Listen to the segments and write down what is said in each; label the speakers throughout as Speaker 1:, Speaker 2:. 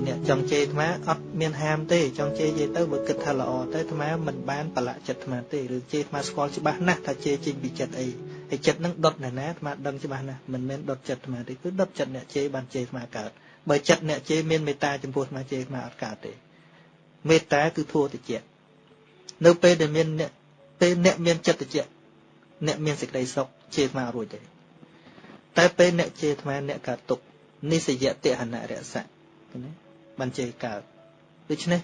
Speaker 1: ហើយអ្នកចង់ជេរអាត្មាអត់មានហាមទេចង់ជេរនិយាយទៅបើគិតថាល្អទៅអាត្មាមិនបានប្រឡាក់ចិត្តអាត្មាទេឬជេរអាត្មាស្គាល់ច្បាស់ណាស់ថាជេរចេញពីចិត្តអីហើយចិត្តនឹងដុតណាស់ណាអាត្មាដឹងច្បាស់ណាស់មិនមែនដុតចិត្តអាត្មាទេគឺដុតចិត្តអ្នកជេរបានជេរអាត្មាកើតបើចិត្តអ្នកជេរមានមេត្តាចំពោះអាត្មាជេរអាត្មាអត់កើតទេមេត្តាគឺធัวតិចនៅពេលដែលមានអ្នកពេលអ្នកមានចិត្តតិចអ្នកមានសេចក្តីសុខជេរអាត្មារួចទេតែពេលអ្នកជេរអាត្មាអ្នកកើតទុកនិសយតិហនរសៈណា បានជេរកើតដូច្នេះ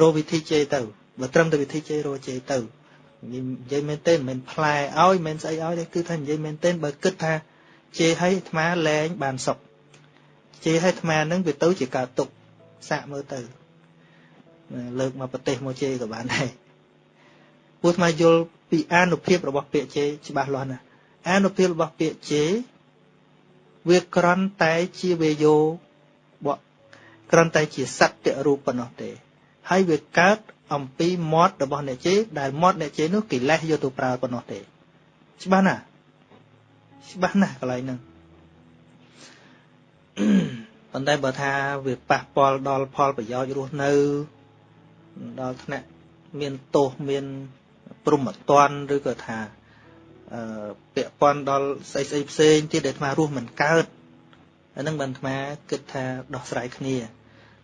Speaker 1: រកវិធីជេរទៅបើត្រឹមតែវិធីជេររកជេរទៅនិយាយមែនទេមិនមែនផ្លែឲ្យមិនស្អីឲ្យទេគឺថានិយាយមែនទេបើគិតថាជេរឲ្យអាត្មាលែងបានសុខជេរឲ្យអាត្មានឹងវាទៅជាកើតទុកសាក់មើលទៅលើកមកប្រទេសមកជេរក៏បានដែរពួកអាត្មាយល់ពីអានុភាពរបស់ពាក្យជេរច្បាស់លាស់ណាស់អានុភាពរបស់ពាក្យជេរវាក្រន់តែជាវេយោបក ក្រន់តែជាសត្យរូបប៉ុណ្ណោះទេ ហើយវាកើតអំពីមាត់របស់អ្នកជេរដែលមាត់អ្នកជេរនោះកិលេសយកទៅប្រើប៉ុណ្ណោះទេ ច្បាស់ណាស់ច្បាស់ណាស់កន្លែងហ្នឹងប៉ុន្តែបើថាវាប៉ះពាល់ដល់ផលប្រយោជន៍រស់នៅដល់ថ្នាក់មានទោសមានព្រមត្តនឬក៏ថាអឺពាក់ព័ន្ធដល់ស្អីស្អីផ្សេងទៀតដែលអាត្មារស់មិនកើតអានឹងបានអាត្មាគិតថាដោះស្រាយគ្នា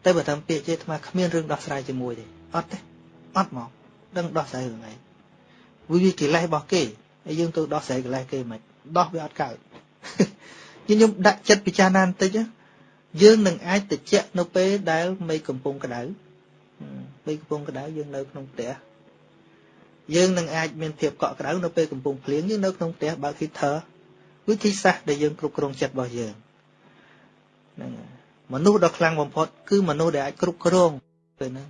Speaker 1: តែបើតាមពាក្យជេអាត្មាគ្មានរឿងដោះស្រាយជាមួយទេអត់ទេអត់មកដឹងដោះស្រាយរឿងអីវាវាកិលេសរបស់គេហើយយើងទៅដោះស្រាយកិលេសគេមិនដោះវាអត់កើតខ្ញុំដាក់ចិត្តពិចារណាបន្តិចយើងនឹងអាចតិចនៅពេលដែលមេឃកំពុងក្តៅមេឃកំពុងក្តៅយើងនៅក្នុងផ្ទះយើងនឹងអាចមានភាពកក់ក្ដៅនៅពេលកំពុងភ្លៀងយើងនៅក្នុងផ្ទះបើក heater វិធីសាស្ត្រដែលយើងគ្រប់គ្រងចិត្តរបស់យើងហ្នឹង មនុស្សដ៏ខ្លាំងបំផុតគឺមនុស្សដែលអាចគ្រប់គ្រងពេលហ្នឹង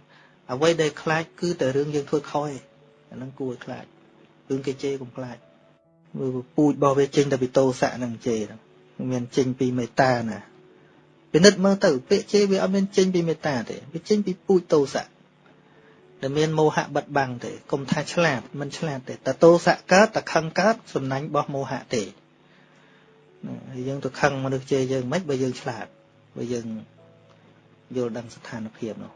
Speaker 1: អ្វីដែលខ្លាចគឺតែរឿងយើងធ្វើខុសឯអាហ្នឹងគួរឲ្យខ្លាចរឿងគេជេរកុំខ្លាចមើលពូជរបស់វាចេញតែពីតោសៈហ្នឹងជេរហ្នឹងមានចេញពីមេត្តាណាពិនិត្យមើលទៅពាក្យជេរវាអត់មានចេញពីមេត្តាទេវាចេញពីពូជតោសៈដែលមានមោហៈបិទបាំងទេកុំថាឆ្លាតមិនឆ្លាតទេតតោសៈកើតតខឹងកើតសំណាញ់របស់មោហៈទេហើយយើងទៅខឹងមនុស្សជេរយើងមិនបើយើងឆ្លាត បើយើងយល់ដឹងស្ថានភាពនោះ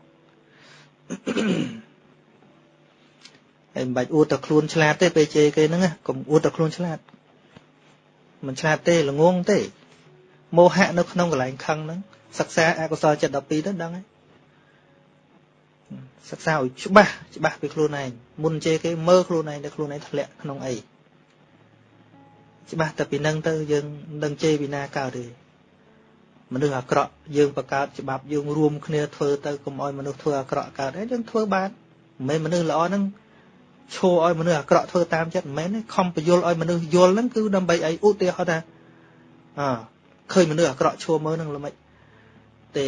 Speaker 1: ហើយមិនបាច់អួតតែខ្លួនឆ្លាតទេពេលជេរគេហ្នឹងកុំអួតតែខ្លួនឆ្លាតមិនឆ្លាតទេល្ងងទេមោហៈនៅក្នុងកន្លែងខឹងហ្នឹងសិក្សាអកុសលចិត្ត12ទៅដឹងហើយសិក្សាឲ្យច្បាស់ច្បាស់ពីខ្លួនឯងមុនជេរគេមើលខ្លួនឯងតែខ្លួនឯងធ្លាក់ក្នុងអីច្បាស់តែពីនឹងទៅយើងនឹងជេរពីណាកើតទេ មនុស្សអាក្រក់យើងបង្កើតច្បាប់យើងរួមគ្នាធ្វើទៅកុំឲ្យមនុស្សធ្វើអាក្រក់កើតហើយយើងធ្វើបានមិនមែនមនុស្សល្អហ្នឹងឈោឲ្យមនុស្សអាក្រក់ធ្វើតាមចិត្តមិនមែនទេខំបញ្យល់ឲ្យមនុស្សយល់ហ្នឹងគឺដើម្បីអីឧទាហរណ៍ថាអើឃើញមនុស្សអាក្រក់ឈោមើលហ្នឹងល្មិចទេ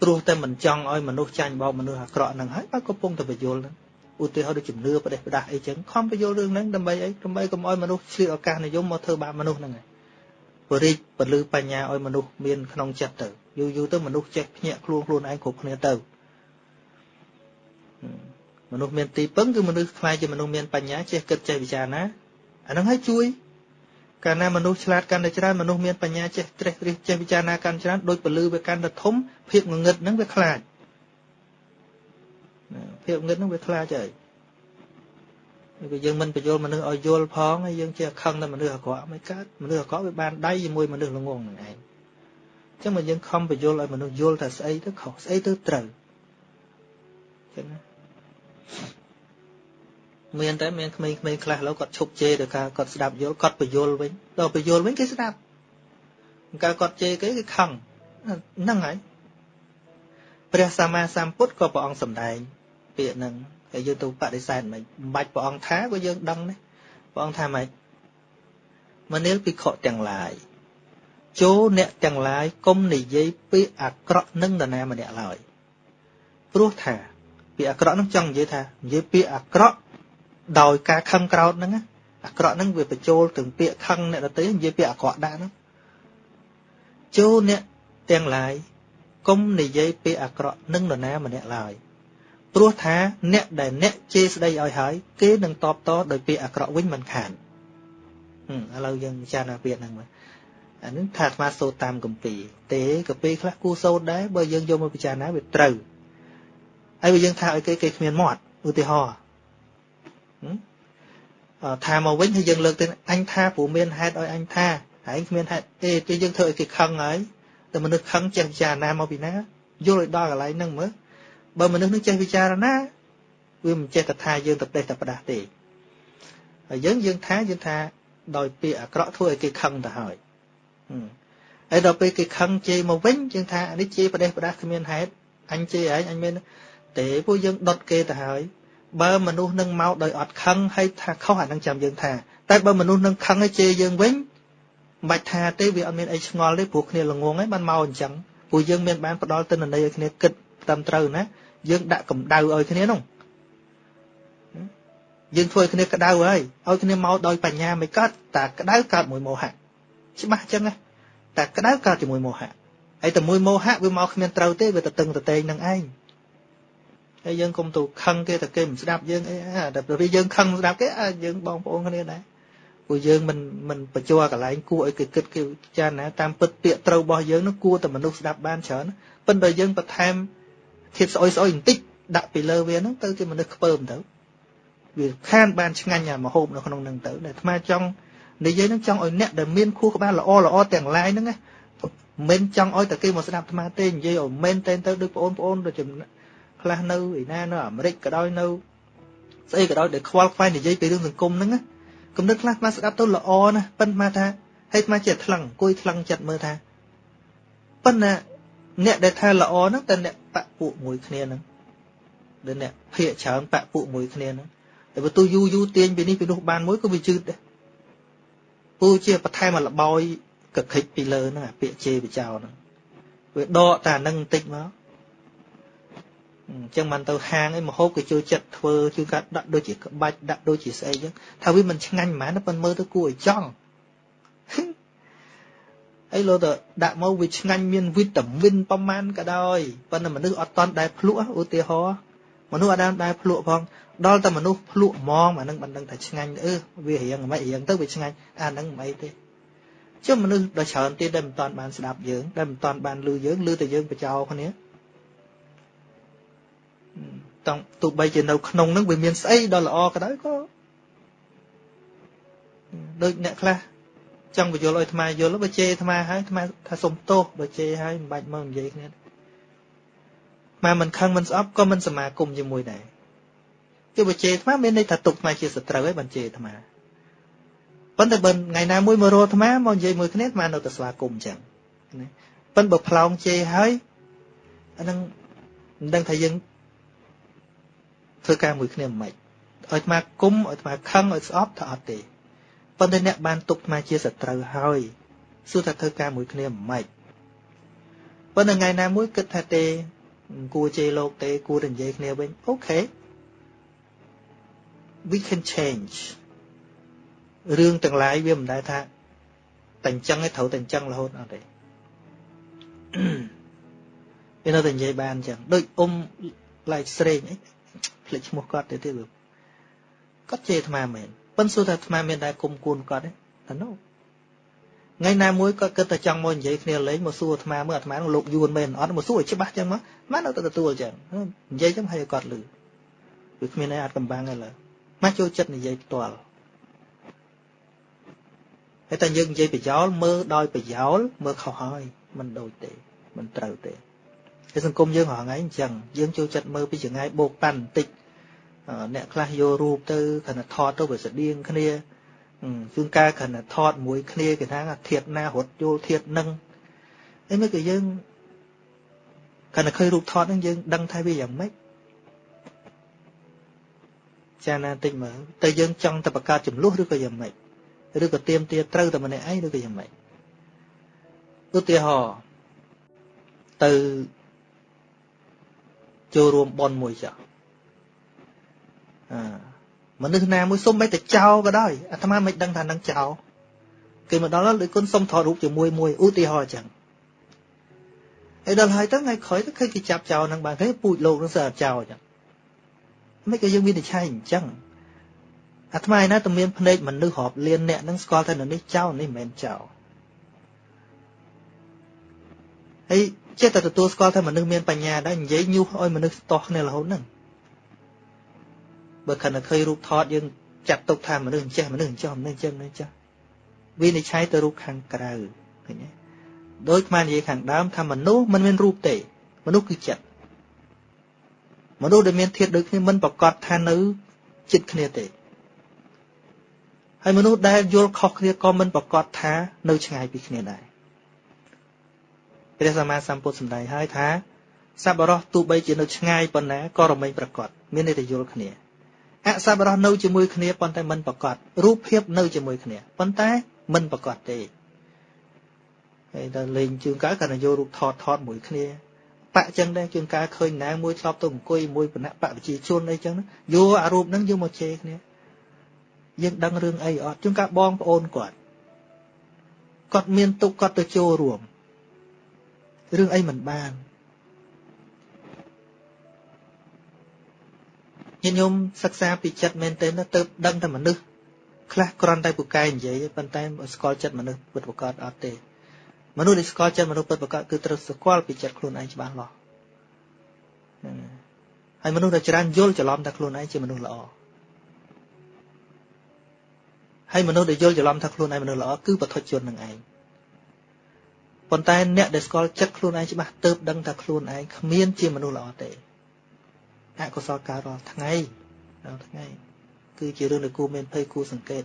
Speaker 1: ព្រោះតែមិនចង់ឲ្យមនុស្សចាញ់បោកមនុស្សអាក្រក់ហ្នឹងហើយបើកំពុងតែបញ្យល់ហ្នឹងឧទាហរណ៍ដូចជំនឿប្រទេសផ្ដាស់អីចឹងខំបញ្យល់រឿងហ្នឹងដើម្បីអីដើម្បីកុំឲ្យមនុស្សឆ្លៀតឱកាសនិយមមកធ្វើបាបមនុស្សហ្នឹងហើយ បរិទ្ធពលឺបញ្ញាឲ្យមនុស្សមានក្នុងចិត្តទៅយូរយូរទៅមនុស្សចេះភ្ញាក់ខ្លួនខ្លួនឯងគ្រប់គ្នាទៅមនុស្សមានទីពឹងគឺមនុស្សខ្លាចជាមនុស្សមានបញ្ញាចេះគិតចេះពិចារណាអាហ្នឹងឲ្យជួយ កាលណាមនុស្សឆ្លាតកាន់តែច្រើនមនុស្សមានបញ្ញាចេះត្រេះរិះចេះពិចារណាកាន់ច្រើនដូចពលឺវាកាន់តែធំភាពងងឹតហ្នឹងវាខ្លាចភាពងឹតហ្នឹងវាខ្លាចហើយ គឺយើងមិនបញ្យល់មនុស្សឲ្យយល់ផងហើយយើងជាខឹងតែមនុស្សអាក្រក់មិនកើតមនុស្សអាក្រក់វាបានដៃជាមួយមនុស្សល្ងងហ្នឹងឯងអញ្ចឹងមកយើងខំបញ្យល់ឲ្យមនុស្សយល់ថាស្អីទៅខុសស្អីទៅត្រូវអញ្ចឹងណាមានតែមានក្មេងៗខ្លះឡូវគាត់ឈប់ជេរដល់ការគាត់ស្ដាប់យល់គាត់បញ្យល់វិញដល់បញ្យល់វិញគេស្ដាប់កាលគាត់ជេរគេគេខឹងហ្នឹងហើយព្រះសម្មាសម្ពុទ្ធក៏ព្រះអង្គសម្ដែងពាក្យហ្នឹង ហើយយើងទៅបដិសេធមិនបាច់ព្រះអង្គថាក៏យើងដឹងដែរព្រះអង្គថាម៉េចមនាលភិក្ខុទាំងឡាយចូលអ្នកទាំងឡាយកុំនិយាយពាក្យអាក្រក់នឹងនរណាម្នាក់ឡើយព្រោះថាពាក្យអាក្រក់នឹងចង់និយាយថានិយាយពាក្យអាក្រក់ដោយការខឹងក្រោតហ្នឹងអាក្រក់ហ្នឹងវាបញ្ចូលถึงពាក្យខឹងអ្នកដទៃនិយាយពាក្យអាក្រក់ដែរហ្នឹងចូលអ្នកទាំងឡាយកុំនិយាយពាក្យអាក្រក់នឹងនរណាម្នាក់ឡើយ ព្រោះថាអ្នកដែលអ្នកជេរស្ដីឲ្យហើយគេនឹងតបតដោយពាក្យអាក្រក់វិញមិនខានឥឡូវយើងពិចារណាពាក្យហ្នឹងមើលអានឹងថាអាត្មាសូត្រតាមកម្ពីទេកម្ពីខ្លះគូសូត្រដែរបើយើងយកមកពិចារណាវាត្រូវហើយបើយើងថាឲ្យគេគេគ្មានមាត់ឧទាហរណ៍ថាមកវិញហើយយើងលើកទៅអញថាព្រោះមានហេតុឲ្យអញថាហើយគ្មានហេតុទេពេលយើងធ្វើឲ្យគេខឹងហើយតែមនុស្សខឹងចេះពិចារណាមកពីណាយល់ឲ្យដល់កន្លែងហ្នឹងមើល បើមនុស្សនឹងចេះពិចារណាវាមិនចេះតែថាយើងទៅផ្ដេសតែផ្ដាស់ទេហើយយើងយើងថាយើងថាដោយពាក្យអាក្រក់ធ្វើឲ្យគេខឹងទៅហើយហើយដល់ពេលគេខឹងជេរមកវិញយើងថានេះជេរផ្ដេសផ្ដាស់គ្មានហេតុអញជេរឯងអញមានទេពួកយើងដុតគេទៅហើយបើមនុស្សនឹងមកដោយអត់ខឹងហើយថាខុសអានឹងចាំយើងថាតែបើមនុស្សនឹងខឹងហើយជេរយើងវិញមិនបាច់ថាទេវាអត់មានអីឆ្ងល់ទេព្រោះគ្នាល្ងងហើយបានមកអញ្ចឹងព្រោះយើងមានបានផ្ដល់ទិន្នន័យឲ្យគ្នាគិត តាមត្រូវណាយើងដាក់កម្ដៅឲ្យគ្នានោះយើងធ្វើឲ្យគ្នាក្តៅហើយឲ្យគ្នាមកដោយបញ្ញាមិនកើតតែក្តៅកើតមួយមោហៈច្បាស់អញ្ចឹងណាតែក្តៅកើតជាមួយមោហៈហើយតែមួយមោហៈវាមកគ្មានត្រូវទេវាទៅតឹងតតែងនឹងឯងហើយយើងកុំទៅខឹងគេតែគេមិនស្ដាប់យើងអីតែពេលយើងខឹងស្ដាប់គេយើងបងប្អូនគ្នាដែរព្រោះយើងមិនមិនបញ្ជាកន្លែងគួរឲ្យគេគិតគេចារណាតាមពិតពាក្យត្រូវរបស់យើងនោះគួរតែមនុស្សស្ដាប់បានច្រើនប៉ុន្តែយើងបន្ថែម ធៀបស្អុយស្អុយបន្តិចដាក់ពីលើវាហ្នឹងទៅជាមនុស្សខ្ពើមទៅវាខានបានឆ្ងាញ់អាមហូបនៅក្នុងហ្នឹងទៅដែលអាត្មាចង់និយាយហ្នឹងចង់ឲ្យអ្នកដែលមានខួរក្បាលល្អល្អទាំងឡាយហ្នឹងណាមិនចង់ឲ្យតែគេមកស្ដាប់អាត្មាទេនិយាយឲ្យមែនតែនទៅដូចបងប្អូនដូចខ្លះនៅឯណានៅអាមេរិកក៏ដោយនៅស្អីក៏ដោយដែលខ្វល់ខ្វាយនិយាយពីរឿងសង្គមហ្នឹងណាគំនិតខ្លះមកស្ដាប់ទៅល្អណាស់ប៉ុន្តែថាហេតុមកជាថ្លឹងអង្គុយថ្លឹងចិត្តមើលថាប៉ុន្តែអ្នកដែលថាល្អហ្នឹងតែអ្នក បពពួកមួយគ្នាហ្នឹងដែលអ្នកភាកច្រើនបពពួកមួយគ្នាហ្នឹងតែបើទូយូរយូរទាញពីនេះពីនោះបានមួយក៏វាជឺតដែរពូជាបន្ថែមមកលបោយកខិចពីលើហ្នឹងអាពាក្យជេរបចោហ្នឹងវាដកតែហ្នឹងបន្តិចមកអញ្ចឹងមិនទៅហាងអីមហូបក៏ចូលចិត្តធ្វើជួយកាត់ដាក់ដូចជាក្បាច់ដាក់ដូចជាស្អីអញ្ចឹងថាវាមិនឆ្ងាញ់ហ្មងប៉ុន្តែមើលទៅគួរឲ្យចង់ អីលោទៅដាក់មកវាឆ្ងាញ់មានវីតាមីនប្រមាណក៏ដោយប៉ុន្តែមនុស្សអត់តន់ដែលភ្លក់ឧទាហរណ៍មនុស្សអត់ដែលដែលភ្លក់ផងដល់តែមនុស្សភ្លក់ហ្មងអានឹងមិនដឹងថាឆ្ងាញ់អឺវារៀងមិនរៀងទៅវាឆ្ងាញ់អានឹងមិនអីទេជុំមនុស្សដ៏ច្រើនទៀតដែលមិនតន់បានស្ដាប់យើងដែលមិនតន់បានឮយើងឮតែយើងបចោគ្នាតង់ទោះបីជានៅក្នុងនឹងវាមានស្អីដ៏ល្អក៏ដោយក៏ដូចអ្នកខ្លះ ចង់បញ្យល់ឲ្យអាត្មាយល់បើជេរអាត្មាហើយអាត្មាថាសុំទោសបើជេរហើយមិនបាច់មកនិយាយគ្នាអាមិនខឹងមិនស្អប់ក៏មិនសមាគមជាមួយដែរគឺបើជេរអាត្មាមានន័យថាទុកអាត្មាជាសត្រូវហើយបានជេរអាត្មាប៉ុន្តែបើថ្ងៃណាមួយមករកអាត្មាមកនិយាយមួយគ្នាអាត្មានៅតែស្វាគមន៍អញ្ចឹងណាប៉ុន្តែបើផ្លោងជេរហើយអានឹងមិនដឹងថាយើងធ្វើការមួយគ្នាមិនឲ្យអាត្មាគុំឲ្យអាត្មាខឹងឲ្យស្អប់ថាអត់ទេ ប៉ុន្តែអ្នកបានទុកអាត្មាជាសត្រូវហើយសួរថាធ្វើការមួយគ្នាមិនម៉េចប៉ុន្តែថ្ងៃណាមួយគិតថាទេគួរជេរលោកទេគួរតែនិយាយគ្នាវិញអូខេ we can change រឿងទាំងឡាយវាមិនដែលថាតែអញ្ចឹងឯងត្រូវតែអញ្ចឹងរហូតអត់ទេវានៅតែនិយាយបានអញ្ចឹងដូចអ៊ំឡៃស្រេងអីភ្លេចឈ្មោះគាត់ទៅទៀតគាត់ជេរអាត្មាមែន ប៉ុន្តែសួរថាអាត្មាមានដែរគុំគួនគាត់ទេតែនោះថ្ងៃណាមួយគាត់គិតតែចង់មកនិយាយគ្នាលេងមកសួរអាត្មាមើលអាត្មានឹងលោកយួនមែនអត់មកសួរឲ្យច្បាស់ចឹងមកអានៅតែទទួលចឹងនិយាយចឹងឲ្យគាត់លឺវាគ្មានអីអាចកំបាំងទេឡើយមកចូលចិត្តនិយាយផ្ទាល់ហើយតែយើងនិយាយប្រយោលមើលដោយប្រយោលមើលខុសហើយមិនដូចទេមិនត្រូវទេហើយសង្គមយើងរហងៃអញ្ចឹងយើងចូលចិត្តមើលពីចងាយបោកប៉ាន់បន្តិច អ្នកខ្លះយករូបទៅគ្រាន់តែថតទៅវាស្តៀងគ្នាជួនកាលគ្រាន់តែថតមួយគ្នាគេថាធៀបណារត់យល់ធៀបនឹងអីមិនក៏យើងគ្រាន់តែឃើញរូបថតហ្នឹងយើងដឹងថាវាយ៉ាងម៉េចចាណាតិចមើលតែយើងចង់តែបង្កើតចំនួនឬក៏យ៉ាងម៉េចឬក៏ទៀមទាត្រូវតែម្នាក់ឯងឬក៏យ៉ាងម៉េចឧទាហរណ៍ទៅចូលរួមបន់មួយចុះអា មនុស្សណាមួយសុំមិនតែចោលក៏ដោយអាត្មាមិនដឹងថានឹងចោលគេមកដល់ដូចគុណសុំថតរូបជាមួយមួយឧទាហរណ៍អញ្ចឹងហើយដល់ហើយទៅថ្ងៃក្រោយទៅឃើញគេចាប់ចោលនឹងបានគេពូជលោកនឹងសើចោលអញ្ចឹងមិនក៏យើងមានតែឆៃអញ្ចឹងអាត្មាឯណាតែមានភ្នែកមនុស្សរាប់លានអ្នកនឹងស្គាល់ថានៅនេះចោលនេះមិនមែនចោលហើយចេះតែទទួលស្គាល់ថាមនុស្សមានបញ្ញាដែរនិយាយញុះឲ្យមនុស្សស្ទាស់គ្នារហូតហ្នឹង បើខណៈឃើញរូបថតយើងចាត់ទុកថាមនុស្សអញ្ចេះមនុស្សអញ្ចឹងមនុស្សអញ្ចឹងមនុស្សអញ្ចឹងវិនិច្ឆ័យទៅរូបខាងក្រៅឃើញទេដោយខ្មែរនិយាយខាងដើមថាមនុស្សមិនមានរូបទេ មនុស្សគឺចិត្តមនុស្សដែលមានធាតុដូចគ្នាមិនប្រកាសថានៅចិត្តគ្នាទេហើយមនុស្សដែលយល់ខុសគ្នាក៏មិនប្រកាសថានៅឆ្ងាយពីគ្នាដែរព្រះសម្មាសម្ពុទ្ធសម្ដែងហើយថាសប្បុរសទោះបីជានៅឆ្ងាយប៉ុណ្ណាក៏រមែងប្រកបមានន័យថាយល់គ្នា អសប្បុរសនៅជាមួយគ្នាប៉ុន្តែមិនប្រកបរូបភាពនៅជាមួយគ្នាប៉ុន្តែមិនប្រកបទេហើយដល់លេងជើងកើគាត់ទៅយករូបថតថតមួយគ្នាបាក់ចឹងដែរជួនកាលឃើញណាមួយធ្លាប់ទៅអង្គុយមួយគណៈបកវិជាជនអីចឹងយកអារូបហ្នឹងយកមកជេរគ្នាយើងដឹងរឿងអីអត់ជួនកាលបងប្អូនគាត់គាត់មានទុកគាត់ទៅចូលរួមរឿងអីមិនបាន ញាតិញោមសិក្សាពីចិត្តមែនទែនទៅដឹងតែមនុស្សខ្លះគ្រាន់តែពូកែនិយាយប៉ុន្តែស្គាល់ចិត្តមនុស្សពិតប្រាកដអត់ទេមនុស្សដែលស្គាល់ចិត្តមនុស្សពិតប្រាកដគឺត្រូវស្គាល់ពីចិត្តខ្លួនឯងច្បាស់លាស់ហើយមនុស្សដែលច្រើនយល់ច្រឡំថាខ្លួនឯងជាមនុស្សល្អហើយមនុស្សដែលយល់ច្រឡំថាខ្លួនឯងមនុស្សល្អគឺបទជននឹងឯងប៉ុន្តែអ្នកដែលស្គាល់ចិត្តខ្លួនឯងច្បាស់ទៅដឹងថាខ្លួនឯងគ្មានជាមនុស្សល្អទេ អកុសលកើតរាល់ថ្ងៃរាល់ថ្ងៃ គឺជារឿងដែលគួរមានភ័យគួរសង្កេត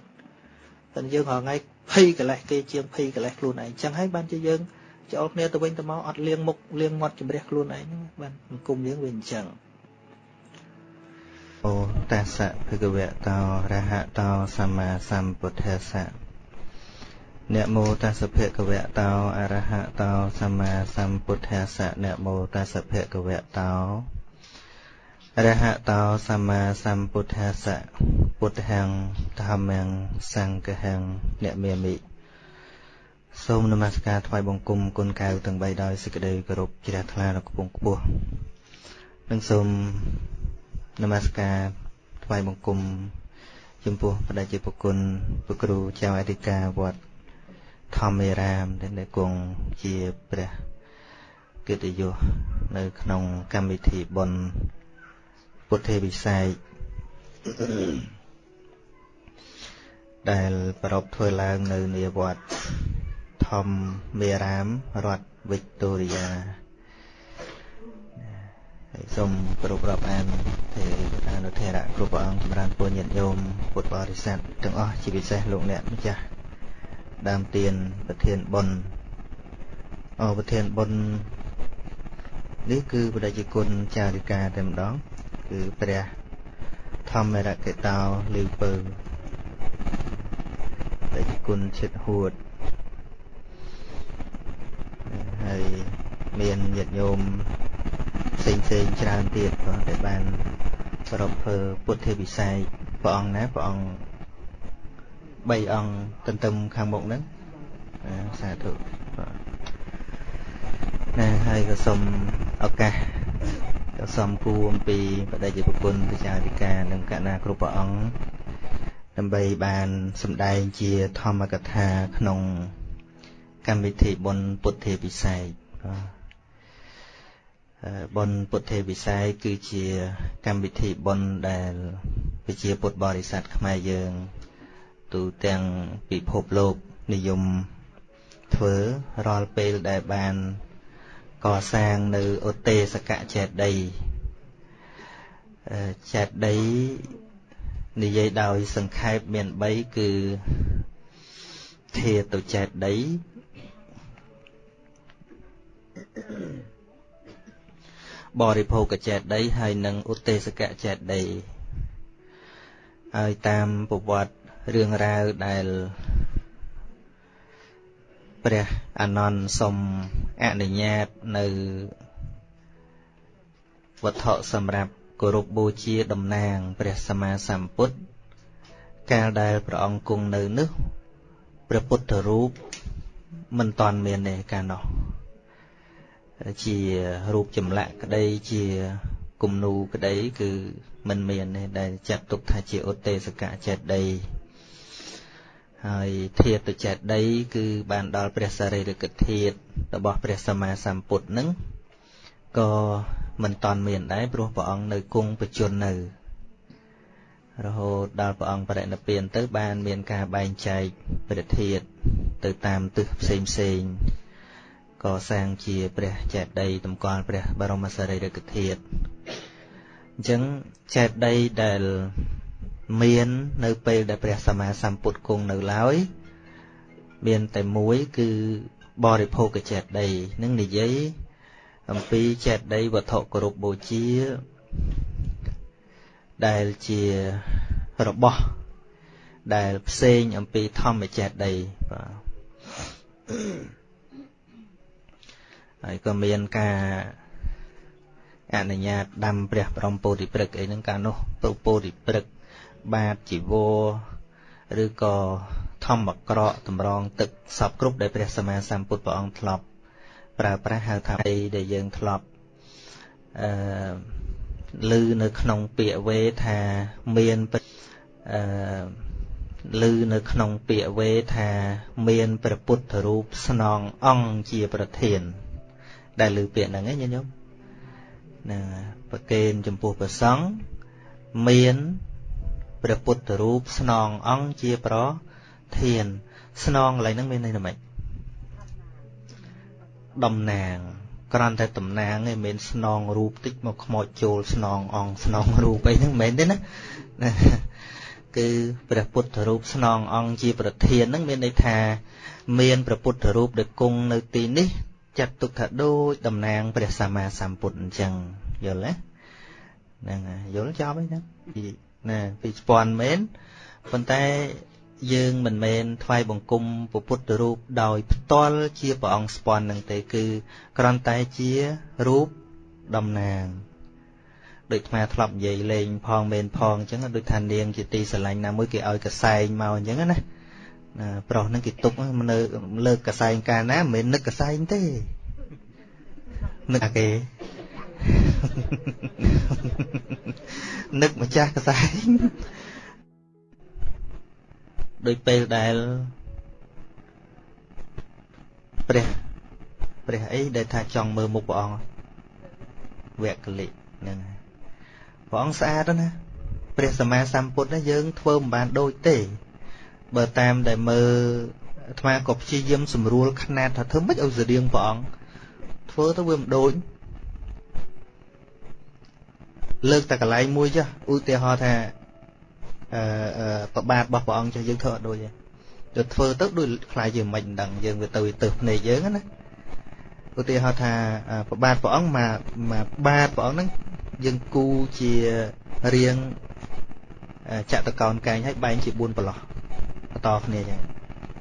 Speaker 1: តែយើងរាល់ថ្ងៃភ័យកលេសគេជាងភ័យកលេសខ្លួនឯងចឹងហើយបានជាយើងចូលគ្នាទៅវិញទៅមកអត់លៀងមុខលៀងមាត់ជំរះខ្លួនឯងបានសង្គមយើងវាអញ្ចឹង
Speaker 2: អូតាសៈភគវៈតោរហតោសម្មាសម្ពុទ្ធស្សៈនមោតស្សភគវៈតោអរហតោសម្មាសម្ពុទ្ធស្សៈនមោតស្សភគវៈតោ រហតោសម្មាសម្ពុទ្ធស្សៈពុទ្ធហੰធម្មំសង្ឃហੰអ្នកមាមិសូមនមស្ការថ្វាយបង្គំគុណកៅទាំង3ដោយសេចក្តីគោរពជ្រះថ្លាដល់គពងខ្ពស់និងសូមនមស្ការថ្វាយបង្គំចំពោះបដិជាប្រគុណព្រះគ្រូចៅអធិការវត្តធម្មរាមដែលគង់ជាព្រះកិត្តិយសនៅក្នុងកម្មវិធីបុណ្យ ពុទ្ធេវិស័យដែលប្រពធ្វើឡើងនៅនាវត្តធម្មមេរាមរដ្ឋវិកតូរីយ៉ាហើយសូមគោរពរាប់អានទេអនុធរៈគ្រប់ព្រះអង្គចម្រើនពរញាតិញោមពុទ្ធបរិស័ទទាំងអស់ជាពិសេសលោកអ្នកម្ចាស់ដើមទៀនប្រធានបុណ្យអប្រធានបុណ្យនេះគឺបដិជាគុណចារិកាតែម្ដង គឺព្រះធម្មរកេតោលីវពើបដិជាគុណឈិតហួតហើយមានញាតិញោមផ្សេងផ្សេងច្រើនទៀតក៏ដែលបានប្រពធ្វើពុទ្ធវិស័យព្រះអង្គណាព្រះអង្គ3អង្គទន្ទឹមខាងមុខហ្នឹងសាធុណាហើយក៏សូមឱកាសក៏ សូមគួរអំពីបដិជាប្រគុណប្រជាអធិការនិងកណាគ្រប់ព្រះអង្គដើម្បីបានសម្ដែងជាធម្មកថាក្នុងកម្មវិធីបុណ្យពុទ្ធេពិស័យបុណ្យពុទ្ធេពិស័យគឺជាកម្មវិធីបុណ្យដែលប្រជាពុទ្ធបរិស័ទខ្មែរយើង ទូទាំងពិភពលោកនិយមធ្វើរាល់ពេលដែលបាន កសាងនៅឧទេសកចេតីចេតីនិយាយដោយសង្ខេបមាន3គឺធាតុចេតីបរិភោគចេតីហើយនិងឧទេសកចេតីហើយតាមប្រវត្តិរឿងរ៉ាវដែល ព្រះអានន្ទសុំអនុញ្ញាតនៅវត្ថុសម្រាប់គោរពបូជាតំណាងព្រះសម្មាសម្ពុទ្ធកាលដែលព្រះអង្គគង់នៅនោះព្រះពុទ្ធរូបមិនតាន់មានទេកាលនោះជារូបចម្លាក់ក្តីជាគំនូក្តីគឺមិនមានទេដែលចាត់ទុកថាជាឧទេសកចេតី ហើយធាតុចេតីគឺបានដល់ព្រះសារីរិកធាតុរបស់ព្រះសម្មាសម្ពុទ្ធនឹងក៏មិនតាន់មានដែរព្រោះព្រះអង្គនៅគង់បច្ចុប្បន្ននៅរហូតដល់ព្រះអង្គបរិនិព្វានទៅបានមានការបែងចែកព្រះធាតុទៅតាមទិសផ្សេងផ្សេងកសាងជាព្រះចេតិយតម្កល់ព្រះបរមសារីរិកធាតុអញ្ចឹងចេតិយដែល មាននៅពេលដែលព្រះសម្មាសម្ពុទ្ធគង់នៅឡើយមានតែមួយគឺបរិភោគចេតិយនឹងនិយាយអំពីចេតិយវត្ថុគោរពបូជាដែលជារបស់ដែលផ្សេងអំពីធម្មចេតិយបាទហើយក៏មានការអនុញ្ញាតដាំព្រះបរមពោធិព្រឹកអីហ្នឹងកាលនោះពោធិព្រឹក បាតជីវរឬក៏ធម្មក្រកតម្រងទឹកសពគ្រប់ដែលព្រះសម្មាសម្ពុទ្ធព្រះអង្គធ្លាប់ប្រើប្រាស់ហៅថាអីដែលយើងធ្លាប់អឺឮនៅក្នុងពាក្យវេថាមានអឺឮនៅក្នុងពាក្យវេថាមានព្រះពុទ្ធរូបស្នងអង្គជាប្រធាន ដែលឮពាក្យហ្នឹងឯងញោមណាប្រកេនចំពោះព្រះសង្ឃមាន ព្រះពុទ្ធរូបស្នងអង្គជាប្រធាន ស្នងកន្លែងហ្នឹងមានន័យថាម៉េចតំណាងគ្រាន់តែតំណាងឯងមិនស្នងរូបតិចមកខ្មោចចូលស្នងអង្គស្នងរូបអីហ្នឹងមិនមែនទេណាគឺព្រះពុទ្ធរូបស្នងអង្គជាប្រធានហ្នឹងមានន័យថា មានព្រះពុទ្ធរូបដែលគង់នៅទីនេះចាត់ទុកថាដូចតំណាងព្រះសម្មាសម្ពុទ្ធអញ្ចឹងយល់ទេហ្នឹងហើយយល់ចប់ហើយណា ណាពីស្ពាន់មែនប៉ុន្តែយើងមិនមែនថ្វាយបង្គំពុទ្ធរូបដោយផ្ទាល់ជាព្រះអង្គស្ពាន់នឹងទេគឺគ្រាន់តែជារូបតំណាងដូចអាធ្លាប់និយាយលេងផងមែនផងអញ្ចឹងដូចថានាងជាទីស្រឡាញ់ណាមួយគេឲ្យកសែងមកអញ្ចឹងណាណាប្រុសហ្នឹងគេទុកនៅលើកកសែងកាលណាមិនមែននឹកកសែងទេនឹកអាគេ នឹកម្ចាស់កសែងដោយពេលដែលព្រះព្រះអីដែលថាចង់មើលមុខព្រះអង្គវគ្គលិហ្នឹងព្រះអង្គស្អាតណាព្រះសម្មាសម្ពុទ្ធណាយើងធ្វើមិនបានដូចទេ បើតាមដែលមើលអាត្មាក៏ព្យាយាមស្រួលຂ្នាតថាធ្វើម៉េចឲ្យស្រៀងព្រះអង្គធ្វើទៅវាមិនដូច លើកតែកន្លែងមួយចុះឧទាហរណ៍ថាអឺប្របាទរបស់ព្រះអង្គចុះយើងធ្វើអត់ដូចទេទៅធ្វើទៅដូចខ្លាយជាមិនដឹងយើងវាទៅទៅភ្នែកយើងណាឧទាហរណ៍ថាប្របាទព្រះអង្គមកមកបាទព្រះអង្គហ្នឹងយើងគូជារៀងចតកោនកែងឲ្យបែងជា4ប្រឡោះបន្តគ្នាចឹង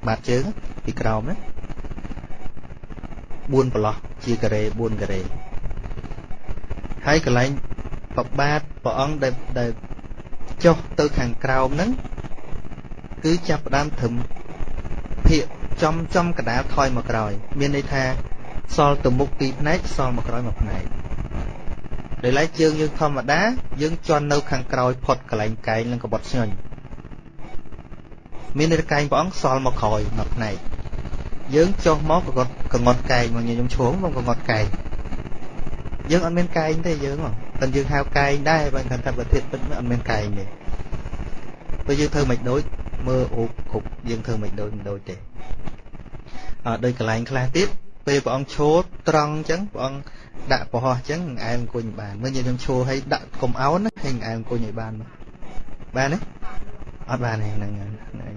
Speaker 2: បាទជើងពីក្រោមណា4ប្រឡោះជាការ៉េ4ការ៉េហើយកន្លែង ប្របាទព្រះអង្គដែលដែលចុះទៅខាងក្រោមហ្នឹងគឺចាប់ផ្ដើមត្រឹមភាកចំចំកដាលថយមកក្រោយ មានន័យថាសល់ទៅមុខពីរផ្នែកសល់មកក្រោយមួយផ្នែកដោយឡែកជើងយើងធម្មតា យើងជន់នៅខាងក្រោយផុតកន្លែងកែងនិងកបត់ស្ញុញមានន័យកែងព្រះអង្គសល់មកក្រោយមួយផ្នែកយើងចុះមកកងត់កងត់កែងមកខ្ញុំឈោងមកកងត់កែង យើងអត់មានកែងទេយើងតែយើងហៅកែងដែរបើគាត់ថាប្រធានពិតអត់មានកែងទេបើយើងធ្វើមិនដូចមើលអូបគ្រប់យើងធ្វើមិនដូចមិនដូចទេអត់ដូចកន្លែងខ្លះទៀតពេលព្រះអង្គឈោត្រង់អញ្ចឹងព្រះអង្គដាក់ប្រហោះអញ្ចឹងឯងអង្គុញបានមើលយើងឈោឲ្យដាក់កុំអោនណាឲ្យឯងអង្គុញឲ្យបានបានទេអត់បានទេហ្នឹង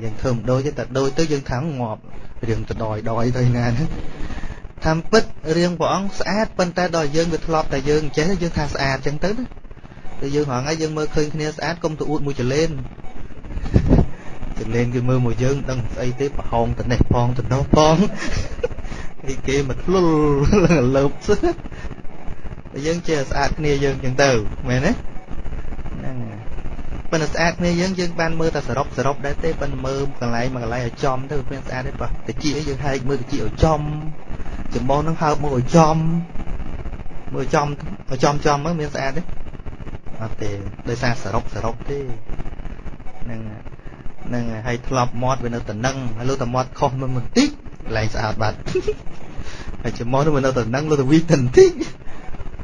Speaker 2: យើងធ្វើមិនដូចទេតែដូចទៅយើងថាងាប់រឿងទៅដយដយទៅណាហ្នឹង តាមពិតរឿងព្រះអង្គស្អាតប៉ុន្តែដល់យើងវាធ្លាប់តែយើងចេះយើងថាស្អាតចឹងទៅណាតែយើងហងៃយើងមើលឃើញគ្នាស្អាតកុំទៅអួតមួយចលេនចលេនគេមើលមកយើងដឹងស្អីទេប្រហោងទៅនេះផងទៅនោះផងគេគេមកធ្លុលលើបស្តែយើងចេះស្អាតគ្នាយើងចឹងទៅមែនទេហ្នឹងប៉ុន្តែស្អាតគ្នាយើងយើងបានមើលតែសរុបសរុបដែរទេប៉ុន្តែមើលកន្លែងមួយកន្លែងឲ្យចំទៅវាស្អាតទេប៉ះតិចយើងហែកមើលតិចឲ្យចំ ចំបងនឹងហើបមកឲ្យចំមើលចំឲ្យចំចំមកមានស្អាតទេអត់ទេដោយសារសរុបសរុបទេហ្នឹងហ្នឹងហើយធ្លាប់មាត់វានៅតំណឹងហើយលើតែមាត់ខុសមិនបន្តិចឡើងស្អាតបាត់ហើយជាមកទៅនៅទៅនឹងលើទៅវិតិនតិច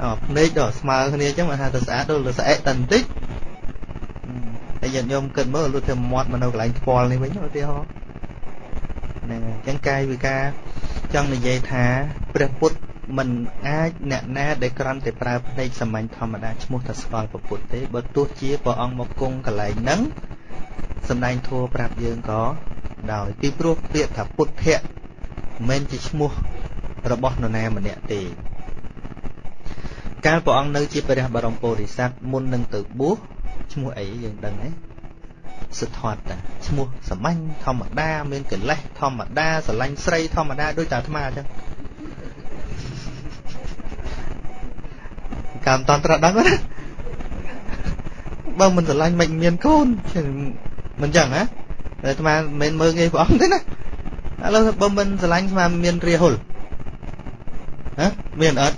Speaker 2: អភ្នែកដល់ស្មើគ្នាអញ្ចឹងមិនថាទៅស្អាតទៅស្អែកតិនតិចហើយញាតិញោមគិតមើលលុះទៅមាត់មកនៅកន្លែងខ្វល់នេះវិញឧទាហរណ៍ ហ្នឹងអញ្ចឹងកាយវិការចង់និយាយថាព្រះពុទ្ធមិនអាចអ្នកណាដែលក្រាន់តែប្រើភ្នែកសាមញ្ញធម្មតាឈ្មោះថាស្គាល់ព្រះពុទ្ធទេបើទោះជាព្រះអង្គមកគង់កន្លែងហ្នឹងសំដែងធัวប្រាប់យើងក៏ដោយពីព្រោះពាក្យថាពុទ្ធៈមិនមែនជាឈ្មោះរបស់នរណាម្នាក់ទេកាលព្រះអង្គនៅជាព្រះបរមពុរិស័ទមុននឹងទៅបួសឈ្មោះអីយើងដឹងទេ សទ្ធតតាឈ្មោះសាមញ្ញធម្មតាមាន កិលេសធម្មតាស្រឡាញ់ស្រីធម្មតាដូចតាអាត្មាអញ្ចឹងកាមតន្ត្រដឹងណាបើមិនស្រឡាញ់មិនមានកូនមិនចឹងហ៎តែអាត្មាមិនមែនមើងងាយព្រះអង្គទេណាឥឡូវបើមិនស្រឡាញ់ស្មាមានរាហុលហ៎មានអត់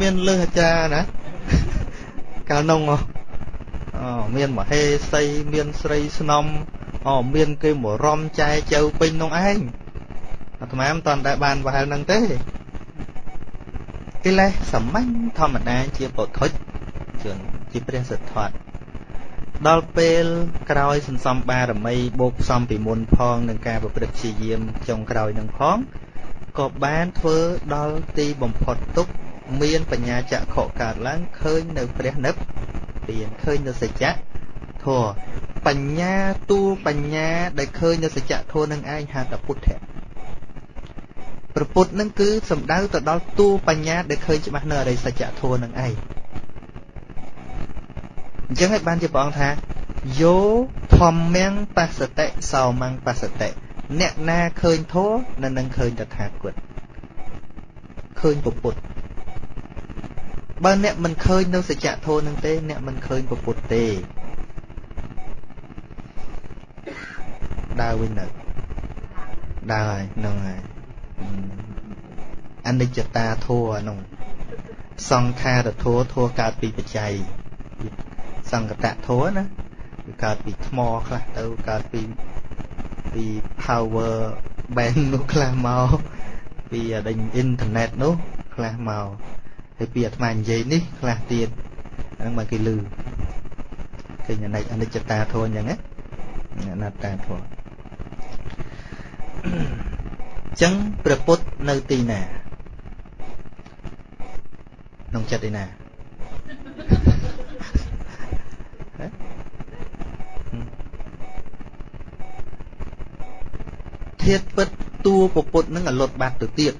Speaker 2: មានលើសអាចារ្យណាកាលនោះអូ មានមហេសីមានស្រីស្នំអូមានគេមរំចែចៅពេញនោះឯងអាត្មាមិនតាន់តែបានប្រហែលនឹងទេកិលេសសាមញ្ញធម្មតាជាពុទ្ធុជជនជាព្រះសិទ្ធត្ថដល់ពេលក្រោយសន្សំបារមីបូកផ្សំពីមុនផងនឹងការប្រព្រឹត្តព្យាយាមចុងក្រោយនឹងផងក៏បានធ្វើដល់ទីបំផុតទុកមានបញ្ញាចក្ខុកើតឡើងឃើញនៅព្រះនិព្វាន ឃើញនៅសច្ចៈធម៌បញ្ញាទូបញ្ញាដែលឃើញនៅសច្ចៈធម៌នឹងឯងហៅថាពុទ្ធៈប្រពុតនឹងគឺសំដៅទៅដល់ទូបញ្ញាដែលឃើញច្បាស់នៅអរិយសច្ចៈធម៌នឹងឯងអញ្ចឹងហើយបានជាព្រះអង្គថាយោធម្មំបសតិសោមੰបសតិអ្នកណាឃើញធម៌នៅនឹងឃើញតថាគតឃើញពុទ្ធ បើអ្នកមិនឃើញនៅសច្ចធម៌នឹងទេអ្នកមិនឃើញពុទ្ធទេដើរវិញនៅដើរហើយហ្នឹងហើយអនិច្ចតាធัวនោះសង្ខារធัวធัวកើតពីបច្ច័យសង្កតធัวណាវាកើតពីថ្មខ្លះទៅកើតពីពី power bank នោះខ្លះមកពីដេញអ៊ីនធឺណិតនោះខ្លះមក ហើយពីអាត្មានិយាយនេះខ្លះទៀតហ្នឹងមកគេលឺឃើញអនិច្ចអនិច្ចតាធัวអញ្ចឹងណាអនត្តាធัวចឹងព្រះពុទ្ធនៅទីណាក្នុងចិត្តឯណាធាតពិតតួពពុទ្ធនឹងរលត់បាត់ទៅទៀត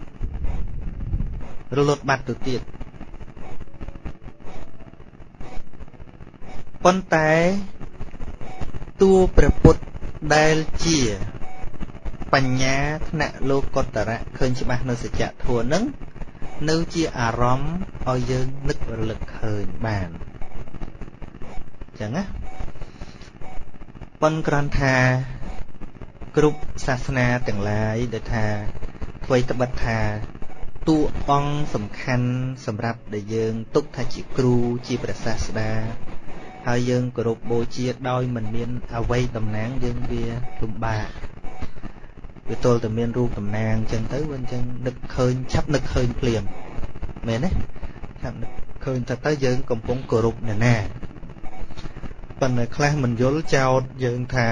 Speaker 2: រលត់បាត់ទៅទៀត ប៉ុន្តែតួព្រះពុទ្ធដែលជា បញ្ញាថ្នាក់លោកតរៈឃើញច្បាស់នៅសច្ចធម៌នឹងនៅជាអារម្មណ៍ឲ្យយើងនឹករលឹកឃើញបានអញ្ចឹងណាប៉ុនក្រាន់ថាគ្រប់សាសនាទាំងឡាយដែលថាអ្វីត្បិតថាតួអង្គសំខាន់សម្រាប់ដែលយើងទុកថាជាគ្រូជាព្រះសាស្តា ហើយយើងគោរពបូជាដោយមិនមានអ្វីតំណាងយើងវាលំបាកវាទល់តែមានរូបតំណាងអញ្ចឹងទៅវាអញ្ចឹងនឹកឃើញឆាប់នឹកឃើញភ្លាមមែនទេឆាប់នឹកឃើញថាទៅយើងកំពុងគោរពអ្នកណាប៉ុន្តែខ្លះមិនយល់ចោតយើងថា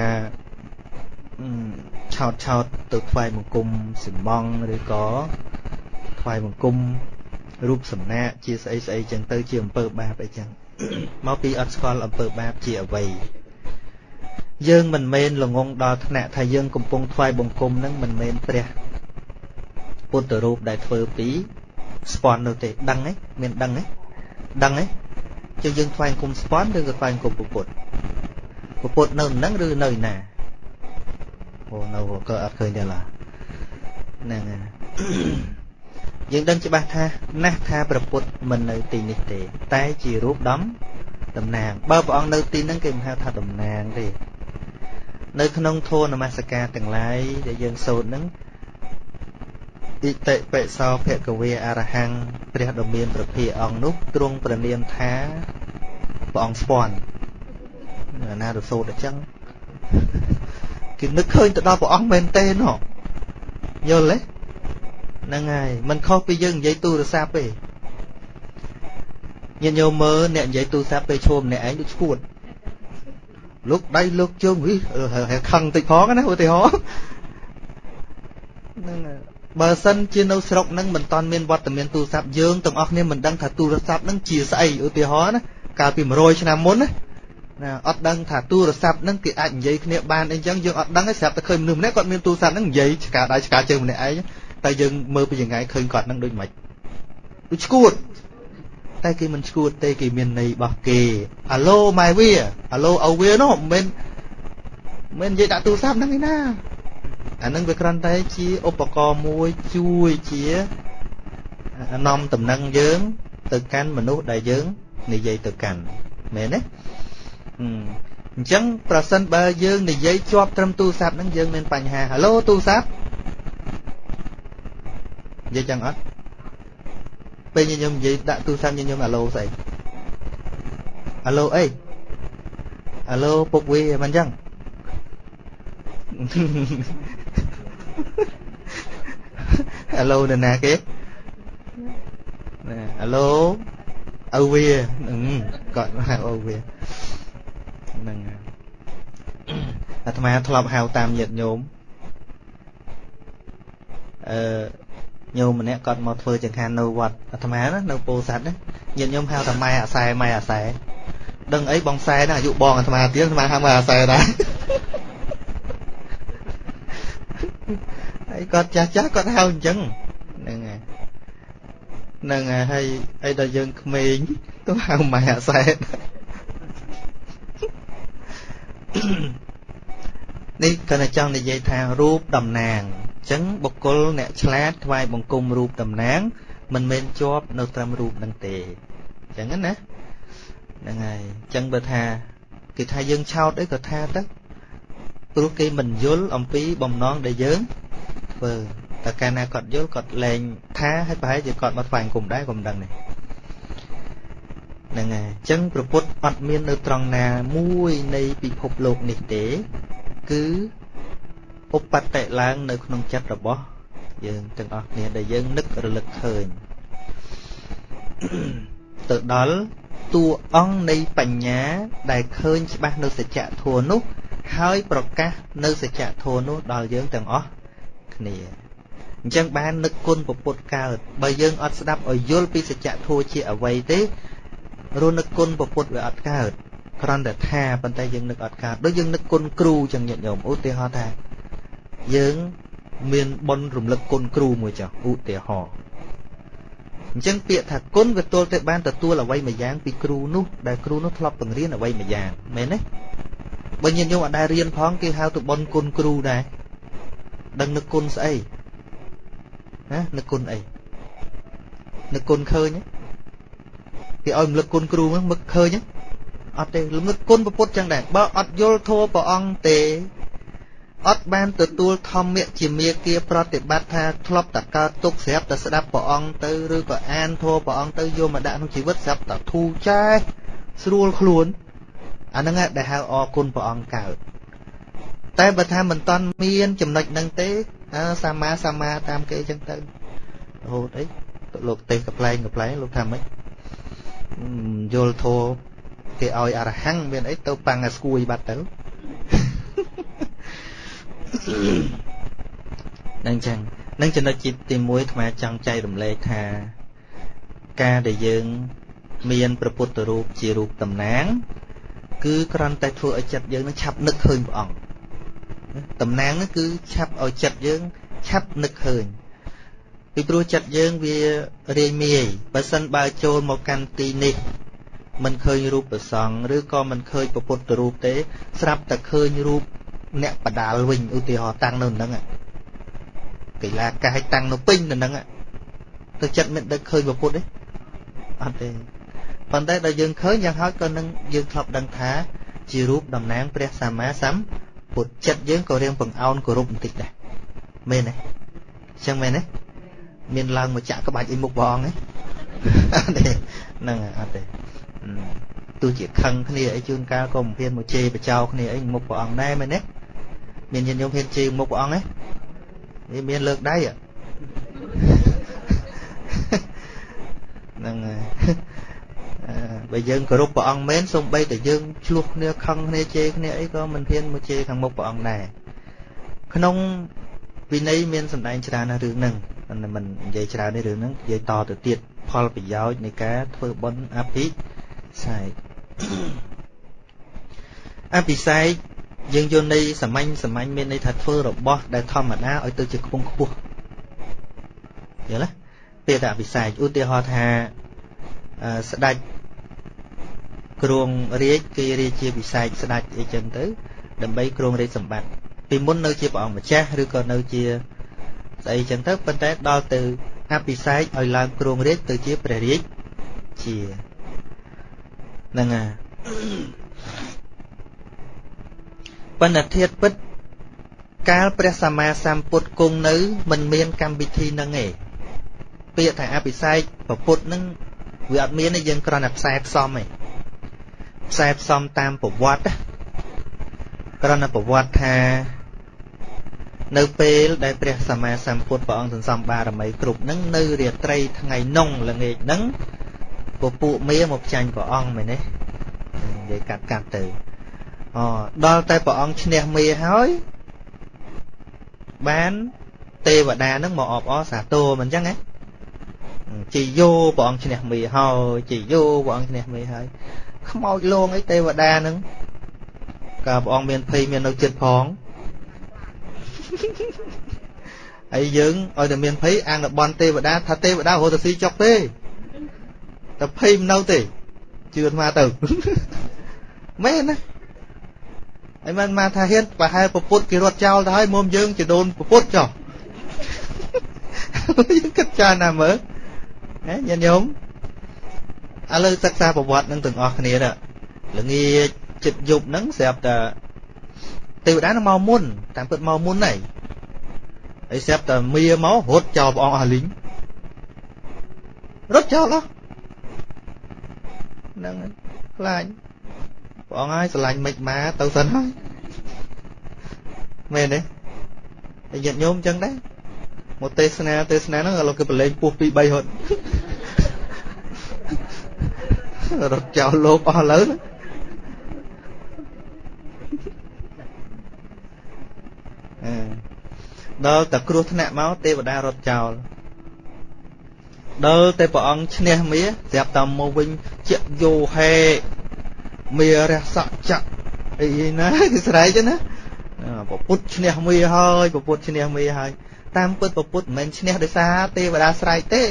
Speaker 2: ឆោតឆោតទៅថ្វាយបង្គំសិមងឬក៏ថ្វាយបង្គំរូបសំណាកជាស្អីស្អីចឹងទៅជាអំពើបាបអីចឹង មកពីអត់ស្គាល់អំពើបាបជាអ្វីយើងមិនមែនល្ងងដល់ថ្នាក់ថាយើងកំពុងថ្វាយបង្គំនឹងមិនមែនព្រះពុទ្ធរូបដែលធ្វើពីស្ពន់នោះទេដឹងទេមានដឹងទេដឹងទេជើយើងថ្វាយបង្គំស្ពន់ឬក៏ថ្វាយបង្គំពុទ្ធពុទ្ធនៅនឹងឬនៅណាអូនៅក៏អត់ឃើញទេឡាហ្នឹងហើយ យើងដឹងច្បាស់ថាណាស់ថាប្រពុតមិននៅទីនេះទេ តែជារូបដំតំណាងបើព្រះអង្គនៅទីហ្នឹងគេមិនហៅថាតំណាងទេនៅក្នុងធម៌នមស្ការទាំងឡាយដែលយើងសូត្រហ្នឹងអិតិបិសោភគវេអរហង្គព្រះដ៏មានប្រភាអង្គនោះទ្រង់ប្រនាមថាព្រះអង្គស្ពាន់ណារសូត្រអញ្ចឹងគេនឹកឃើញទៅដល់ព្រះអង្គមែនទេណោះយល់ទេ
Speaker 1: ហ្នឹងហើយมันខុសពីយើងនិយាយទូរស័ព្ទទេញាតិញោមមើលអ្នកនិយាយទូរស័ព្ទពេលឈោមអ្នកឯងដូចឈួតលោកដៃលោកជើងវិខឹងតិចផងណាឧទាហរណ៍ហ្នឹងបើសិនជានៅស្រុកហ្នឹងមិនតាន់មានវត្តមានទូរស័ព្ទយើងទាំងអស់គ្នាមិនដឹងថាទូរស័ព្ទហ្នឹងជាស្អីឧទាហរណ៍ណាកាលពី100ឆ្នាំមុនណាណាអត់ដឹងថាទូរស័ព្ទហ្នឹងគេអាចនិយាយគ្នាបានអីចឹងយើងអត់ដឹងទេស្រាប់តែឃើញមនុស្សម្នាក់គាត់មានទូរស័ព្ទហ្នឹងនិយាយឆ្កាដៃឆ្កាជើងម្នាក់ឯង តែយើងមើលពីយ៉ាងไงឃើញគាត់ហ្នឹងដូចមិនដូចឈួតតែគេមិនឈួតទេគេមានន័យរបស់គេអាឡូម៉ែវាអាឡូអូវានោះមិនមិននិយាយដាក់ទូរស័ព្ទហ្នឹងឯណាអានឹងវាគ្រាន់តែជាឧបករណ៍មួយជួយជានាំតំណែងយើង ទៅកាន់មនុស្សដែលយើងនិយាយទៅកាន់មែនទេអញ្ចឹងប្រសិនបើយើងនិយាយជាប់ត្រឹមទូរស័ព្ទហ្នឹងយើងមានបញ្ហាហៅឡូទូរស័ព្ទ និយាយចឹងអត់ពេលញញុំនិយាយដាក់ទូរស័ព្ទញញុំអាឡូស្អីអាឡូអីអាឡូពុកវាមិនចឹងអាឡូនរណាគេណាអាឡូឪវាគាត់ហៅឪវាហ្នឹងអាត្មាធ្លាប់ហៅតាមញាតិញោមអឺ ញោមម្នាក់គាត់មកធ្វើចង្ហាន់នៅវត្តអាត្មាណានៅពោធិ៍សាត់ណាញាតិញោមហៅថាម៉ែអាសែម៉ែអាសែដឹងអីបងសែណាអាយុបងអាត្មាទៀតអាត្មាហៅម៉ែអាសែដែរហើយគាត់ចាស់ចាស់គាត់ហៅអញ្ចឹងហ្នឹងហើយហ្នឹងហើយអីដល់យើងក្មេងទៅហៅម៉ែអាសែនេះគាត់តែចង់និយាយថារូបតំណាងអញ្ចឹងបុគ្គលអ្នកឆ្លាតថ្វាយបង្គំរូបតំណាង មិនមែនជាប់នៅត្រឹមរូបនឹងទេអញ្ចឹងណាហ្នឹងហើយអញ្ចឹងបើថាគេថាយើងឆោតអីក៏ថាទៅព្រោះគេមិនយល់អំពីបំណងដែលយើងធ្វើតែកាលណាគាត់យល់គាត់លែងថាហើយប្រហែលជាគាត់មកថ្វាយគុំដែរក៏មិនដឹងនេះហ្នឹងហើយអញ្ចឹងប្រពុតអត់មាននៅត្រង់ណាមួយនៃពិភពលោកនេះទេ គឺ ឧបតិឡើងនៅក្នុងចិត្តរបស់យើងទាំងអស់គ្នាដែលយើងនឹករលឹកឃើញទៅដល់តួអង្គនៃបញ្ញាដែលឃើញច្បាស់នៅសច្ចធម៌នោះហើយប្រកាសនៅសច្ចធម៌នោះដល់យើងទាំងអស់គ្នាអញ្ចឹងបាននឹកគុណពុទ្ធកើតបើយើងអត់ស្ដាប់ឲ្យយល់ពីសច្ចធម៌ជាអ្វីទេរនឹកគុណពុទ្ធវាអត់កើតគ្រាន់តែថាប៉ុន្តែយើងនឹកអត់កើតដូចយើងនឹកគុណគ្រូចឹងញាតិញោមឧទាហរណ៍ថា យើងមានបុណ្យរំលឹកគុណគ្រូមួយចុះឧទាហរណ៍អញ្ចឹងពាក្យថាគុណវាទល់តែបានទទួលអ្វីមួយយ៉ាងពីគ្រូនោះដែលគ្រូនោះធ្លាប់បង្រៀនអ្វីមួយយ៉ាងមែនទេបើញាតិញោមអត់ដែលរៀនផងគេហៅទៅបុណ្យគុណគ្រូដែរដឹងនឹកគុណស្អីណានឹកគុណអីនឹកគុណឃើញគេឲ្យរំលឹកគុណគ្រូហ្នឹងនឹកឃើញអត់ទេរំលឹកគុណពុទ្ធចឹងដែរបើអត់យល់ធម៌ព្រះអង្គទេ អត់បានទទួលធម្មៈជាមេគាប្រតិបត្តិថាធ្លាប់តែកើតទុកស្រាប់តែស្ដាប់ព្រះអង្គទៅឬក៏អានធម៌ព្រះអង្គទៅយកមកដាក់ក្នុងជីវិតស្រាប់តែធូរចែស្រួលខ្លួនអាហ្នឹងដែលហៅអរគុណព្រះអង្គកើតតែបើថាមិនតន់មានចំណុចហ្នឹងទេសម្មាសម្មាតាមគេចឹងទៅរហូតអីលោកទេសកប្លែងកប្លែងលោកថាម៉េចយល់ធោគេឲ្យអរហង្គមានអីទៅប៉ាំងឲ្យស្គួយបាត់ទៅ នឹងចឹងនឹងចំណុចទី1ថ្មចង់ចែករំលែកថា ការដែលយើង មានព្រះពុទ្ធរូបជារូបតំណាង គឺគ្រាន់តែធ្វើឲ្យចិត្តយើងនឹងឆាប់នឹកឃើញព្រះអង្គតំណាងនោះគឺឆាប់ឲ្យចិត្តយើងឆាប់នឹកឃើញពីព្រោះចិត្តយើងវារាយមាយបើសិនបើចូលមកកាន់ទីនេះមិនឃើញរូបប្រសង់ឬក៏មិនឃើញពុទ្ធរូបទេ ស្រាប់តែឃើញរូប អ្នកបដាលវិញឧទាហរណ៍តាំងនៅនឹងកីឡាកាយតាំងនៅពេញនៅនឹងទៅចិត្តមិនដឹកឃើញពុទ្ធទេអត់ទេប៉ុន្តែដល់យើងឃើញយ៉ាងហោចក៏នឹងយើងធ្លាប់ដឹងថា ជារូបតំណាងព្រះសម្មាសម្ពុទ្ធចិត្តយើងក៏រៀងបង្អោនគោរពបន្តិចដែរមែនទេអញ្ចឹងមែនទេមានឡើងមកចាក់ក្បាច់អីមុខព្រះអង្គទេអត់ទេហ្នឹងអត់ទេទោះជាខឹងគ្នាអីជួនកាលក៏មិនហ៊ានមកជេរបចោគ្នាអីមុខព្រះអង្គដែរមែនទេ មានញាតិញោមហ៊ានជេរមុខព្រះអង្គទេវាមានលើកដៃហ្នឹងហើយបើយើងគោរពព្រះអង្គមែនសូម្បីតែយើងឆ្លោះគ្នាខឹងគ្នាជេរគ្នាអីក៏មិនហ៊ានមកជេរខាងមុខព្រះអង្គដែរក្នុងវិន័យមានសម្ដែងច្រើនណាស់រឿងហ្នឹងមិននិយាយច្រើនទេរឿងហ្នឹងនិយាយតទៅទៀតផលប្រយោជន៍នៃការធ្វើបុណ្យអភិសេកអភិសេក យើងយល់ន័យសាមញ្ញសាមញ្ញមានន័យថាធ្វើរបស់ដែលធម្មតាឲ្យទៅជាខ្ពង់ខ្ពស់យល់ទេពាក្យថាអភិសេកឧទាហរណ៍ថាស្ដេចគ្រងរាជគេរាជាពិសេសស្ដេចអីចឹងទៅ ដើម្បីគ្រងរាជសម្បត្តិពីមុននៅជាព្រះអង្គម្ចាស់ឬក៏នៅជាស្អីចឹងទៅប៉ុន្តែដល់ទៅអភិសេកឲ្យឡើងគ្រងរាជទៅជាព្រះរាជជាហ្នឹងហើយ បណ្ឌធិតពិត កាលព្រះសម្មាសម្ពុទ្ធគង់នៅ មិនមានកម្មវិធីនឹងទេពាក្យថាអភិសេកប្រពុតនឹងវាអត់មានទេយើងគ្រាន់តែផ្សែផ្សំទេផ្សែផ្សំតាមប្រវត្តិគ្រាន់តែប្រវត្តិថានៅពេលដែលព្រះសម្មាសម្ពុទ្ធព្រះអង្គសន្សំបារមីគ្រប់នឹងនៅរាត្រីថ្ងៃនងល្ងាចនឹងពពួកមាមកចាញ់ព្រះអង្គមែនទេនិយាយកាត់កាត់ទៅ អដល់តែព្រះអង្គឈ្នះមាហើយបានទេវតានឹងមកអបអរសាទរមិនអញ្ចឹងហ៎ជាយោព្រះអង្គឈ្នះមេហើយជាយោព្រះអង្គឈ្នះមេហើយខ្មោចលងអីទេវតានឹងកាលព្រះអង្គមានភ័យមាននៅចិត្តផងហើយយើងឲ្យតែមានភ័យអាងបនទេវតាថាទេវតារត់ទៅស៊ីចុកទេតែភ័យមិននៅទេជឿអាត្មាទៅមែនណា ហើយមិនមកថាហ៊ានប្រហែលពពុតគេរត់ចោលទៅហើយមុំយើងជាដូនពពុតចុះយើងគិតចាណាមើលណាញាតិញោមឥឡូវសិក្សាប្រវត្តិនឹងទាំងអស់គ្នាទៅល្ងាចចិត្តយប់ហ្នឹងស្រាប់តែទេវតានឹងមកមុនតាមពិតមកមុនហើយហើយស្រាប់តែមៀមករត់ចោលព្រះអង្គអស់លីងរត់ចោលអស់ហ្នឹងខ្លាច ព្រះអង្គហើយស្រឡាញ់មិនមកទៅសិនហើយមែនទេហើយញាតិញោមអញ្ចឹងដែរមកទេសនាទេសនាហ្នឹងឥឡូវគេប្រឡែងពោះ2 3ហត់រត់ចោលលោកអស់លើដល់តែគ្រោះថ្នាក់មកទេវតារត់ចោលដល់តែព្រះអង្គឈ្នះមាស្រាប់តែមកវិញជាយោហេ មារះសក់ចៈអីណាគេស្រែកណាពពុទ្ធឈ្នះមាហើយពពុទ្ធឈ្នះមាហើយតាមពិតពពុទ្ធមិនមែនឈ្នះដោយសារទេវតាស្រែកទេ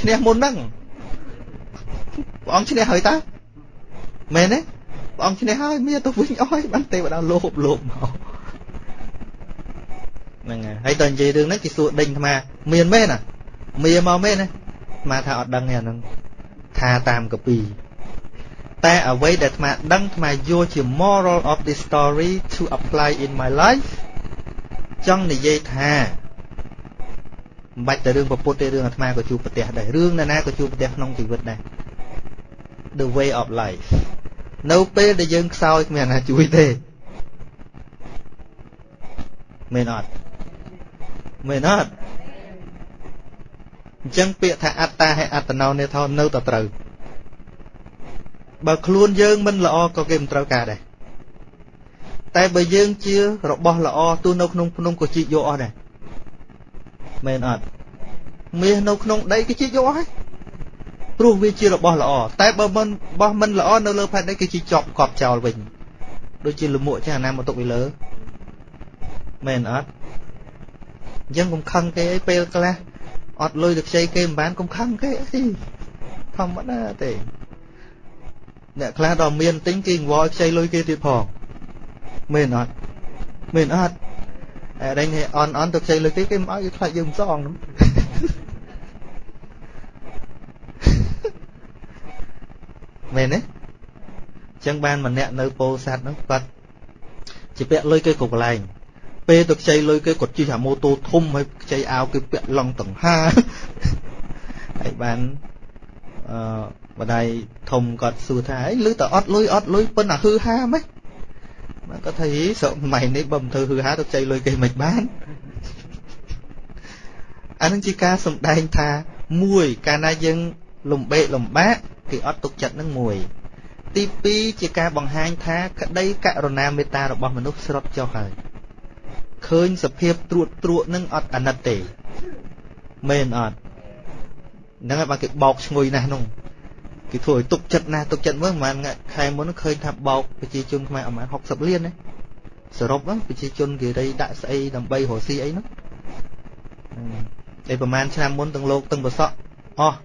Speaker 1: ឈ្នះមុនហ្នឹងព្រះអង្គឈ្នះហើយតើមែនទេព្រះអង្គឈ្នះហើយមានទៅវិញអស់បានទេវតាលោបលោបមកហ្នឹងហើយហើយតើនិយាយរឿងនេះគេសួរដេញអាមានមែនណាមានមកមែនណាអាថាអត់ដឹងទេអាហ្នឹងថាតាមកពី តែអ្វីដែលអាដឹងអាយកជា moral of this story to apply in my life ចង់និយាយថាមិនបាច់តែរឿងប្រពុតទេរឿងអាត្មាក៏ជួបប្រទះដែររឿងណាណាក៏ជួបប្រទះក្នុងជីវិតដែរ the way of life នៅពេលដែលយើងខ្សោយគ្មានណាជួយទេមែនអត់មែនអត់អញ្ចឹងពាក្យថាអត្តាហើយអត្តនោនេថោនៅតែត្រូវ បើខ្លួនយើងមិនល្អក៏គេមិនត្រូវការដែរតែបើយើងជារបស់ល្អទោះនៅក្នុងភ្នំក៏ជីកយកអស់ដែរមែនអត់មាសនៅក្នុងដីគេជីកយកអស់ហើយព្រោះវាជារបស់ល្អតែបើមិនបោះមិនល្អនៅលើផែនដីគេជីជាប់កប់ចោលវិញដូចជាលមួកចាស់ណាមកទុកពីលើមែនអត់អញ្ចឹងកុំខឹងគេអីពេលខ្លះអត់លុយទៅខ្ចីគេមិនបានកុំខឹងគេអីធម្មតាទេ អ្នកខ្លះដល់មានទិញគេងវល់ខ្ចីលុយគេទៀតផងមែនអត់មែនអត់អរេញអន់អន់ទៅខ្ចីលុយគេគេមិនឲ្យគេខ្លាចយើងមិនសងហ្នឹងមែនទេចឹងបានម្នាក់នៅពោធិ៍សាត់ហ្នឹងគាត់ជាពាក់លុយគេគ្រប់កន្លែងពេលទៅខ្ចីលុយគេគាត់ជិះអាម៉ូតូធំហើយខ្ចីអាវគេពាក់ឡង់តង្ហាហើយបានអឺ បដៃធំគាត់សួរថាអីឮតែអត់លុយអត់លុយប៉ុន្តែហឺហាម៉េចបាទគាត់ថាហីស្រុកសម័យនេះបើមិនធ្វើហឺហាទៅខ្ចីលុយគេមិនបានអានឹងជាការសំដែងថាមួយកាលណាយើងលំបេកលំបាកគេអត់ទុកចិត្តនឹងមួយ ទី2ជាការបង្ហាញថាក្តីករុណាមេត្តារបស់មនុស្សស្រុតចុះហើយឃើញសភាពត្រួតត្រួតនឹងអត់អាណិតទេមែនអត់ហ្នឹងហើយបើគេបោកឈ្ងុយណាស់នោះ គេធ្វើឲ្យទុកចិត្តណាស់ទុកចិត្តមើលប្រហែលខែមុនឃើញថាបោកប្រជាជនខ្មែរប្រហែល60លានណាសរុបប្រជាជនគេរីដាក់ស្អីដើម្បីរកស៊ីអីនោះឯប្រហែលឆ្នាំមុនទាំងលោកទាំងប្រសក់អស់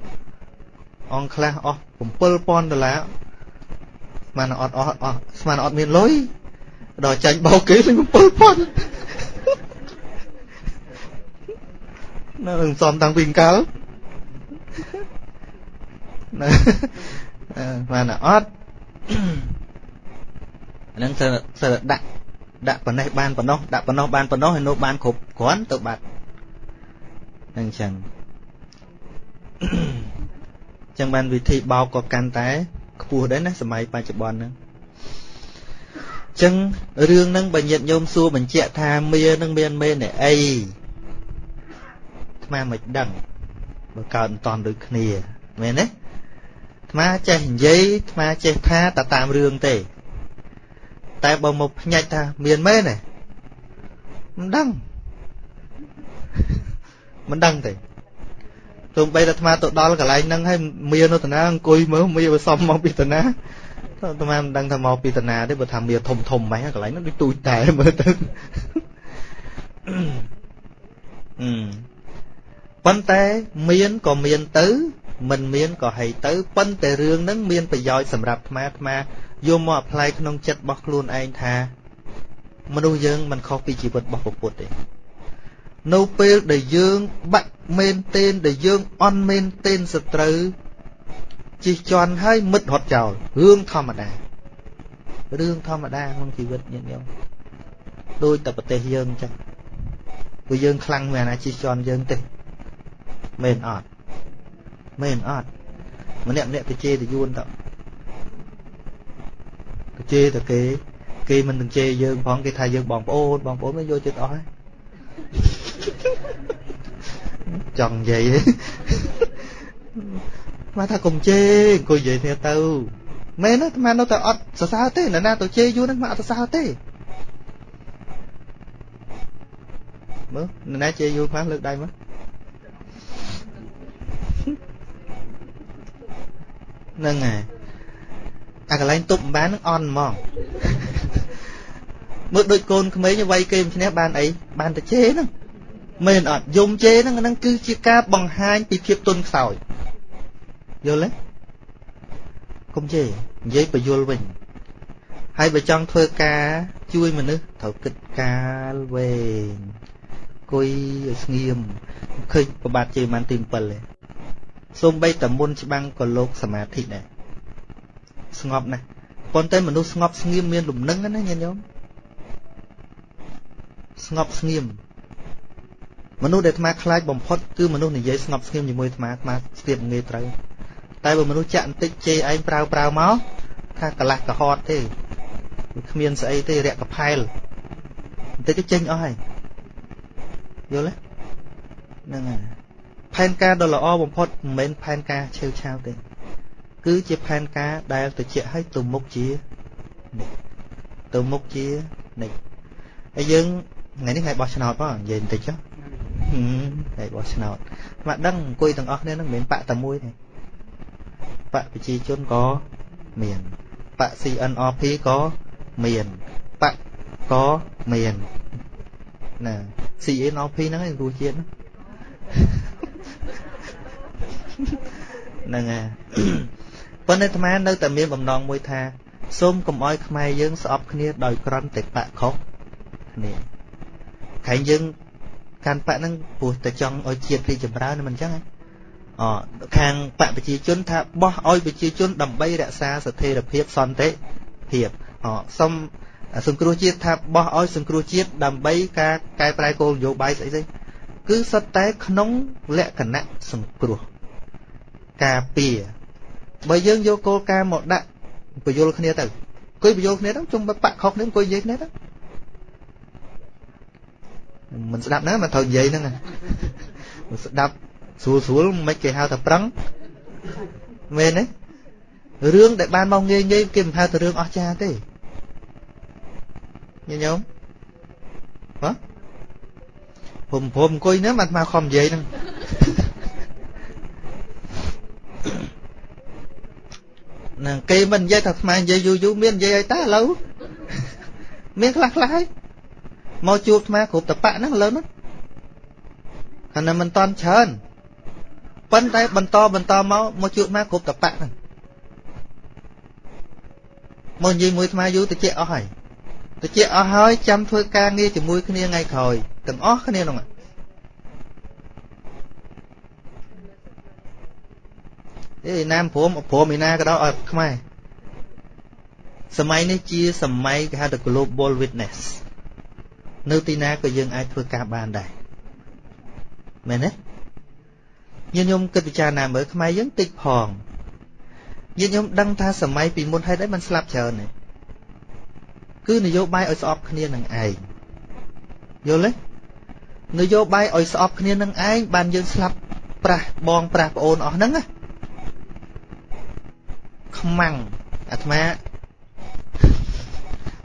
Speaker 1: អង្គខ្លះអស់7000ដុល្លារស្មានអត់អស់អស់ស្មានអត់មានលុយដល់ចាញ់បោកគេវិញ7000នៅនឹងសំតាំងពីកាលណា បានអត់ហ្នឹងសើសើដាក់ដាក់ប៉ុណ្ណេះបានប៉ុណ្ណោះដាក់ប៉ុណ្ណោះបានប៉ុណ្ណោះហើយនោះបានគ្រប់គ្រាន់ទៅបាត់ហ្នឹងចឹងចឹងបានវិធីបោកក៏កាន់តែខ្ពស់ដែរណាសម័យបច្ចុប្បន្នហ្នឹងចឹងរឿងហ្នឹងបើញាតញោមសួរបញ្ជាក់ថាមានឹងមានមេនអីថ្មមិនដឹងបើកើតមិនតន់ដូចគ្នាមែនទេថ្មចេះនិយាយថ្មចេះថាតែតាមរឿងទេ តែបើមកភ្ញាច់ថាមានមែនទេមិនដឹងមិនដឹងទេទោះបីតែអាត្មាទៅដល់កន្លែងហ្នឹងហើយមាននៅតាណាអង្គុយមើលមានវាសំមកពីតាណាអាត្មាមិនដឹងថាមកពីតាណាទេបើថាមានធំធំម៉េចកន្លែងហ្នឹងដូចទូចតែមើលទៅអឺប៉ុន្តែមានក៏មានទៅ មិនមានក៏ហីទៅប៉ុន្តែរឿងហ្នឹងមានប្រយោជន៍សម្រាប់អាត្មាអាត្មាយកមកអប្លែកក្នុងចិត្តរបស់ខ្លួនឯងថា មនុស្សយើងមិនខុសពីជីវិតរបស់ពុទ្ធទេនៅពេលដែលយើងបាក់មែនទែនដែលយើងអន់មែនទែនសត្រូវជិះជាន់ហើយមិត្តរត់ចោលរឿងធម្មតារឿងធម្មតាក្នុងជីវិតញាតិញោមដូចតែប្រទេសយើងអញ្ចឹងព្រោះយើងខ្លាំងមែនណាជិះជាន់យើងទេមែនអត់ មែនអត់ម្នាក់ម្នាក់ទៅជេរទៅយួនទៅទៅជេរទៅគេ គេមិននឹងជេរយើងផងគេថាយើងបងប្អូនបងប្អូនមិនយកចិត្តអស់ហើយចង់និយាយមកថាកុំជេរអង្គុយនិយាយគ្នាទៅមែនទេអាត្មានៅតែអត់សរសើរទេនរណាទៅជេរយូរហ្នឹងមកអត់សរសើរទេមើលនរណាជេរយូរខ្លះលើកដៃមក ហ្នឹងហើយអាកន្លែងទប់មិនបាននឹងអន់ហ្មងមើលដូចកូនក្មេងវាយគេមិនឈ្នះបានអីបានតែជេរហ្នឹងមែនអត់យំជេរហ្នឹងហ្នឹងគឺជាការបង្ហាញពីភាពទន់ខ្សោយយល់ទេកុំជេរនិយាយបញ្យល់វិញហើយបើចង់ធ្វើការជួយមនុស្សត្រូវគិតកាលវែងគុយឲ្យស្ងៀមឃើញប្របាទជេរបានទី7ទេ សូម្បីតែមុនច្បាំងក៏លោកសមាធិដែរស្ងប់ណាស់ប៉ុន្តែមនុស្សស្ងប់ស្ងៀមមានលំនឹងណាញាតិញោមស្ងប់ស្ងៀមមនុស្សដែលអាត្មាខ្លាចបំផុតគឺមនុស្សនិយាយស្ងប់ស្ងៀមជាមួយអាត្មាអាត្មាស្ទាបងាយត្រូវតែបើមនុស្សចាក់បន្តិចជេរឯងប្រើប្រើមកថាកលាស់កហត់ទេគ្មានស្អីទេរាក់កផែលបន្តិចទៅចេញអស់ហើយយល់ទេហ្នឹងហើយ ផែនការដ៏ល្អបំផុតមិនមែនផែនការឆេវឆាវទេគឺជាផែនការដែលទៅជាឲ្យទៅមុខជានេះទៅមុខជានេះហើយយើងថ្ងៃនេះថ្ងៃបោះឆ្នោតផងនិយាយបន្តិចចុះថ្ងៃបោះឆ្នោតមកដឹងអង្គុយទាំងអស់គ្នានឹងមិនមែនបាក់តែមួយទេបកប្រជាជនក៏មានបក CNRP ក៏មានបកក៏មានណា CNRP ហ្នឹងឯងរសជាតិ ហ្នឹងហើយប៉ុន្តែអាត្មានៅតែមានបំណងមួយថាសូមកុំអោយខ្មែរយើងស្អប់គ្នាដោយក្រន់តែបកខុសគ្នាខែងយើងកាន់បកហ្នឹងព្រោះតែចង់ឲ្យជាតិរីចម្រើនមិនអញ្ចឹងហ៎អខាងបកប្រជាជនថាបោះឲ្យប្រជាជនដើម្បីរក្សាស្ថិរភាពសន្តិភាពអសុំសង្គ្រោះជាតិថាបោះឲ្យសង្គ្រោះជាតិដើម្បីការកែប្រែគោលនយោបាយស្អីស្អីគឺសុទ្ធតែក្នុងលក្ខណៈសង្គ្រោះ ការពារបើយើងយកគោលការណ៍មកដាក់បញ្យលគ្នាទៅអង្គុយបញ្យលគ្នាទៅជុំបាក់ខុសគ្នាអង្គុយនិយាយគ្នាទៅមិនស្ដាប់ណាមិនត្រូវនិយាយហ្នឹងស្ដាប់ស្រួលស្រួលមិនគេហៅថាប្រឹងមែនទេរឿងដែលបានមកងាយងាយគេមិនហៅទៅរឿងអស្ចារ្យទេញញោមហ៎ព្រមព្រមអង្គុយហ្នឹងអាត្មាខំនិយាយហ្នឹង នឹងគេមិននិយាយថាអាត្មានិយាយយូរយូរមាននិយាយឲ្យតើឥឡូវមានខ្លះខ្លះហើយមកជួបអាត្មាគ្រប់តបៈហ្នឹងឥឡូវហ្នឹងអានឹងមិនតន់ច្រើនប៉ុន្តែបន្តបន្តមកមកជួបអាត្មាគ្រប់តបៈហ្នឹងមកនិយាយមួយអាត្មាយូរតិចអស់ហើយតិចអស់ហើយចាំធ្វើការងារជាមួយគ្នាថ្ងៃក្រោយទាំងអស់គ្នាហ្នឹង អេណាមព្រមព្រមឯណាក៏ដោយអត់ខ្មែរសម័យនេះជាសម័យគេហៅថា global witness នៅទីណាក៏យើងអាចធ្វើការបានដែរមែនទេញាតិញោមគិតពិចារណាមើលខ្មែរយើងតិចផងញាតិញោមដឹងថាសម័យពីមុនហេតុអីมันស្លាប់ច្រើនទេគឺនយោបាយឲ្យស្អប់គ្នានឹងឯងយល់ទេនយោបាយឲ្យស្អប់គ្នានឹងឯងបានយើងស្លាប់ប្រាស់បងប្រាស់ប្អូនអស់ហ្នឹងណា ខ្មាំងអាត្មា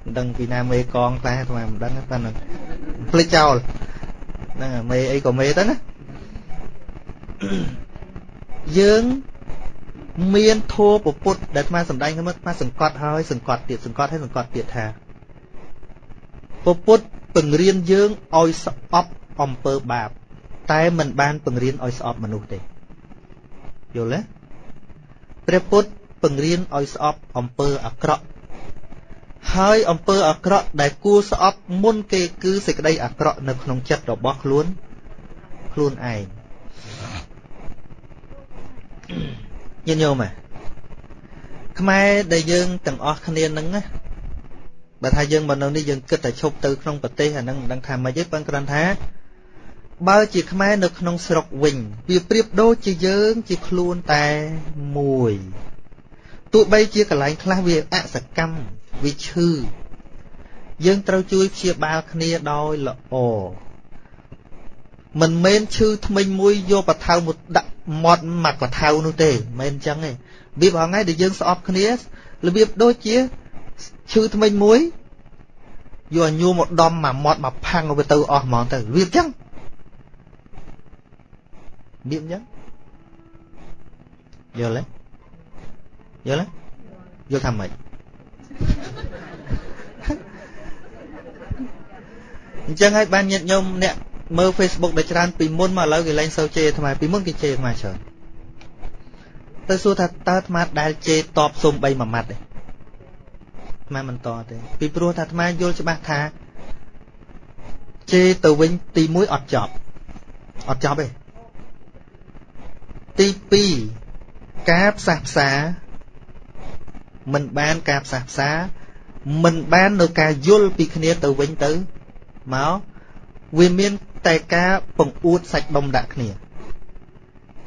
Speaker 1: មិនដឹងពីណាមេកងតែអាត្មាមិនដឹងតែនឹងភ្លេចចោលហ្នឹងមេអីក៏មេទៅណាយើងមានធัวពពុទ្ធដែលអាត្មាសម្ដែងខ្ញុំអាត្មាសង្កត់ហើយសង្កត់ទៀតសង្កត់ហើយសង្កត់ទៀតថាពពុទ្ធពង្រៀនយើងឲ្យស្អប់អំពើបាប តែមិនបានពង្រៀនឲ្យស្អប់មនុស្សទេយល់ទេព្រះពុទ្ធ ពង្រៀនឲ្យស្អប់អំពើអាក្រក់ហើយអំពើអាក្រក់ដែលគួរស្អប់មុនគេគឺសេចក្តីអាក្រក់នៅក្នុងចិត្តរបស់ខ្លួនខ្លួនឯងញញោមខ្មែរដែលយើងទាំងអស់គ្នានឹងណាបើថាយើងមកនៅនេះយើងគិតតែឈប់ទៅក្នុងប្រទេសអានឹងមិនដឹងថាម៉េចទេប៉ុន្តែគ្រាន់ថា បើជាខ្មែរនៅក្នុងស្រុកវិញវាប្រៀបដូចជាយើងជាខ្លួនតែមួយ ទោះបីជាកន្លែងខ្លះវាអសកម្មវាឈឺយើងត្រូវជួយព្យាបាលគ្នាដោយល្អមិនមែនឈឺថ្មិញមួយយកបថៅមកដាក់មាត់មកបថៅនោះទេមិនមែនអញ្ចឹងទេវាបងថ្ងៃដែលយើងស្អប់គ្នារបៀបដូចជាឈឺថ្មិញមួយយកញួរមកដំមកមាត់មកផាំងវាទៅអស់ហ្មងទៅវាអញ្ចឹងវាអញ្ចឹងយល់ទេ យល់ទេយល់ថាម៉េចអញ្ចឹងហើយបានញាតញោមអ្នកមើល Facebook ដែលច្រើនពីមុនមកឥឡូវគេលែងសូវជេរអាត្មាពីមុនគេជេរអាត្មាច្រើនទៅសួរថាតើអាត្មាដែលជេរតបសុំ3មួយម៉ាត់ទេអាត្មាមិនតទេពីព្រោះថាអាត្មាយល់ច្បាស់ថាជេរទៅវិញទី1អត់ចប់អត់ចប់ទេទី2ការផ្សះផ្សា មិនបានការផ្សះផ្សាមិនបាននៅការយល់ពីគ្នាទៅវិញទៅមកវាមានតែការបង្អួតសាច់ដុំដាក់គ្នា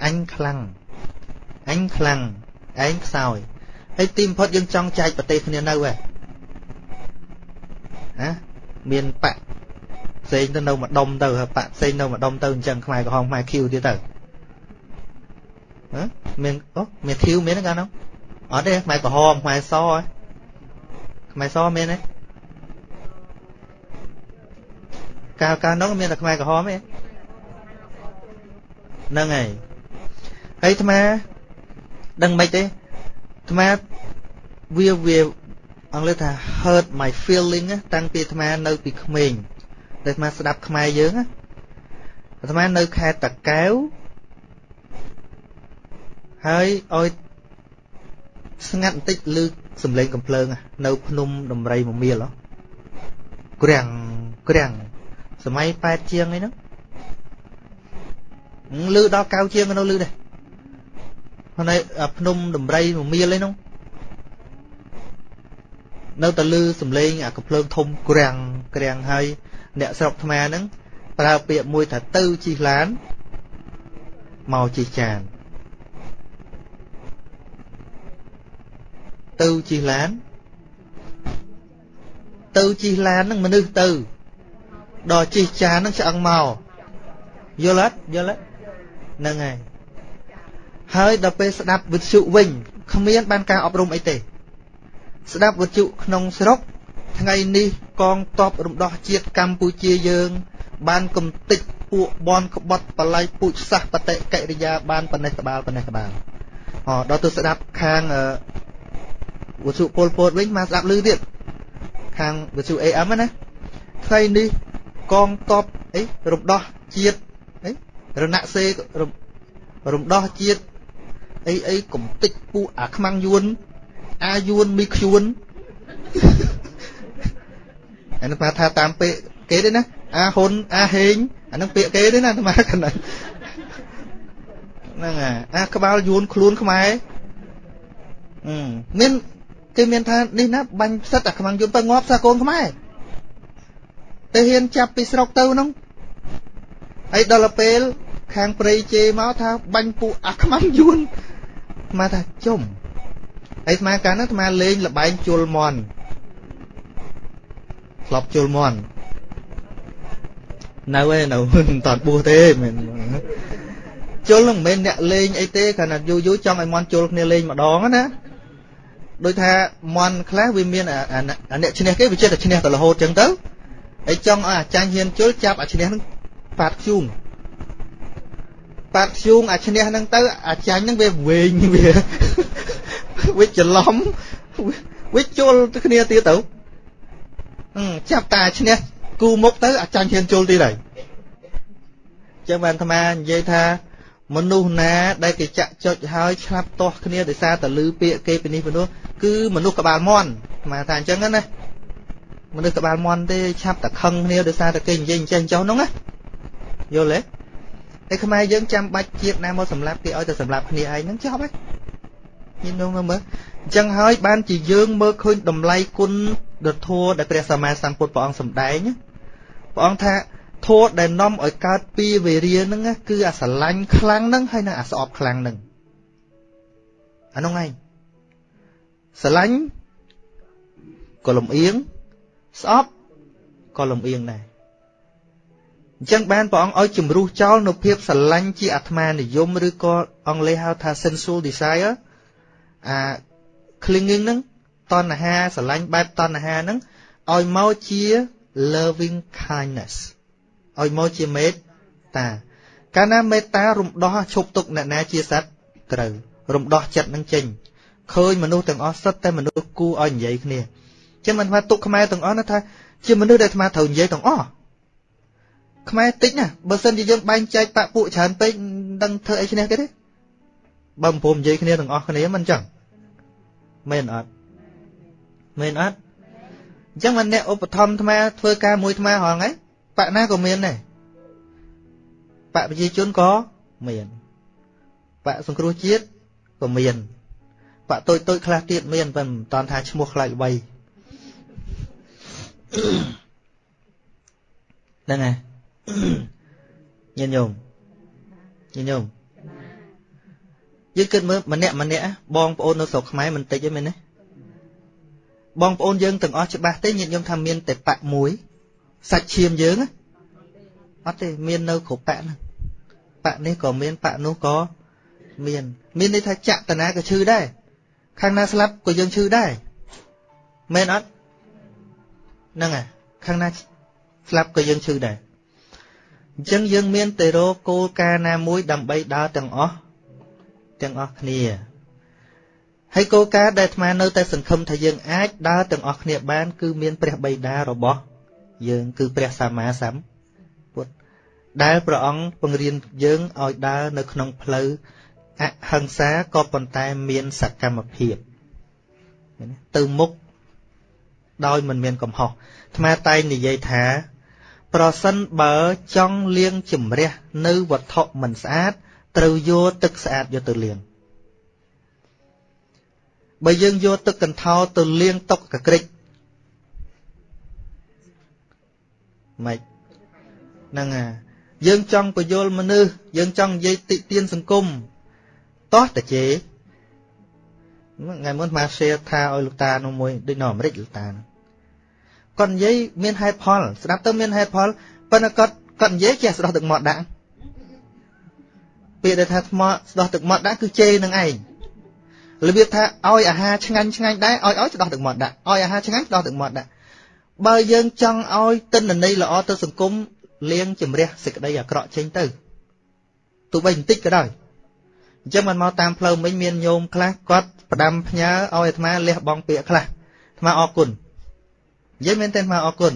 Speaker 1: អញខ្លាំងអញខ្លាំងឯងខ្សោយហើយទីបំផុតយើងចង់ចែកប្រទេសគ្នានៅហ៎ហ៎មានបកផ្សេងទៅនៅម្ដុំទៅបកផ្សេងនៅម្ដុំទៅអញ្ចឹងខ្មែរក្រហមខ្មែរឃីវទៀតទៅហ៎មានអូមានឃីវមានកាលនោះ អត់ទេខ្មែរក្រហមខ្មែរសខ្មែរសមានទេកាលកាលនោះមានតែខ្មែរក្រហមទេហ្នឹងហើយហើយអាត្មាដឹងមិនទេអាត្មាវាវាអង់គ្លេសថា hurt my feeling តាំងពីអាត្មានៅពីក្មេងដែលអាត្មាស្ដាប់ខ្មែរយើងអាត្មានៅខេត្តតាកែវហើយឲ្យ ស្ងាត់បន្តិចលើសំឡេងកំភ្លើងនៅភ្នំដំរីមមៀលក្រាំងក្រាំងសម័យ8ជាងអីហ្នឹងលឺដល់កៅជាងនៅលឺដែរហើយភ្នំដំរីមមៀលអីហ្នឹងនៅតែលឺសំឡេងអាកំភ្លើងធំក្រាំងក្រាំងហើយអ្នកស្រុកថ្មហ្នឹងប្រើពាក្យមួយថាទៅជិះឡានមកជិះចាន ទៅជិះឡានទៅជិះឡានហ្នឹងមនុស្សទៅដល់ជិះចានហ្នឹងឆ្អឹងមកយល់អត់យល់អត់ហ្នឹងហើយហើយដល់ពេលស្ដាប់វិទ្យុវិញគ្មានបានការអប់រំអីទេ ស្ដាប់វិទ្យុក្នុងស្រុក ថ្ងៃនេះកងទ័ពរំដោះជាតិកម្ពុជាយើង បានកំទេចពួកបនក្បត់បល័យពូជសាសបតិកិរិយាបានប៉ណេះក្បាលប៉ណេះក្បាលអដល់ទៅស្ដាប់ខាង វិទ្យុពលពតវិញមកស្ដាប់លឺទៀតខាងវិទ្យុ AM ណាថ្ងៃនេះកងទ័ពអីរំដោះជាតិអីរណសេរំដោះជាតិអីអីកំតិចពួកអាខ្មាំងយួនអាយួនមីខ្យួនអានោះថាតាមពាក្យគេទេណាអាហ៊ុនអាហេងអានឹងពាក្យគេទេណាអាត្មាកណ្ដឹងហ្នឹងអាក្បាលយួនខ្លួនខ្មែរមាន គេមានថានេះណាបាញ់ផ្សិតអាខ្មាំងយួនទៅងាប់សាកូនខ្មែរទៅហ៊ានចាប់ពីស្រុកទៅហ្នឹងហើយដល់ពេលខាងព្រៃជេមកថាបាញ់ពួកអាខ្មាំងយួនមកថាជុំហើយស្មាកាលហ្នឹងស្មាលេងលបែងជុលមន់ធ្លាប់ជុលមន់នៅឯនៅមិនតាន់បួសទេមែនជុលនឹងមិនមែនអ្នកលេងអីទេគ្រាន់តែយូរយូរចង់ឲ្យមន់ជុលគ្នាលេងម្ដងណា ដូចថាមន់ខ្លះវាមានអាអ្នកឈ្នះគេវាចេះតែឈ្នះទៅរហូតចឹងទៅហើយចង់ឲ្យអាចារ្យហ៊ានជុលចាប់អាឈ្នះនឹងប៉ាត់ខ្ជូងប៉ាត់ខ្ជូងអាឈ្នះហ្នឹងទៅអាចាញ់ហ្នឹងវាវែងវាវាច្រឡំវាជុលគ្នាទៀតទៅចាប់តាឈ្នះគូមុខទៅអាចាញ់ហ៊ានជុលទៀតហើយចឹងបានអាត្មានិយាយថា មនុស្សណាដែលគេចាក់ចុចហើយឆ្លាប់ទាស់គ្នាដោយសារតែលឺពាក្យគេពីនេះពីនោះគឺមនុស្សក្បាលមន់អាត្មាថាអញ្ចឹងណាមនុស្សក្បាលមន់ទេឆាប់តែខឹងគ្នាដោយសារតែគេនិយាយអញ្ចឹងចុះហ្នឹងណាយល់ទេតែខ្មែរយើងចាំបាច់ជាតិណាមកសម្លាប់គេឲ្យតែសម្លាប់គ្នាឯងហ្នឹងចប់ហើយញញងមើលអញ្ចឹងហើយបានជាយើងមើលឃើញតម្លៃគុណដធัวដែលព្រះសម្មាសម្ពុទ្ធព្រះអង្គសម្ដែងព្រះអង្គថា ធัวដែលនាំឲ្យកើតពីវេរាហ្នឹងគឺអាស្រឡាញ់ខ្លាំងហ្នឹងហើយនឹងអាស្អប់ខ្លាំងហ្នឹងអានោះឯងស្រឡាញ់ក៏លំអៀងស្អប់ក៏លំអៀងដែរអញ្ចឹងបានព្រះអង្គឲ្យជំរុះចោលនៅភាពស្រឡាញ់ជាអាត្មានិយមឬក៏អង់គ្លេសហៅថា sensual desire អា clinging ហ្នឹងតណ្ហាស្រឡាញ់បែបតណ្ហាហ្នឹងឲ្យមកជា loving kindness ឲ្យមកជាមេត្តា កាលណាមេត្តារំដោះឈប់ទុកអ្នកណាជាសត្វត្រូវរំដោះចិត្តនឹងចេញឃើញមនុស្សទាំងអស់សិតតែមនុស្សគូឲ្យនិយាយគ្នាចឹងមិនថាទុកខ្មែរទាំងអស់ណាថាជាមនុស្សដែលអាត្មាត្រូវនិយាយទាំងអស់ខ្មែរតិចណាបើសិនជាយើងបែងចែកបាក់ពួកច្រើនពេកមិនដឹងធ្វើអីឈ្នះគេទេបើមិនព្រមនិយាយគ្នាទាំងអស់គ្នាមិនចឹងមែនអត់មែនអត់អញ្ចឹងមិនអ្នកឧបត្ថម្ភអាត្មាធ្វើការមួយអាត្មាហងៃ បកណាក៏មានដែរបកប្រជាជនក៏មានបកសង្គ្រោះជាតិក៏មានបកតូចតូចខ្លះទៀតមានប៉ុន្តែមិនតាន់ថាឈ្មោះខ្លាចអ្វីហ្នឹងហើយញាតិញោមញាតិញោមយើងគិតមើលម្នាក់ម្នាក់បងប្អូននៅស្រុកខ្មែរមិនតិចទេមែនទេបងប្អូនយើងទាំងអស់ច្បាស់ទេញាតិញោមថាមានតែបាក់មួយ សាច់ឈាមយើងអត់ទេមាននៅគ្រប់បាក់ហ្នឹងបាក់នេះក៏មានបាក់នោះក៏មាន មានន័យថាចតនាក៏ឈឺដែរខាងណាស្លាប់ក៏យើងឈឺដែរមែនអត់ហ្នឹងហើយខាងណាស្លាប់ក៏យើងឈឺដែរអញ្ចឹងយើងមានតែរកគោលការណ៍ណាមួយដើម្បីដើរទាំងអស់ទាំងអស់គ្នាហើយគោលការណ៍ដែលអាត្មានៅតែសង្ឃឹមថាយើងអាចដើរទាំងអស់គ្នាបាន គឺមានព្រះបិតារបស់ យើង គឺព្រះសម្មាសម្ពុទ្ធដែលព្រះអង្គពង្រៀនយើងឲ្យដើរនៅក្នុងផ្លូវអហិង្សាក៏ប៉ុន្តែមានសកម្មភាពទៅមុខដោយមិនមានកំហុសអាត្មាតែងនិយាយថា ប្រសិនបើចង់លាងជំរះនៅវត្ថុមិនស្អាត ត្រូវយកទឹកស្អាតយកទៅលាងបើយើងយកទឹកកន្ធោទៅលាងតុកកក្រិច ម៉េចហ្នឹងអាយើងចង់បញ្យលមនុស្សយើងចង់និយាយតិទៀនសង្គមតោះតាជេថ្ងៃមុនមក share ថាឲ្យលោកតានោះមួយដូចនៅអាមេរិកលោកតានោះគាត់និយាយមានហេតុផល ស្ដាប់ទៅមានហេតុផលប៉ុន្តែគាត់គាត់និយាយចេះស្ដោះទឹកមាត់ដាក់ពាក្យដែលថាថ្មស្ដោះទឹកមាត់ដាក់គឺជេរនឹងឯងរបៀបថាឲ្យអាហារឆ្ងាញ់ឆ្ងាញ់ដែរឲ្យឲ្យស្ដោះទឹកមាត់ដាក់ឲ្យអាហារឆ្ងាញ់ស្ដោះទឹកមាត់ដាក់ បើយើងចង់ឲ្យទិន្នន័យល្អទៅសង្គមលៀងជំរះសេចក្តីអាក្រក់ចេញទៅទោះបីបន្តិចក៏ដោយអញ្ចឹងមិនមកតាមផ្លូវមិញមានញោមខ្លះគាត់ផ្ដាំផ្ញើឲ្យអាត្មាលះបងពាក្យខ្លះអាត្មាអរគុណនិយាយមែនទេអាត្មាអរគុណ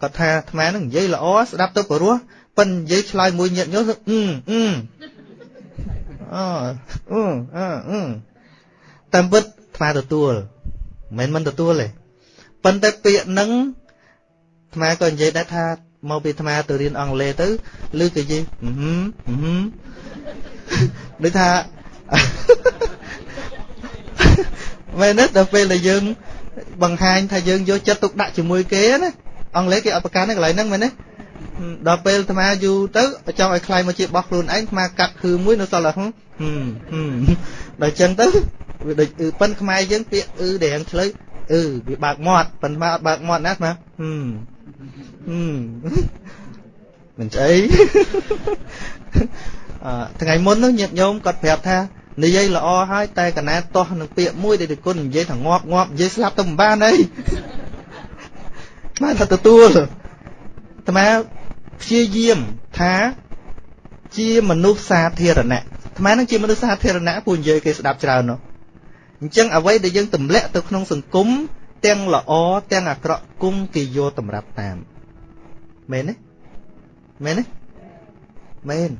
Speaker 1: គាត់ថាអាត្មានឹងនិយាយល្អស្ដាប់ទៅព្រោះប៉ិននិយាយឆ្លើយមួយញាតញោមអឺអឺអូអឺអឺអឺតាមពិតអាត្មាទទួលមិនមិនទទួលទេ ប៉ុន្តែពាក្យនឹងអាត្មាក៏និយាយដែរថាមកពីអាត្មាទៅរៀនអង់គ្លេសទៅឬក៏និយាយហឹមហឹមដូចថាមែនទេដល់ពេលដែលយើង បង្ហាញថាយើងយកចិត្តទុកដាក់ជាមួយគេណាអង់គ្លេសគេអត់ប្រកាន់ទេកន្លែងហ្នឹងមែនទេដល់ពេលអាត្មាយូរទៅចង់ឲ្យខ្លាយមកជាបោះខ្លួនឯងអាត្មាកាត់គឺមួយនៅសល់ហឹមហឹមដល់ចឹងទៅវាដូចអឺប៉ិនខ្មែរយើងពាក្យអឺដែលឆ្លើយ អឺវាបើកមាត់ប៉ុន្តែអត់បើកមាត់ណាអាត្មាហឹមហឹមមិនស្អីអឺថ្ងៃមុននោះញាតិញោមគាត់ប្រាប់ថានិយាយល្អហើយតែកណាតោះនឹងពាក្យមួយដែលគុណនិយាយថាងាប់ងាប់និយាយស្លាប់ទៅមិនបានអីបានថាទទួលអាត្មាព្យាយាមថាជាមនុស្សសាធារណៈអាត្មានឹងជាមនុស្សសាធារណៈពូនិយាយគេស្ដាប់ច្រើននោះ អញ្ចឹងអ្វីដែលយើងទម្លាក់ទៅក្នុងសង្គមទាំងល្អទាំងអាក្រក់គង់គេយកតម្រាប់តាមមែនទេមែនទេមែន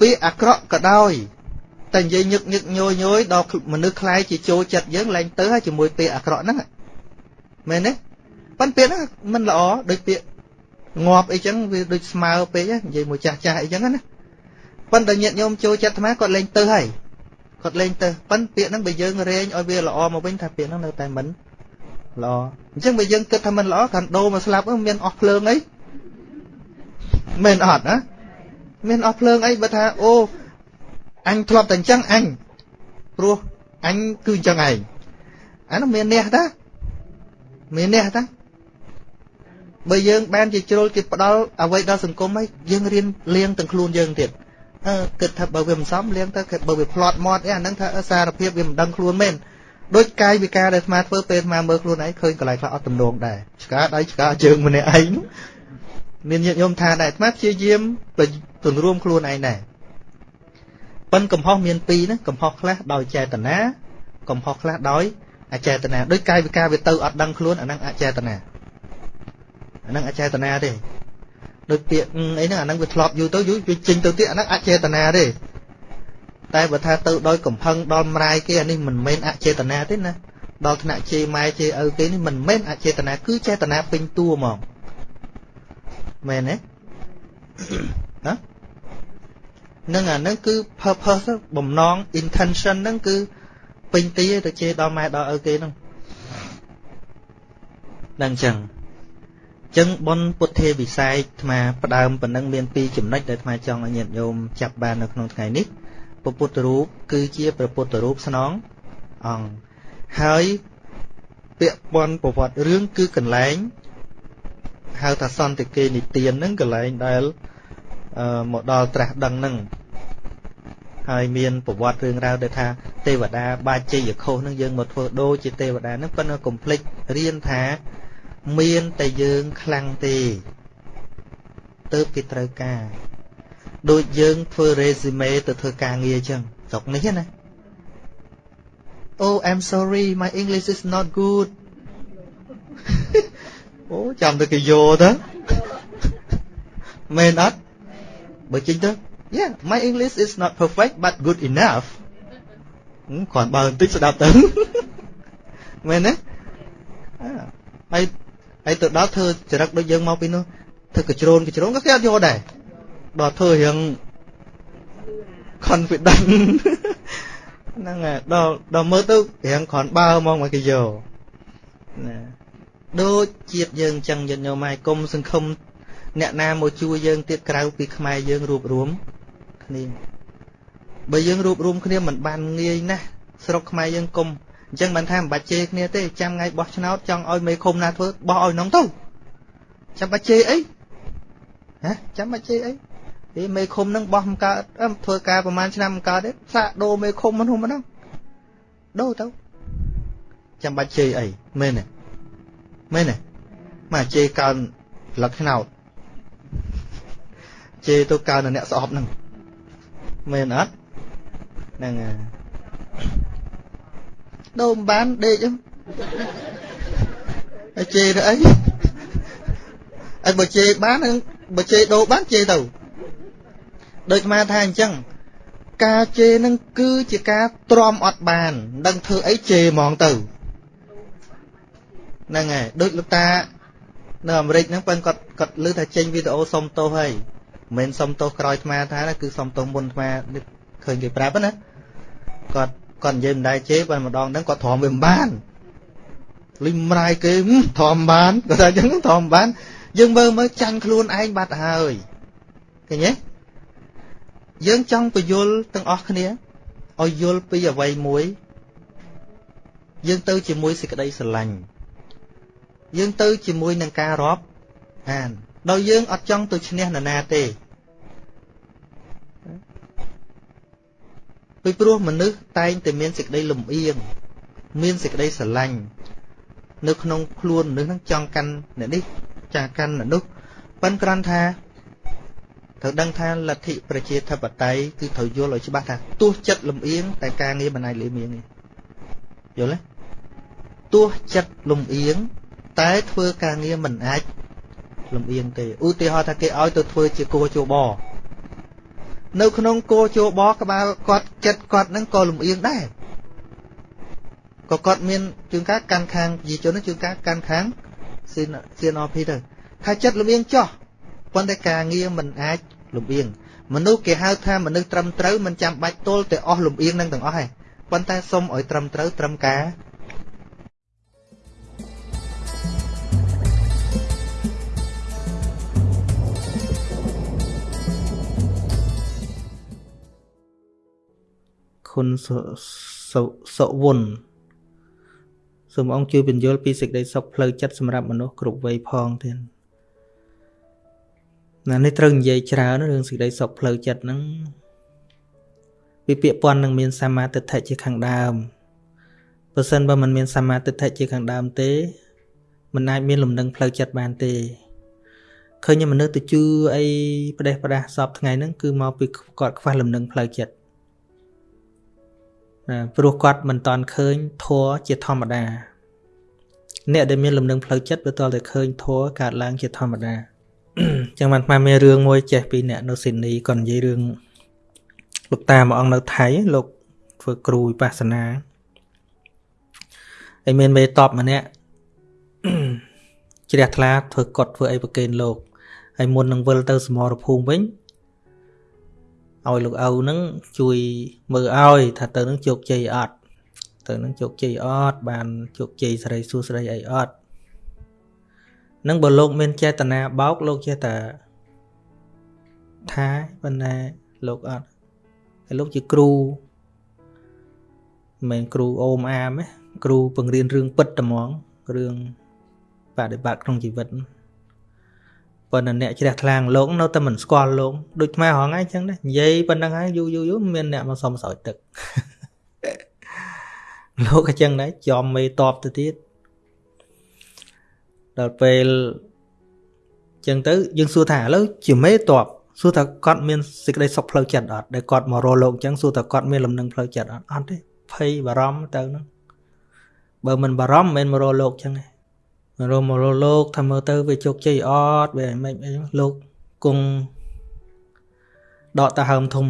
Speaker 1: ពាក្យអាក្រក់ក៏ដោយតែនិយាយញឹកញឹកញយញយដល់មនុស្សខ្លាយជាចូលចិត្តយើងឡើងទៅហើយជាមួយពាក្យអាក្រក់ហ្នឹងមែនទេប៉ុន្តែពាក្យហ្នឹងមិនល្អដូចពាក្យងាប់អីចឹងវាដូចស្មើពេកនិយាយមួយចាស់ចាស់អីចឹងណាប៉ុន្តែញាតិញោមចូលចិត្តអាត្មាគាត់លេងទៅហើយ គាត់លេងទៅប៉ុន្តែពាក្យហ្នឹងបើយើងរែងឲ្យវាល្អមកវិញថាពាក្យហ្នឹងនៅតែមិនល្អអញ្ចឹងបើយើងគិតថាមិនល្អកាន់ដូរមកស្លាប់មានអស់ភ្លើងអីមែនអត់ណាមានអស់ភ្លើងអីបើថាអូអញធ្លាប់តែអញ្ចឹងអញព្រោះអញគឺអញ្ចឹងឯងអានោះមានអ្នកតាមានអ្នកតាបើយើងបានជាជ្រុលគេផ្ដាល់អ្វីដល់សង្គមហើយយើងរៀនលៀងទាំងខ្លួនយើងទៀតអឺ គិតថាបើវាមិនសមលៀងទៅបើវាផ្្លាត់មាត់អីអាហ្នឹងថាសារភាពវាមិនដឹងខ្លួនមែនដូចកាយវិការដែលអាត្មាធ្វើពេលអាត្មាមើលខ្លួនឯងឃើញកន្លែងខ្លះអត់ទំនងដែរឆ្កាដៃឆ្កាជើងម្នាក់ឯងមានញាតិញោមថាដែរអាត្មាព្យាយាមទន្រួមខ្លួនឯងដែរប៉ុនកំហុសមានពីរណាកំហុសខ្លះដោយចេតនាកំហុសខ្លះដោយអចេតនាដោយកាយវិការវាទៅអត់ដឹងខ្លួនអាហ្នឹងអចេតនាអាហ្នឹងអចេតនាទេ ដូចពាក្យអីហ្នឹងអាហ្នឹងវាធ្លាប់យូរទៅយូរវាចេញទៅទៀតអាហ្នឹងអចេតនាទេតែបើថាទៅដោយកំផឹងដល់ម្រាយគេអានេះមិនមែនអចេតនាទេណាដល់ថ្នាក់ជេរម៉ែជេរឪគេនេះមិនមែនអចេតនាគឺចេតនាពេញតួហ្មងមែនទេណានឹងអានឹងគឺ purpose បំណង intention ហ្នឹងគឺពេញទីទៅជេរដល់ម៉ែដល់ឪគេហ្នឹងដល់អញ្ចឹង ចឹងបុណ្យពុទ្ធេវិស័យអាត្មាផ្ដើមប៉ុណ្ណឹងមានពីរចំណុចដែលអាត្មាចង់ឲ្យញាតិញោមចាប់បាននៅក្នុងថ្ងៃនេះព្រះពុទ្ធរូបគឺជាព្រះពុទ្ធរូបស្នងអង្គហើយពាក្យបុណ្យប្រវត្តិរឿងគឺកន្លែងហៅថាសន្តិគេនិទានហ្នឹងកន្លែងដែលមកដល់ត្រាស់ដឹងហ្នឹងហើយមានប្រវត្តិរឿងរ៉ាវដែលថាទេវតាបាជ័យខុសហ្នឹងយើងមកធ្វើដូរជាទេវតាហ្នឹងប៉ុន្តែកុំភ្លេចរៀនថា មានតែយើងខ្លាំងទេទៅគេត្រូវការដូចយើងធ្វើ resume ទៅធ្វើការងារអញ្ចឹងស្រុកនេះណា Oh I'm sorry my English is not good អូចាំទៅគេយកទៅមែនអត់បើចេញទៅ Yeah my English is not perfect but good enough គ្រាន់បើបន្តិចស្ដាប់ទៅមែនទេហើយ ហើយទៅដល់ធ្វើចរិតដូចយើងមកពីនោះធ្វើកជ្រោនកជ្រោនក៏គេអត់យកដែរដល់ធ្វើរៀង confident ហ្នឹងហើយដល់ដល់មើលទៅរៀងគ្រាន់បើហ្មងមកគេយកណាដូចជាតិយើងអញ្ចឹងយត់ញោមហើយកុំសង្ឃឹមអ្នកណាមកជួយយើងទៀតក្រៅពីខ្មែរយើងរួបរวมគ្នាបើយើងរួបរวมគ្នាមិនបានងាយណាស់ស្រុកខ្មែរយើងកុំ អញ្ចឹងបានថាមិនបាច់ជេរគ្នាទេចាំថ្ងៃបោះឆ្នោតចង់ឲ្យមេឃុំណាធ្វើបោះឲ្យនងទៅចាំបាច់ជេរអីហ៎ចាំបាច់ជេរអីទេមេឃុំហ្នឹងបោះមិនកើតធ្វើការប្រហែលឆ្នាំមិនកើតទេសាកដូរមេឃុំហ្នឹងហ្នឹងដូរទៅចាំបាច់ជេរអីមែនទេមែនទេមកជេរកើនលឹកឆ្នោតជេរទៅកើនអ្នកស្អប់ហ្នឹងមែនអត់ហ្នឹងហើយ ដូរមិនបានដេកហ្នឹងហើយជេរទៅអីអីបើជេរបានបើជេរដូរបានជេរទៅដូចអាថាអញ្ចឹងការជេរនឹងគឺជាការទ្រាំអត់បានដឹងធ្វើអីជេរហ្មងទៅហ្នឹងហើយដូចលោកតានៅអាមេរិកហ្នឹងប៉ិនគាត់គាត់លើថាចេញវីដេអូសុំទោសហើយមិនមែនសុំទោសក្រោយអាថាណាគឺសុំទោសមុនអាឃើញគេប្រាប់ណាគាត់ គាត់និយាយមិនដែរជេរបើម្ដងហ្នឹងគាត់ទ្រាំវាមិនបានលិមរាយគេទ្រាំបានគាត់ថាអញ្ចឹងទ្រាំបាន យើងមើលមើលចាញ់ខ្លួនឯងបាត់ហើយឃើញទេយើងចង់បញ្យលទាំងអស់គ្នាឲ្យយល់ពីអ្វីមួយ យើងទៅជាមួយសេចក្តីស្រឡាញ់យើងទៅជាមួយនឹងការរាប់អានដោយយើងអត់ចង់ទៅឈ្នះនរណាទេ ពីព្រោះមនុស្សតែងតែមានសេចក្តីលំអៀងមានសេចក្តីស្រឡាញ់នៅក្នុងខ្លួនមនុស្សនឹងចង់កាន់អ្នកនេះចាកាន់អ្នកនោះប៉ិនគ្រាន់ថាត្រូវដឹងថាលទ្ធិប្រជាធិបតេយ្យគឺត្រូវយល់ឲ្យច្បាស់ថាទោះចិត្តលំអៀងតែការងារមិនអាចលៀមៀងទេយល់ទេទោះចិត្តលំអៀងតែធ្វើការងារមិនអាចលំអៀងទេឧទាហរណ៍ថាគេឲ្យទៅធ្វើជាគោជប នៅក្នុងគោជបក្បាលគាត់ចិត្តគាត់នឹងក៏លំអៀងដែរក៏គាត់មានជួនកាលកាន់ខាងប្រជាជនជួនកាលកាន់ខាង CNRP ទៅថាចិត្តលំអៀងចោះប៉ុន្តែការងារមិនអាចលំអៀងមនុស្សគេហៅថាមនុស្សត្រឹមត្រូវមិនចាំបាច់ទល់តែអស់លំអៀងនឹងទាំងអស់ទេប៉ុន្តែសុំឲ្យត្រឹមត្រូវត្រឹមការ គុណសុវុនសូមអង្គជួយបញ្យល់ពីសេចក្តីសុខផ្លូវចិត្តសម្រាប់មនុស្សគ្រប់វ័យផងទៀតណានេះត្រូវនិយាយច្រើនរឿងសេចក្តីសុខផ្លូវចិត្តហ្នឹងវាពាក្យពន់នឹងមានសមាទិដ្ឋិជាខាងដើមបើសិនបើมันមានសមាទិដ្ឋិជាខាងដើមទេมันអាចមានលំនឹងផ្លូវចិត្តបានទេឃើញមនុស្សទៅជឿអីប្រទេសប្រដាសសពថ្ងៃហ្នឹងគឺមកពីគាត់ខ្វះលំនឹងផ្លូវចិត្តណា ព្រោះគាត់មិនតន់ឃើញធัวជាធម្មតា អ្នកដែលមានលំនឹងផ្លូវចិត្តវាតតែឃើញធัวកើតឡើងជាធម្មតាចឹងបានស្មានមានរឿងមួយចេះពីអ្នកនៅស៊ីដនីគាត់និយាយរឿងលោកតាមួយអង្គនៅថៃលោកធ្វើគ្រូវិបស្សនាហើយមានមេតបម្នាក់ជ្រះថ្លាធ្វើកត់ធ្វើអីប្រកេនលោកហើយមុននឹងវិលទៅសមរភូមិវិញ ឲ្យលោកឪនឹងជួយមើលឲ្យថាទៅនឹងជោគជ័យអត់ទៅនឹងជោគជ័យអត់បានជោគជ័យស្រីសួស្រីអីអត់នឹងបើលោកមានចេតនាបោកលោកចេះតែថាប៉ុន្តែលោកអត់ហើយលោកជាគ្រូមិនមែនគ្រូអូមអាមទេគ្រូបង្រៀនរឿងពិតតែហ្មងរឿងបដិបត្តិក្នុងជីវិត ប៉ុន្តែអ្នកជ្រះថ្លាងលោកនៅតែមិនស្គាល់លោកដូចខ្មែរហងៃអញ្ចឹងដែរនិយាយប៉ុណ្្នឹងហើយយូរយូរយូរមានអ្នកមកសុំស្រោចទឹកលោកអញ្ចឹងដែរចំមេតបទៅទៀតដល់ពេលចឹងទៅយើងសួរថាឥឡូវជាមេតបសួរថាគាត់មានសេចក្តីសុខផ្លូវចិត្តអត់ដែលគាត់មករកលោកចឹងសួរថាគាត់មានលំនឹងផ្លូវចិត្តអត់អត់ទេភ័យបារម្ភទៅហ្នឹងបើមិនបារម្ភមិនមករកលោកចឹងទេមក រកមករកលោកថាមើលទៅវាជោគជ័យអត់វាមិនអីលោកគង់ដកតាហើមធំ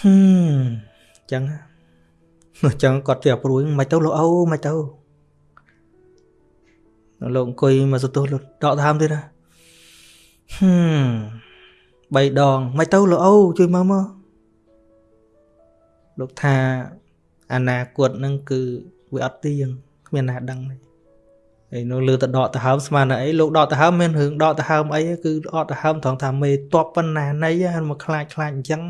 Speaker 1: ហឹមចឹងចឹងគាត់ជាព្រួយមិនទៅលោកអូមិនទៅលោកអង្គុយមកសន្ទុះលោកដកដើមទៀតណាហឹមបីដងមិនទៅលោកអូជួយមើលមកលោកថាអនាគតនឹងគឺវាអត់ទៀងគ្មានណាដឹងទេ ហើយនៅលើទៅដកទៅហើមស្មានតែអីលោកដកទៅហើមមានរឿងដកទៅហើមអីគឺដកទៅហើមត្រង់ថាមេតបប៉ុណ្ណាណីមកខ្លាចខ្លាចអញ្ចឹង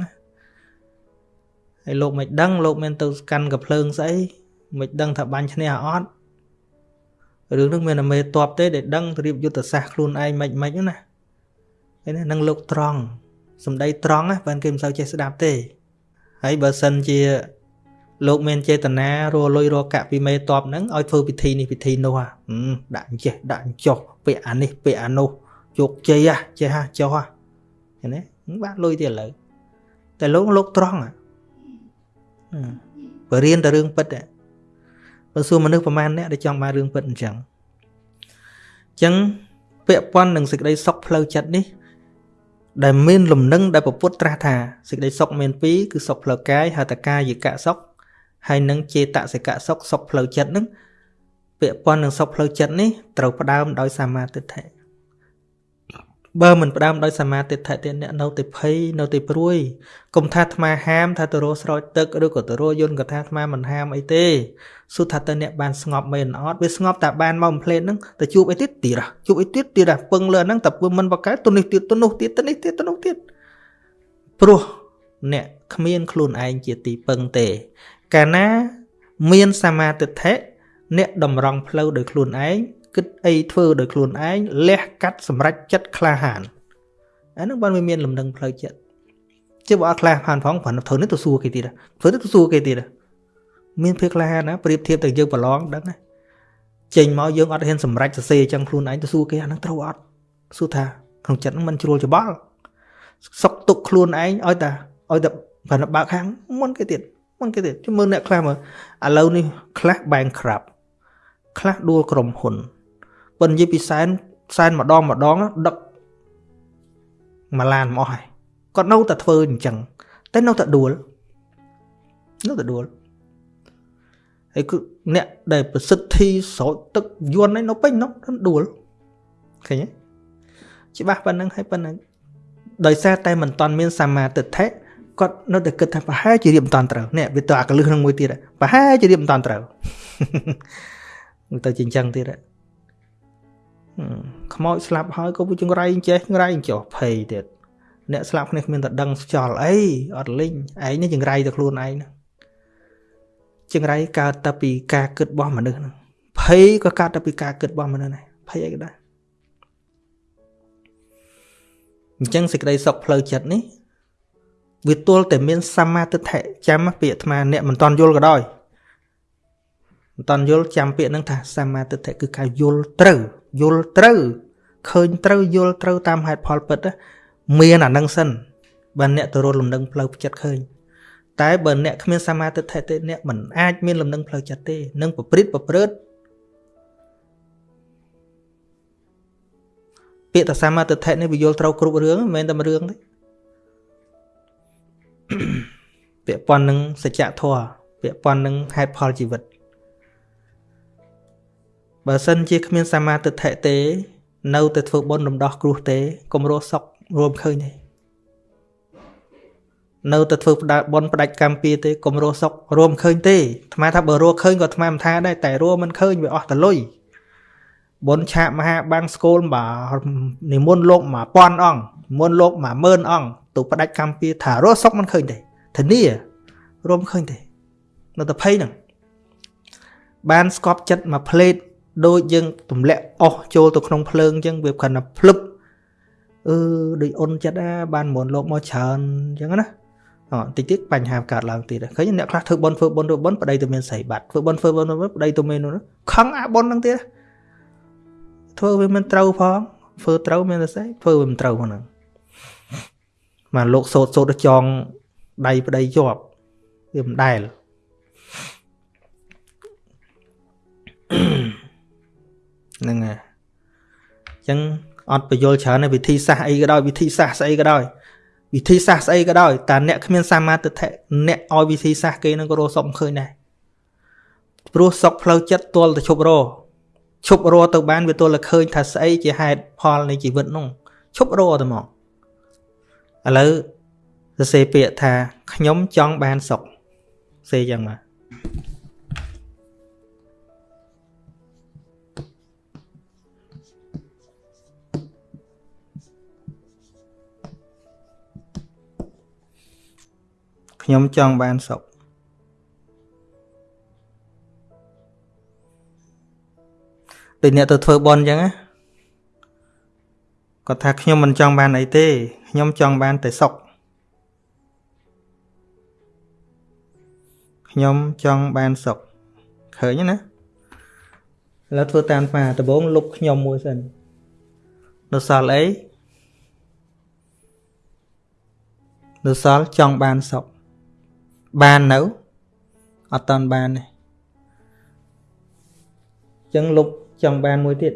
Speaker 1: ហើយលោកមិនដឹងលោកមានទៅកាន់កភ្លើងស្អីមិនដឹងថាបាញ់ឈ្នះអត់រឿងនឹងមានតែមេតបទេដែលដឹងរៀបយុទ្ធសាស្ត្រខ្លួនឯងមិនមិនណាហើយណានឹងលោកត្រង់សំដីត្រង់ណាបើគេមិនសូវចេះស្ដាប់ទេហើយបើសិនជា លោកមានចេតនារលុយរកាក់ពីមេតបហ្នឹងឲ្យធ្វើពិធីនេះពិធីនោះហ่ะដាក់ចេះដាក់ចុះពាក្យអានេះពាក្យអានោះជោគជ័យហ่ะចេះហ่ะចុះហ่ะឃើញទេបាក់លុយទៀតឥឡូវតែលោកលោកត្រង់បើរៀនតែរឿងពិតបើសួរមនុស្សប្រមាណអ្នកដែលចង់បានរឿងពិតអញ្ចឹងអញ្ចឹងពាក់ព័ន្ធនឹងសេចក្តីសុខផ្លូវចិត្តនេះដែលមានលំនឹងដែលពពុទ្ធត្រាស់ថាសេចក្តីសុខមានពីរគឺសុខផ្លូវកាយហៅតកាយកៈសុខ ហើយនឹងចេតសិកៈសុខសុខផ្លូវចិត្តនឹងពាក់ព័ន្ធនឹងសុខផ្លូវចិត្តនេះត្រូវផ្ដើមដោយសមាទិដ្ឋិបើមិនផ្ដើមដោយសមាទិដ្ឋិទេអ្នកនៅតែភ័យនៅតែព្រួយកុំថាអាត្មាហាមថាទៅរកស្រោចទឹកឬក៏ទៅរកយន្តក៏ថាអាត្មាមិនហាមអីទេសួរថាតើអ្នកបានស្ងប់មែនអត់វាស្ងប់តែបានមកផ្លេតហ្នឹងទៅជួបអីទៀតទៀតជួបអីទៀតទៀតពឹងលើហ្នឹងតែពឹងមិនបកកែទៅនេះទៀតទៅនោះទៀតទៅនេះទៀតទៅនោះទៀតព្រោះអ្នកគ្មានខ្លួនឯងជាទីពឹងទេ កាលណាមានសមាទិដ្ឋិអ្នកតម្រង់ផ្លូវដោយខ្លួនឯងគិតអីធ្វើដោយខ្លួនឯងលះកាត់សម្រេចចិត្តក្លាហានអានឹងបានវាមានលំនឹងផ្លូវចិត្តជាបើអត់ក្លាហានផងព្រោះធ្វើនេះទៅសួរគេទៀតធ្វើនេះទៅសួរគេទៀតមានភាពក្លាហានណាប្រៀបធៀបទៅយើងប្រឡងដឹងណាចេញមកយើងអត់ហ៊ានសម្រេចសរសេរចឹងខ្លួនឯងទៅសួរគេអានឹងត្រូវអត់សួរថាក្នុងចិត្តហ្នឹងมันជ្រួលច្បល់សុកទុកខ្លួនឯងឲ្យតែឲ្យតែបានបើកខាងមុនគេទៀត មុនគេទៀតជមើលអ្នកខ្លះមើលឥឡូវនេះខ្លះ bankrupt ខ្លះដួលក្រុមហ៊ុនប៉ុន្តែនិយាយពីសែនសែនម្ដងម្ដងដឹកមួយឡានមកហើយគាត់នៅតែធ្វើអញ្ចឹងតែនៅតែដួលនៅតែដួលហើយគឺអ្នកដែលប្រសិទ្ធិស្រោចទឹកយន់ឯនៅពេញនោះដួលឃើញទេច្បាស់ប៉ុណ្្នឹងហើយប៉ុណ្្នឹងដោយសារតែមិនតាន់មានសមាទិដ្ឋិ គាត់នៅតែគិតថាប្រហែលជារៀបមិនតាន់ត្រូវនេះវាទៅអាកលឹះក្នុងមួយទៀតប្រហែលជារៀបមិនតាន់ត្រូវទៅជាអញ្ចឹងទៀតខ្មោចស្លាប់ហើយក៏វាចង្រៃចេះចង្រៃចុះភ័យទៀតអ្នកស្លាប់គ្នាគ្មានតែដឹងខ្យល់អីអត់លិញឯងនេះចង្រៃទៅខ្លួនឯងហ្នឹងចង្រៃកើតតែពីការគិតរបស់មនុស្សហ្នឹងភ័យក៏កើតតែពីការគិតរបស់មនុស្សដែរភ័យអីក៏ដែរអញ្ចឹងសេចក្តីសុខផ្លូវចិត្តនេះ វាទល់តែមានសមាទិដ្ឋិចាំពាក្យអាត្មាអ្នកមិនតន់យល់ក៏ដោយមិនតន់យល់ចាំពាក្យហ្នឹងថាសមាទិដ្ឋិគឺការយល់ត្រូវយល់ត្រូវឃើញត្រូវយល់ត្រូវតាមហេតុផលពិតមានអានឹងសិនបើអ្នកទៅរត់លំនឹងផ្លូវចិត្តឃើញតែបើអ្នកគ្មានសមាទិដ្ឋិទេអ្នកមិនអាចមានលំនឹងផ្លូវចិត្តទេនឹងប្រព្រឹត្តប្រព្រឹត្តពាក្យថាសមាទិដ្ឋិនេះវាយល់ត្រូវគ្រប់រឿងមិនមែនតែរឿងទេ ពាក់ព័ន្ធនឹងសច្ចធម៌ពាក់ព័ន្ធនឹងហេតុផលជីវិតបើសិនជាគ្មានសមាទិដ្ឋិទេ នៅតែធ្វើបុណ្យរំដោះគ្រោះទេកុំរស់សុខរួមឃើញទេនៅតែធ្វើផ្ដាបុណ្យផ្ដាច់កម្មពីទេកុំរស់សុខរួមឃើញទេអាត្មាថាបើរស់ឃើញក៏អាត្មាមិនថាដែរតែរស់មិនឃើញវាអស់តលុយបុណ្យឆាកមហាបាំងស្គលបាទនិមន្តលោក1000អង្គនិមន្តលោក10000អង្គទៅផ្ដាច់កម្មពីថារស់សុខមិនឃើញទេ ធានារួមឃើញទេនៅតែភ័យហ្នឹងបានស្កប់ចិត្តមួយផ្លេតដូចយើងទម្លាក់អស់ចូលទៅក្នុងភ្លើងអញ្ចឹងវាគ្រាន់តែភ្លឹបអឺដូចអ៊ុនចិត្តណាបានមុនលោកមកច្រើនអញ្ចឹងណាអត់តិចទៀតបញ្ហាកើតឡើងទៀតឃើញអ្នកខ្លះធ្វើបនធ្វើបនធ្វើបនប្តីទៅមានស្រីបាត់ធ្វើបនធ្វើបនប្តីទៅមាននោះខឹងអាបនហ្នឹងទៀតធ្វើវាមិនត្រូវផងធ្វើត្រូវមានតែស្អីធ្វើវាមិនត្រូវហ្នឹងមកលោកសោតសោតចង ដៃប្តីជាប់វាមិនដែលហ្នឹងហើយអញ្ចឹងអត់បញ្យល់ច្រើនវិធីសាស្ត្រអីក៏ដោយវិធីសាស្ត្រស្អីក៏ដោយវិធីសាស្ត្រស្អីក៏ដោយតែអ្នកគ្មានសមាទិដ្ឋិអ្នកឲ្យវិធីសាស្ត្រគេនឹងក៏រកសុខឃើញដែរព្រោះសុខផ្លូវចិត្តទល់តែឈប់រឈប់រទៅបានវាទល់តែឃើញថាស្អីជាហេតុផលនៃជីវិតនោះឈប់រទៅមកឥឡូវ សរសេរពាក្យថាខ្ញុំចង់បានសុខសេយ៉ាងមកខ្ញុំចង់បានសុខដូចអ្នកទៅធ្វើបន់អញ្ចឹងណាគាត់ថាខ្ញុំមិនចង់បានអីទេខ្ញុំចង់បានតែសុខ ខ្ញុំចង់បានសុខឃើញណាឥឡូវធ្វើតាមអាដំបងលុបខ្ញុំមួយសិននៅសល់អីនៅសល់ចង់បានសុខបាននៅអត់តាន់បានទេចឹងលុបចង់បានមួយទៀត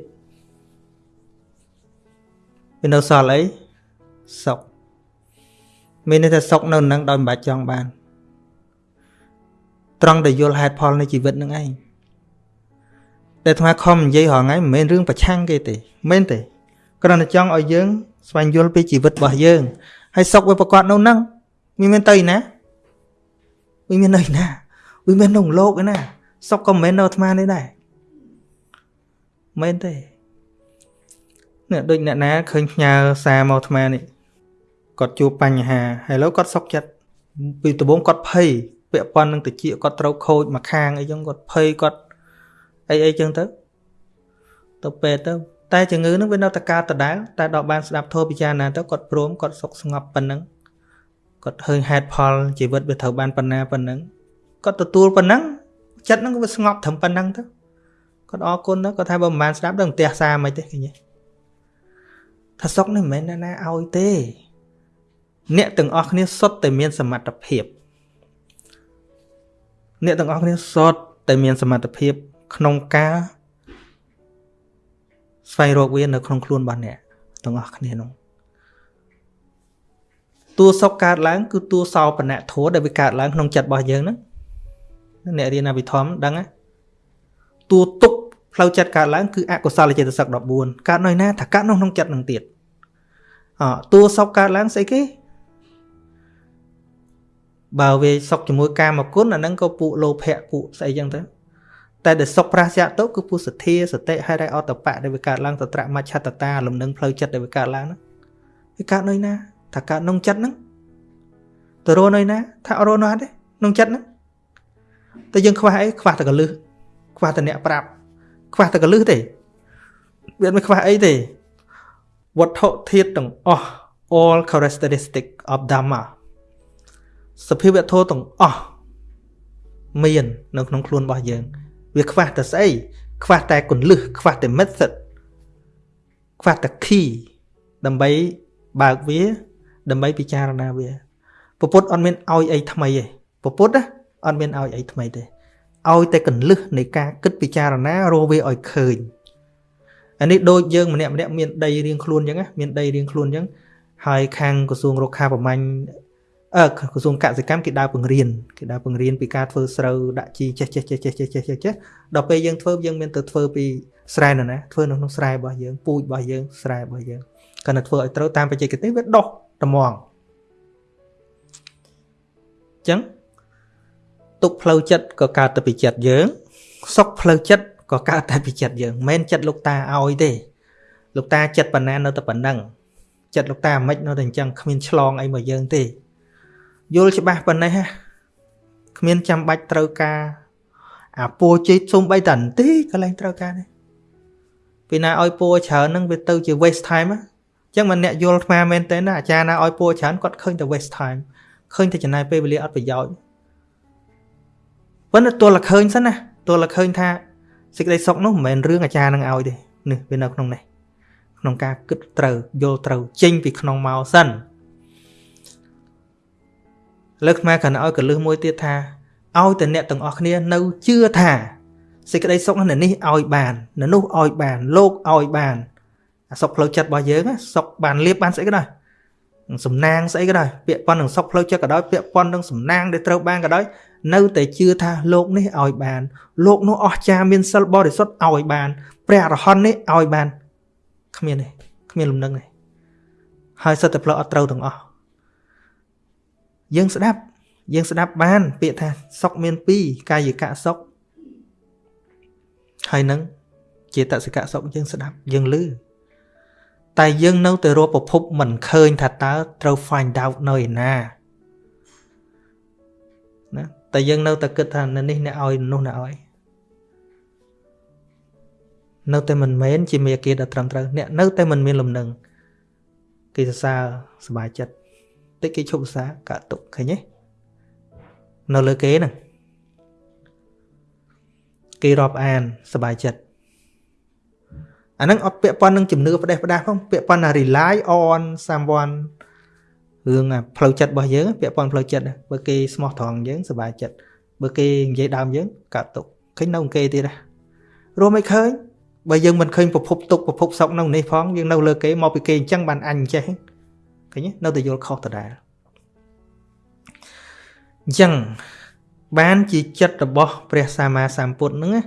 Speaker 1: វានៅសល់អីសុខមានន័យថាសុខនៅនឹងដោយមិនបាច់ចង់បាន ត្រង់ដែលយល់ហេតុផលនៃជីវិតនឹងឯងតែអាត្មាខំនិយាយរាល់ថ្ងៃមិនមែនរឿងប្រឆាំងគេទេមិនមែនទេគ្រាន់តែចង់ឲ្យយើង ស្វែងយល់ពីជីវិតរបស់យើងហើយសុខវាប្រកបនៅនឹងវាមានទៅឯណាវាមាននៅឯណាវាមានក្នុងលោកឯណាសុខក៏មិនមែននៅអាត្មានេះដែរមែនទេនេះដូចអ្នកណាឃើញផ្ញើសារមកអាត្មានេះគាត់ជួបបញ្ហាហើយឥឡូវគាត់សុខចិត្តពីដំបូងគាត់ភ័យ ពាក់ព័ន្ធនឹងតិចគាត់ត្រូវខូចមកខាងអីចឹងគាត់ភ័យគាត់អីអីចឹងទៅទៅពេទ្យទៅតែជំងឺនឹងវានៅតែកើតដដែលតែដល់បានស្ដាប់ធម៌ពិចារណាទៅគាត់ព្រមគាត់សុខស្ងប់ប៉ុណ្ណឹងគាត់ឃើញហេតុផលជីវិតវាត្រូវបានប៉ុណ្ណាប៉ុណ្ណឹងគាត់ទទួលប៉ុណ្ណឹងចិត្តនឹងវាស្ងប់ត្រឹមប៉ុណ្ណឹងទៅគាត់អរគុណទៅគាត់ថាបើមិនបានស្ដាប់ដល់ផ្ទះសារមិនទេឃើញទេថាសុកនេះមិនមែនណាឲ្យទេ អ្នកទាំងអស់គ្នាសុទ្ធតែមានសមត្ថភាព អ្នកទាំងអស់គ្នាសុទ្ធតែមានសមត្ថភាពក្នុងការស្វែងរកវានៅក្នុងខ្លួនរបស់អ្នកទាំងអស់គ្នានោះតួសុខកើតឡើង គឺតួសោបនៈធัวដែលវាកើតឡើងក្នុងចិត្តរបស់យើងហ្នឹងអ្នករៀនអភិធម្មដឹងណាតួទុកផ្លូវចិត្តកើតឡើងគឺអកុសលចេតសិក14កើតនៅណាថាកើតនៅក្នុងចិត្តនឹងទៀតអតួសុខកើតឡើងស្អីគេ បើវាសុខជាមួយកាមគុណអាហ្នឹងក៏ពួកលោភៈពួកស្អីចឹងទៅតែដែលសុខប្រាសយៈទៅគឺពួកសទ្ធាសតិហេរអតបៈដែលវាកើតឡើងតត្រមច្ឆតតាលំនឹងផ្លូវចិត្តដែលវាកើតឡើងហ្នឹងវាកើតនៅណាថាកើតក្នុងចិត្តហ្នឹងទៅរស់នៅណាថារស់នៅអត់ទេក្នុងចិត្តហ្នឹងតែយើងខ្វះអីខ្វះតែកលឹះខ្វះតែអ្នកប្រាប់ខ្វះតែកលឹះទេវាមិនខ្វះអីទេវត្ថុធាតុទាំងអស់ all characteristic of dhamma សភាវៈធម៌ទាំងអស់មាននៅក្នុងខ្លួនរបស់យើង វាខ្វះតែស្អីខ្វះតែគន្លឹះខ្វះតែ method ខ្វះតែ key ដើម្បីបើកវា ដើម្បីពិចារណាវាពពុទ្ធអត់មានឲ្យអីថ្មីទេពពុទ្ធអត់មានឲ្យអីថ្មីទេឲ្យតែកន្លឹះនៃការគិតពិចារណារកវាឲ្យឃើញអានេះដូចយើងម្នាក់ម្នាក់មានដីរៀងខ្លួនអញ្ចឹងមានដីរៀងខ្លួនអញ្ចឹងហើយខាងក្រសួងរុក្ខាប្រមាញ់ អឺក្រសួងកសិកម្មគេដើរបង្រៀនគេដើរបង្រៀនពីការធ្វើស្រូវដាក់ជីចេះចេះចេះចេះចេះចេះចេះដល់ពេលយើងធ្វើយើងមានទៅធ្វើពីស្រែនោះណាធ្វើនៅក្នុងស្រែរបស់យើងពូជរបស់យើងស្រែរបស់យើងគាត់ទៅធ្វើឲ្យត្រូវតាមបច្ចេកទេសវាដុះត្មងចឹងទុកផ្លូវចិត្តក៏កើតទៅពីចិត្តយើងសុខផ្លូវចិត្តក៏កើតតែពីចិត្តយើងមិនមែនចិត្តលោកតាឲ្យទេលោកតាចិត្តប៉ុណ្ណានៅតែប៉ុណ្ណឹងចិត្តលោកតាមិននៅតែអញ្ចឹងគ្មានឆ្លងអីមកយើងទេ យល់ច្បាស់ប៉ុណ្ណេះហ่ะគ្មានចាំបាច់ត្រូវការ អាពួរជិះសុំបីតាន្តិកន្លែងត្រូវការនេះពីណាឲ្យពួរច្រើននឹងវាទៅជា waste time អញ្ចឹងមិនអ្នកយល់អាត្មាមែនទេណាអាចារ្យណាឲ្យពួរច្រើនគាត់ឃើញតែ waste time ឃើញតែចំណាយពេលវេលាអត់ប្រយោជន៍ប៉ុន្តែទល់តែឃើញសិនណាទល់តែឃើញថាសេចក្តីសុខនោះមិនមែនរឿងអាចារ្យនឹងឲ្យទេនេះវានៅក្នុងនេះក្នុងការគិតត្រូវយល់ត្រូវចេញពីក្នុងមកសិន លើកខ្មែរគ្រាន់ឲ្យកលឹះមួយទៀតថាឲ្យតែអ្នកទាំងអស់គ្នានៅជឿថាសេចក្តីសុខនៅនេះឲ្យបាននៅនោះឲ្យបានលោកឲ្យបានអាសុខផ្លូវចិត្តរបស់យើងសុខបានលៀបបានស្អីក៏ដោយសំណាងស្អីក៏ដោយពាក់ព័ន្ធនឹងសុខផ្លូវចិត្តក៏ដោយពាក់ព័ន្ធនឹងសំណាងដែលត្រូវបានក៏ដោយនៅតែជឿថាលោកនេះឲ្យបាន លោកនោះអស្ចារ្យមានសិលបរិសុទ្ធឲ្យបានព្រះអរហន្តនេះឲ្យបានគ្មានទេគ្មានលំនឹងទេហើយសិតតែផ្លូវអត់ត្រូវទាំងអស់ យើងស្ដាប់យើងស្ដាប់បាន ពាក្យថាសុខមាន2កាយកៈសុខហើយនឹងចេតសិកៈសុខយើងស្ដាប់យើងឮតែយើងនៅតែរកប្រភពមិនឃើញថាតើត្រូវ find out នៅឯណាណាតែយើងនៅតែគិតថានៅនេះអ្នកឲ្យនោះអ្នកឲ្យនៅតែមិនមែនជាមេគាដ៏ត្រឹមត្រូវអ្នកនៅតែមិនមានលំនឹង គេសរសើរសบายចិត្ត តិចគេឈប់សរសើរកាក់ទុកឃើញទេនៅលើគេហ្នឹងគេរាប់អានសบายចិត្តអាហ្នឹងអត់ពាក់ព័ន្ធនឹងជំនឿផ្ដេសផ្ដាស់ផងពាក់ព័ន្ធថា rely on someone រឿងផ្លូវចិត្តរបស់យើងពាក់ព័ន្ធផ្លូវចិត្តបើគេស្មោះត្រង់យើងសบายចិត្តបើគេនិយាយដើមយើងកាត់ទុកឃើញនៅគេទៀតណារួមមិនឃើញបើយើងមិនឃើញប្រភពទុកប្រភពសុខនៅនេះផងយើងនៅលើគេមកពីគេអញ្ចឹងបានអញអញ្ចេះ ឃើញនៅតែយល់ខុសដដែលអញ្ចឹងបានជាចិត្តរបស់ព្រះសម្មាសម្ពុទ្ធហ្នឹងណា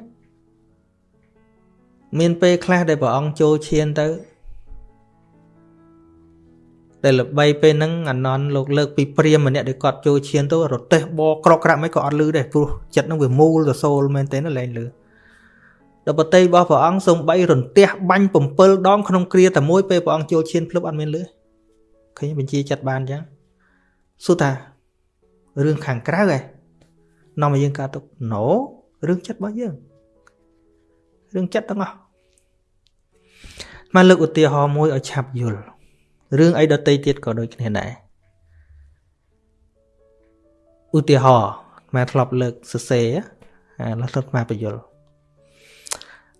Speaker 1: មានពេលខ្លះដែលព្រះអង្គចូលឈានទៅតែល្បីពេលហ្នឹងអាណន់លោកលើកពីព្រាមម្នាក់ដែលគាត់ចូលឈានទៅរទេះបក្រកក្រាក់មិនក៏អត់លឺដែរព្រោះចិត្តហ្នឹងវាមូលទៅសូលមែនទេណាលែងលឺដល់បតីរបស់ព្រះអង្គសំបីរន្ទះបាញ់7ដងក្នុងគ្រាតែមួយពេលព្រះអង្គចូលឈានភ្លឹបអត់មានលឺ ឃើញបញ្ជាចិត្តបានអញ្ចឹងសួរថារឿងខាងក្រៅឯងនាំឲ្យយើងកើតទុកណូរឿងចិត្តរបស់យើងរឿងចិត្តទាំងអស់មកលើកឧទាហរណ៍មួយឲ្យឆាប់យល់រឿងអីដតីទៀតក៏ដូចគ្នាដែរឧទាហរណ៍មកធ្លាប់លើកសរសេរអាលទ្ធមកបញ្យល់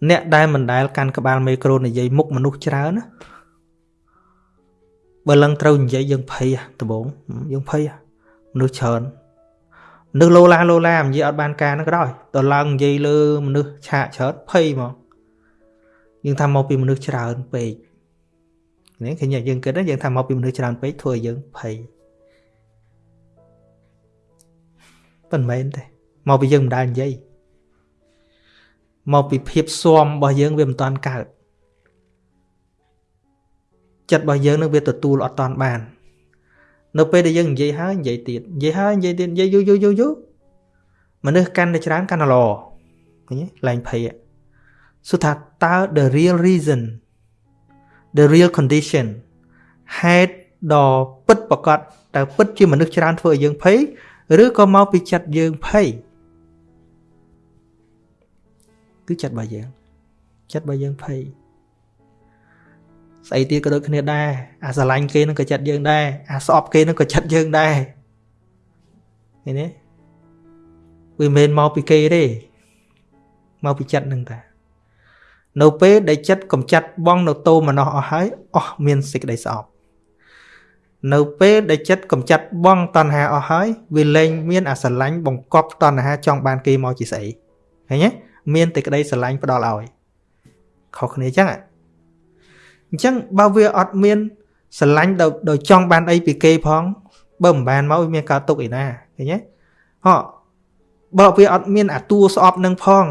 Speaker 1: អ្នកដែលមិនដែលកាន់ក្បាលមេក្រូនិយាយមុខមនុស្សច្រើនណា បើឡើងត្រូវនិយាយយើងភ័យដំបងយើងភ័យមនុស្សច្រើនមនុស្សលោឡាលោឡានិយាយអត់បានការហ្នឹងក៏ដោយដល់ឡើងនិយាយលើមនុស្សឆាកច្រើនភ័យហ្មងយើងថាមកពីមនុស្សច្រើនពេកនេះឃើញយើងគិតយើងថាមកពីមនុស្សច្រើនពេកធ្វើឲ្យយើងភ័យប៉ុន្មានទេមកពីយើងមិនដែលនិយាយមកពីភាពស៊ាំរបស់យើងវាមិនតាន់កើត ចិត្តរបស់យើងនឹងវាទទួលអត់តាន់បាន នៅពេលដែលយើងនិយាយហើយនិយាយទៀតនិយាយហើយនិយាយទៀតនិយាយយូរយូរយូរយូរមនុស្សកាន់តែច្រើនកាន់តែល្អឃើញទេឡើងភ័យសួរថាតើ the real reason the real condition ហេតុដ៏ពិតប្រកបតើពិតជាមនុស្សច្រើនធ្វើឲ្យយើងភ័យឬក៏មកពីចិត្តយើងភ័យគឺចិត្តរបស់យើងចិត្តរបស់យើងភ័យ ស្អីទៀតក៏ដូចគ្នាដែរអាស្រឡាញ់គេនឹងក៏ចិត្តយើងដែរអាស្អប់គេនឹងក៏ចិត្តយើងដែរឃើញទេវាមិនមែនមកពីគេទេមកពីចិត្តនឹងតានៅពេលដែលចិត្តកំចាត់បងនៅតោមនោះអស់ហើយអស់មានសេចក្តីស្អប់នៅពេលដែលចិត្តកំចាត់បងតណ្ហាអស់ហើយវាលែងមានអាស្រឡាញ់បង្កប់តណ្ហាចង់បានគេមកជាស្អីឃើញទេមានតែក្តីស្រឡាញ់ផ្ដល់ឲ្យខុសគ្នាអញ្ចឹង អញ្ចឹងបើវាអត់មានស្រឡាញ់ដោយចង់បានអីពីគេផង បើមិនបានមកវាមានកើតទុកឯណាឃើញទេហ៎បើវាអត់មានអាតួស្អប់នឹងផង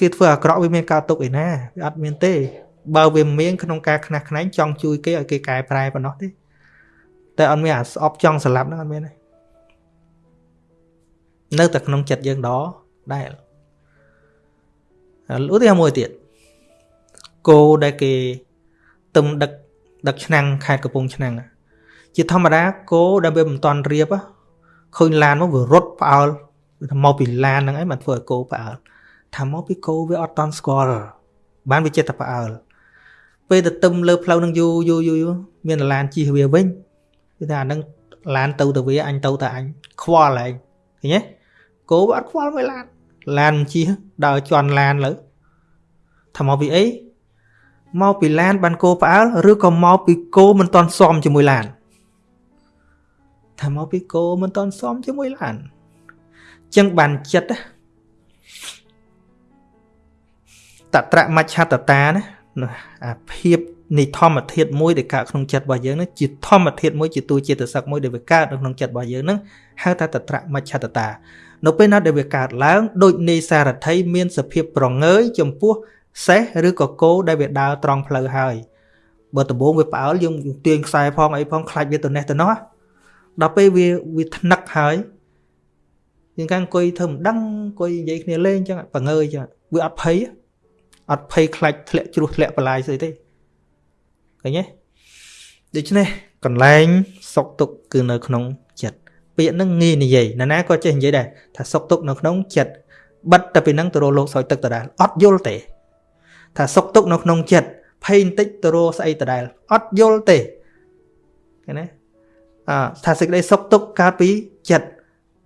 Speaker 1: គេធ្វើអាក្រក់វាមានកើតទុកឯណាវាអត់មានទេបើវាមានក្នុងការខ្នះខ្នែងចង់ជួយគេឲ្យគេកែប្រែប៉ុណ្ណោះទេតែអត់មានអាស្អប់ចង់ស្លាប់ហ្នឹងអត់មានទេនៅតែក្នុងចិត្តយើងដដែលឧទាហរណ៍មួយទៀតគោដែលគេ ទឹមដឹកដឹកឆ្នាំងខេត្តកំពង់ឆ្នាំងជាធម្មតាគោដែលវាមិនតន់រៀបឃើញឡានមកវារត់ផ្អើលមកពីឡានហ្នឹងឯងបានធ្វើឲ្យគោផ្អើលថាមកពីគោវាអត់តន់ស្គាល់បានវាចិត្តតែផ្អើលពេលទៅទឹមលើផ្លូវនឹងយូរយូរយូរមានឡានជិះវាវិញគឺថាអានឹងឡានទៅទៅវាអញទៅតែអញខ្វល់ឯងឃើញទេគោវាអត់ខ្វល់មួយឡានឡានជិះដើរជន់ឡានលើថាមកពីអី មកពីឡានបានគោផ្អើលឬក៏មកពីគោមិនតន់សមជាមួយឡានថាមកពីគោមិនតន់សមជាមួយឡានចឹងបានចិត្តតត្រមច្ឆតតាណាអាភាពនៃធម្មធាតុមួយដែលកើតក្នុងចិត្តរបស់យើងនឹងជាធម្មធាតុមួយជាទូចិត្តសឹកមួយដែលវាកើតនៅក្នុងចិត្តរបស់យើងនឹងហៅថាតត្រមច្ឆតតា នៅពេលណាដែលវាកើតឡើងដូចនៃសារថីមានសភាពប្រងើយចំពោះ សេះឬក៏គោដែលវាដើរត្រង់ផ្លូវហើយបើដំបងវាផ្អើលយើងទាញខ្សែផងអីផងខ្លាច់វាទៅនេះទៅនោះដល់ពេលវាវាថ្នឹកហើយយើងកាំងអង្គុយធ្វើមិនដឹងអង្គុយនិយាយគ្នាលេងចឹងបង្ងើយចឹងវាអត់ភ័យអត់ភ័យខ្លាច់ធ្លាក់ជ្រោះធ្លាក់បលាយស្អីទេឃើញទេដូច្នេះកន្លែងសុកទុកគឺនៅក្នុងចិត្តពាក្យហ្នឹងងាយនិយាយណាណាក៏ចេះនិយាយដែរថាសុកទុកនៅក្នុងចិត្តបិទតែពីហ្នឹងទៅរកលោកស្រោចទឹកដដែលអត់យល់ទេ ថាសុកទុកនៅក្នុងចិត្តភ័យបន្តិចទៅរកស្អីដដែលអត់យល់ទេឃើញទេអថាសេចក្តីសុខទុក្ខកើតពីចិត្ត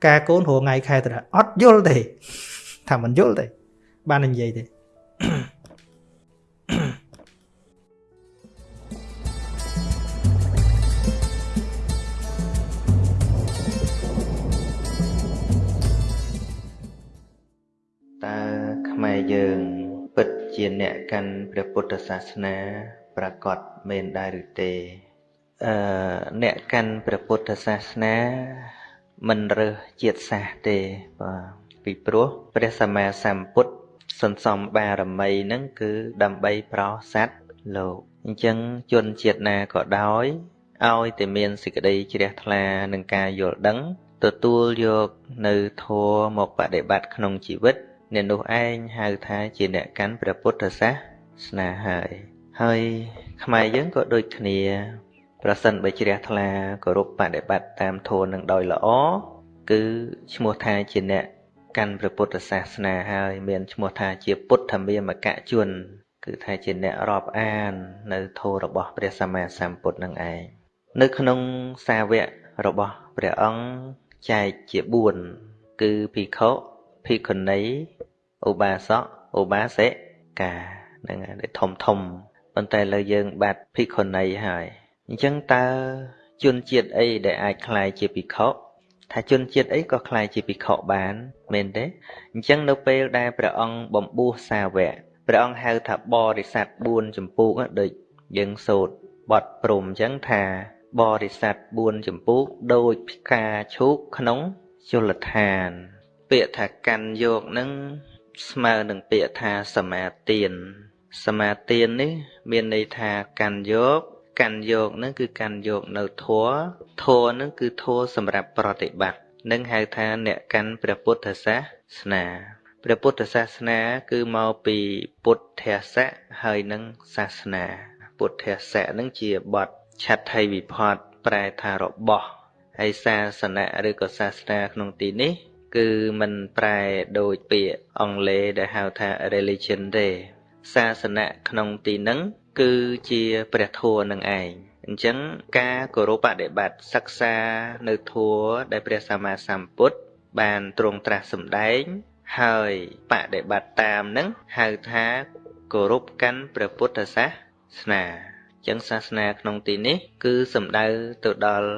Speaker 1: ការកូនរងថ្ងៃខែត្រអត់យល់ទេថាមិនយល់ទេបាននិយាយទេ
Speaker 2: យើងពិត ជាអ្នកកាន់ព្រះពុទ្ធសាសនាប្រកបមែនដែរឬទេអឺអ្នកកាន់ព្រះពុទ្ធសាសនាមិនរើសជាតិសាសទេបាទពីព្រោះព្រះសម្មាសម្ពុទ្ធសន្សំបារមីនឹងគឺដើម្បីប្រោសัตว์លោកអញ្ចឹងជនជាតិណាក៏ដោយឲ្យតែមានសេចក្តីជ្រះថ្លានឹងការយល់ដឹង ទទួលយកនៅធម៌មកបដិបត្តិក្នុងជីវិត អ្នកនោះឯងហៅថាជាអ្នកកាន់ព្រះពុទ្ធសាសនាហើយហើយខ្មែរយើងក៏ដូចគ្នា ប្រសិនបើជ្រះថ្លាគោរពបដិបត្តិតាមធម៌នឹងដោយល្អគឺឈ្មោះថាជាអ្នកកាន់ព្រះពុទ្ធសាសនាហើយមានឈ្មោះថាជាពុទ្ធមាមកជន គឺថាជាអ្នករាប់អាន នៅធម៌របស់ព្រះសម្មាសម្ពុទ្ធនឹងឯងនៅក្នុងសាវករបស់ព្រះអង្គចែកជា4គឺភិក្ខុភិក្ខុនី ឧបាសកឧបាសិកាហ្នឹងហើយធំធំប៉ុន្តែលើយើងបាត់ភិក្ខុនីហើយអញ្ចឹងតើជនជាតិអីដែលអាចคล้ายជាភិក្ខុថាជនជាតិអីក៏คล้ายជាភិក្ខុបានមែនទេអញ្ចឹងនៅពេលដែលព្រះអង្គបំពោះសាវកព្រះអង្គហៅថាបរិស័ទ4ចម្ពោះដូចយើងសូត្របត់ព្រមអញ្ចឹងថាបរិស័ទ4ចម្ពោះដូចផ្កាឈូកក្នុងជលឋានពាក្យថាកាន់យកនឹង ស្មើនឹងពាក្យថាសមាទានសមាទាននេះមានន័យថាកាន់យកកាន់យកនឹងគឺកាន់យកនៅធัวធัวនឹងគឺធัวសម្រាប់ប្រតិបត្តិនឹងហៅថាអ្នកកាន់ព្រះពុទ្ធសាសនាព្រះពុទ្ធសាសនា គឺមកពីពុទ្ធស័កហើយនឹងសាសនា ពុទ្ធស័កនឹងជាបទឆាត់ថៃវិផតប្រែថារបស់ហើយសាសនាឬក៏សាសនាក្នុងទីនេះ គឺมันប្រែដូចពាក្យអង់គ្លេសដែលហៅថា religion ទេសាសនាក្នុងទីហ្នឹងគឺជាព្រះធម៌នឹងឯងអញ្ចឹងការគោរពបដិបត្តិសិក្សានៅធម៌ដែលព្រះសម្មាសម្ពុទ្ធបានទ្រង់ត្រាស់សម្ដែង ហើយបដិបត្តិតាមនឹងហៅថាគោរពកាន់ព្រះពុទ្ធសាសនាអញ្ចឹងសាសនាក្នុងទីនេះ គឺសំដៅទៅដល់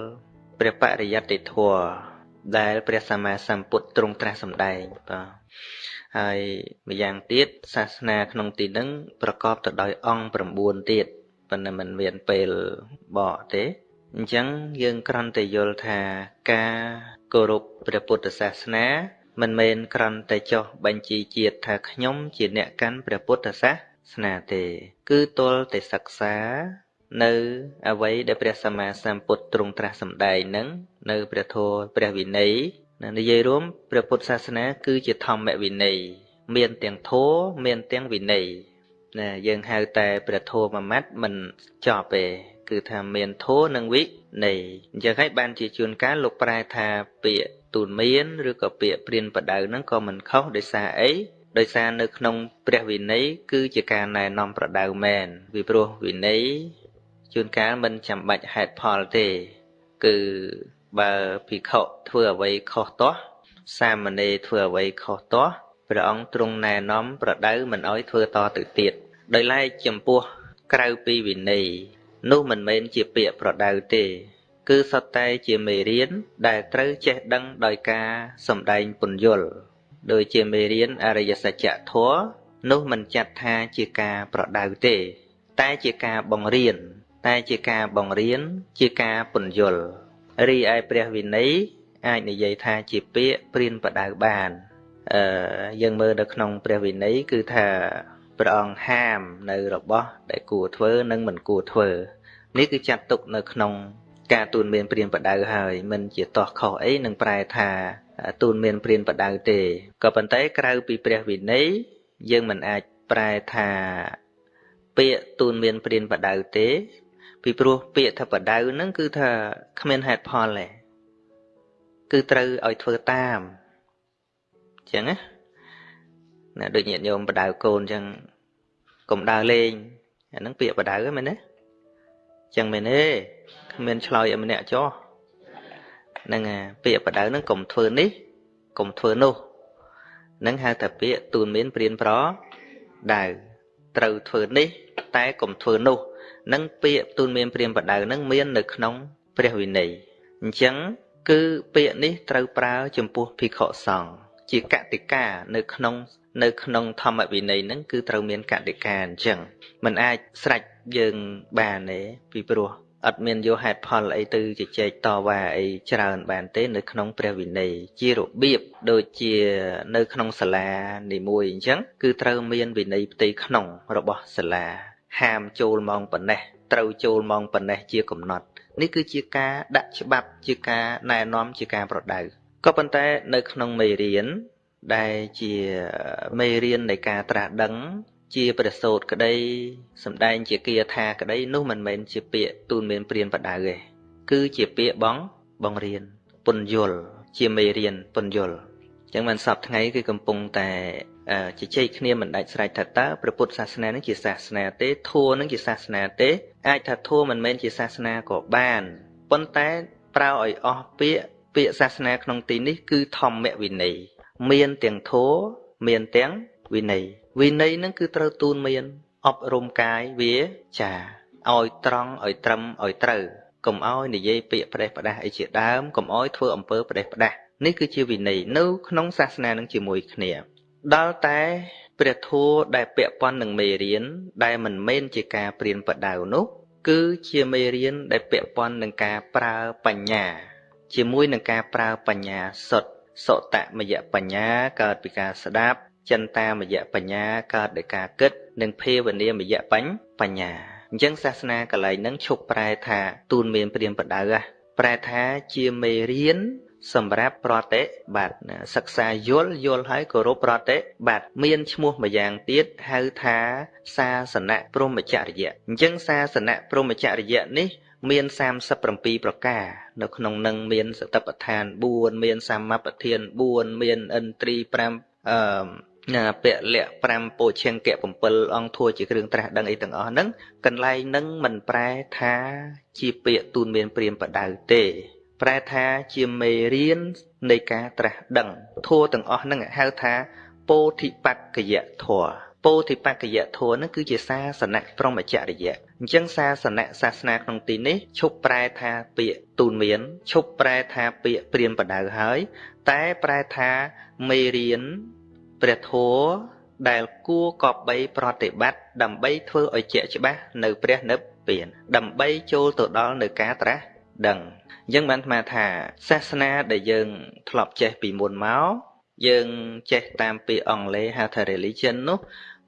Speaker 2: ព្រះបរិយត្តិធម៌ ដែលព្រះសម្មាសម្ពុទ្ធទ្រង់ត្រាស់សម្ដែងបាទហើយម្យ៉ាងទៀតសាសនាក្នុងទីនឹងប្រកបទៅដោយអង្គ9ទៀតប៉ុន្តែมันមានពេលបកទេអញ្ចឹងយើងគ្រាន់តែយល់ថាការគោរពព្រះពុទ្ធសាសនាមិនមែនគ្រាន់តែចោះបញ្ជីជាតិថាខ្ញុំជាអ្នកកាន់ព្រះពុទ្ធសាសនាទេ គឺទល់តែសិក្សា នៅអ្វីដែលព្រះសម្មាសម្ពុទ្ធទ្រង់ត្រាស់សម្ដែងនឹងនៅព្រះធម៌ព្រះវិន័យនិយាយរួមព្រះពុទ្ធសាសនា គឺជាធម្មវិន័យមានទាំងធម៌មានទាំងវិន័យណាយើងហៅតែព្រះធម៌មួយម៉ាត់មិនចប់ទេគឺថាមានធម៌និងវិន័យអញ្ចឹងហើយបានជាជួនកាលលោកប្រែថាពាក្យទូនមានឬក៏ពាក្យព្រានបដៅហ្នឹងក៏មិនខុសដោយសារអីដោយសារនៅក្នុងព្រះវិន័យគឺជាការណែនាំប្រដៅមែនពីព្រោះវិន័យ ជួនកាលមិនចាំបាច់ហេតុផលទេ គឺបើភិក្ខុធ្វើអ្វីខុសទាស់សាមណេរធ្វើអ្វីខុសទាស់ព្រះអង្គទ្រង់ណែនាំប្រដៅមិនអោយធ្វើតទៅទៀតដោយឡែកចំពោះក្រៅពីវិន័យនោះមិនមែនជាពាក្យប្រដៅទេ គឺសុទ្ធតែជាមេរៀនដែលត្រូវចេះដឹងដោយការសំដែងពន្យល់ដោយជាមេរៀនអរិយសច្ចធម៌នោះមិនចាត់ថាជាការប្រដៅទេ តែជាការបង្រៀន តែជាការបង្រៀនជាការពន្យល់រីឯព្រះវិន័យអាចនិយាយថាជាពាក្យព្រានបដៅបានអឺយើងមើលនៅក្នុងព្រះវិន័យគឺថាព្រះអង្គហាមនៅរបស់ដែលគួរធ្វើនិងមិនគួរធ្វើនេះគឺចាត់ទុកនៅក្នុងការទូនមានព្រានបដៅហើយមិនជាតោះខុសអីនឹងប្រែថាទូនមានព្រានបដៅទេក៏ប៉ុន្តែក្រៅពីព្រះវិន័យយើងមិនអាចប្រែថាពាក្យទូនមានព្រានបដៅទេ ពីព្រោះពាក្យថាបដៅហ្នឹងគឺថាគ្មានហេតុផលទេគឺត្រូវឲ្យធ្វើតាមអញ្ចឹងណាណាដូចញាតិញោមបដៅកូនអញ្ចឹងកុំដើរលេងអាហ្នឹងពាក្យបដៅហ្នឹងមែនទេអញ្ចឹងមែនទេ
Speaker 3: គ្មានឆ្លើយឲ្យម្នាក់ចុះហ្នឹងពាក្យបដៅហ្នឹងកុំធ្វើនេះកុំធ្វើនោះហ្នឹងហៅថាពាក្យទូនមានព្រៀនប្រដៅត្រូវធ្វើនេះ តែកុំធ្វើនោះ នឹងពាក្យទូនមានព្រៀនបដៅហ្នឹងមាននៅក្នុងព្រះវិន័យអញ្ចឹងគឺពាក្យនេះត្រូវប្រើចំពោះភិក្ខុសង្ឃជាកតិកានៅក្នុងនៅក្នុងធម្មវិន័យហ្នឹងគឺត្រូវមានកតិកាអញ្ចឹងมันអាចស្រេចយើងបានទេពីព្រោះអត់មានយកហេតុផលអីទៅជជែកតវ៉ាអីច្រើនបានទេនៅក្នុងព្រះវិន័យជារបៀបដូចជានៅក្នុងសាលានីមួយអញ្ចឹងគឺត្រូវមានវិន័យផ្ទៃក្នុងរបស់សាលា ហាមចូលម៉ោងប៉ុណ្ណេះត្រូវចូលម៉ោងប៉ុណ្ណេះជាកំណត់នេះគឺជាការដាក់ច្បាប់ជាការណែនាំជាការប្រដៅក៏ប៉ុន្តែនៅក្នុងមេរៀនដែលជាមេរៀននៃការត្រាស់ដឹងជាព្រះសូត្រក្តីសំដែងជាគាថាក្តីនោះមិនមែនជាពាក្យទូនមានព្រានបដៅទេគឺជាពាក្យបងបងរៀនពន្យល់ជាមេរៀនពន្យល់អញ្ចឹងមិនសពថ្ងៃគឺកំពុងតែ ជជែកគ្នាមិនដាច់ស្រេចថាតើព្រះពុទ្ធសាសនានឹងជាសាសនាទេធម៌នឹងជាសាសនាទេអាចថាធម៌មិនមែនជាសាសនាក៏បានប៉ុន្តែប្រើឲ្យអស់ពាក្យពាក្យសាសនាក្នុងទីនេះគឺធម្មវិន័យមានទាំងធម៌មានទាំងវិន័យវិន័យនឹងគឺត្រូវទូនមានអប់រំកាយវាចាឲ្យត្រង់ឲ្យត្រឹមឲ្យត្រូវកុំឲ្យនិយាយពាក្យផ្ដេសផ្ដាស់អីជាដើមកុំឲ្យធ្វើអំពើផ្ដេសផ្ដាស់នេះគឺជាវិន័យនៅក្នុងសាសនានឹងជាមួយគ្នា ដល់តែព្រះធម៌ដែលពាក់ព័ន្ធនឹងមេរៀនដែលមិនមែនជាការព្រៀនប្រដៅនោះ គឺជាមេរៀនដែលពាក់ព័ន្ធនឹងការប្រើបញ្ញា ជាមួយនឹងការប្រើបញ្ញាសុទ្ធសតមយបញ្ញាកើតពីការស្ដាប់ចិន្តាមយៈបញ្ញាកើតដោយការគិត និងភាវនាមយៈបញ្ញបញ្ញាអញ្ចឹងសាសនាកលែងហ្នឹងឈប់ប្រែថាទូនមានព្រានបដៅប្រែថាជាមេរៀន សម្រាប់ប្រតិបត្តិសិក្សាយល់យល់ហើយគោរពប្រតិបត្តិមានឈ្មោះមួយយ៉ាងទៀតហៅថាសាសនៈព្រហ្មចរិយៈអញ្ចឹងសាសនៈព្រហ្មចរិយៈនេះមាន37ប្រការនៅក្នុងនឹងមានសតិប្បដ្ឋាន4មានសម្មាប្រធាន4មានឥន្ទ្រី5អឺណាពៈលៈ5ពោឈង្គៈ7អង្គធัวជាគ្រឿងត្រាស់ដឹងអីទាំងអស់ហ្នឹងកន្លែងហ្នឹងមិនប្រែថាជាពាក្យទូនមានព្រាមបដៅទេ ប្រែថាជាមេរៀននៃការត្រាស់ដឹងធัวទាំងអស់ហ្នឹងហៅថាពោធិបក្កយធัวពោធិបក្កយធัวហ្នឹងគឺជាសាសនៈព្រមចរិយៈអញ្ចឹងសាសនៈសាសនាក្នុងទីនេះឈប់ប្រែថាពាក្យទូនមានឈប់ប្រែថាពាក្យព្រាមបដៅហើយ តែប្រែថាមេរៀនព្រះធម៌ដែលគួរកបបីប្រតិបត្តិដើម្បីធ្វើឲ្យជាក់ច្បាស់នៅព្រះនិព្វានដើម្បីចូលទៅដល់នៅការត្រាស់ ដឹងអញ្ចឹងបានថ្មថាសាសនាដែលយើងធ្លាប់ចេះពីមុនមកយើងចេះតាមពាក្យអង់គ្លេសហៅថា religion នោះ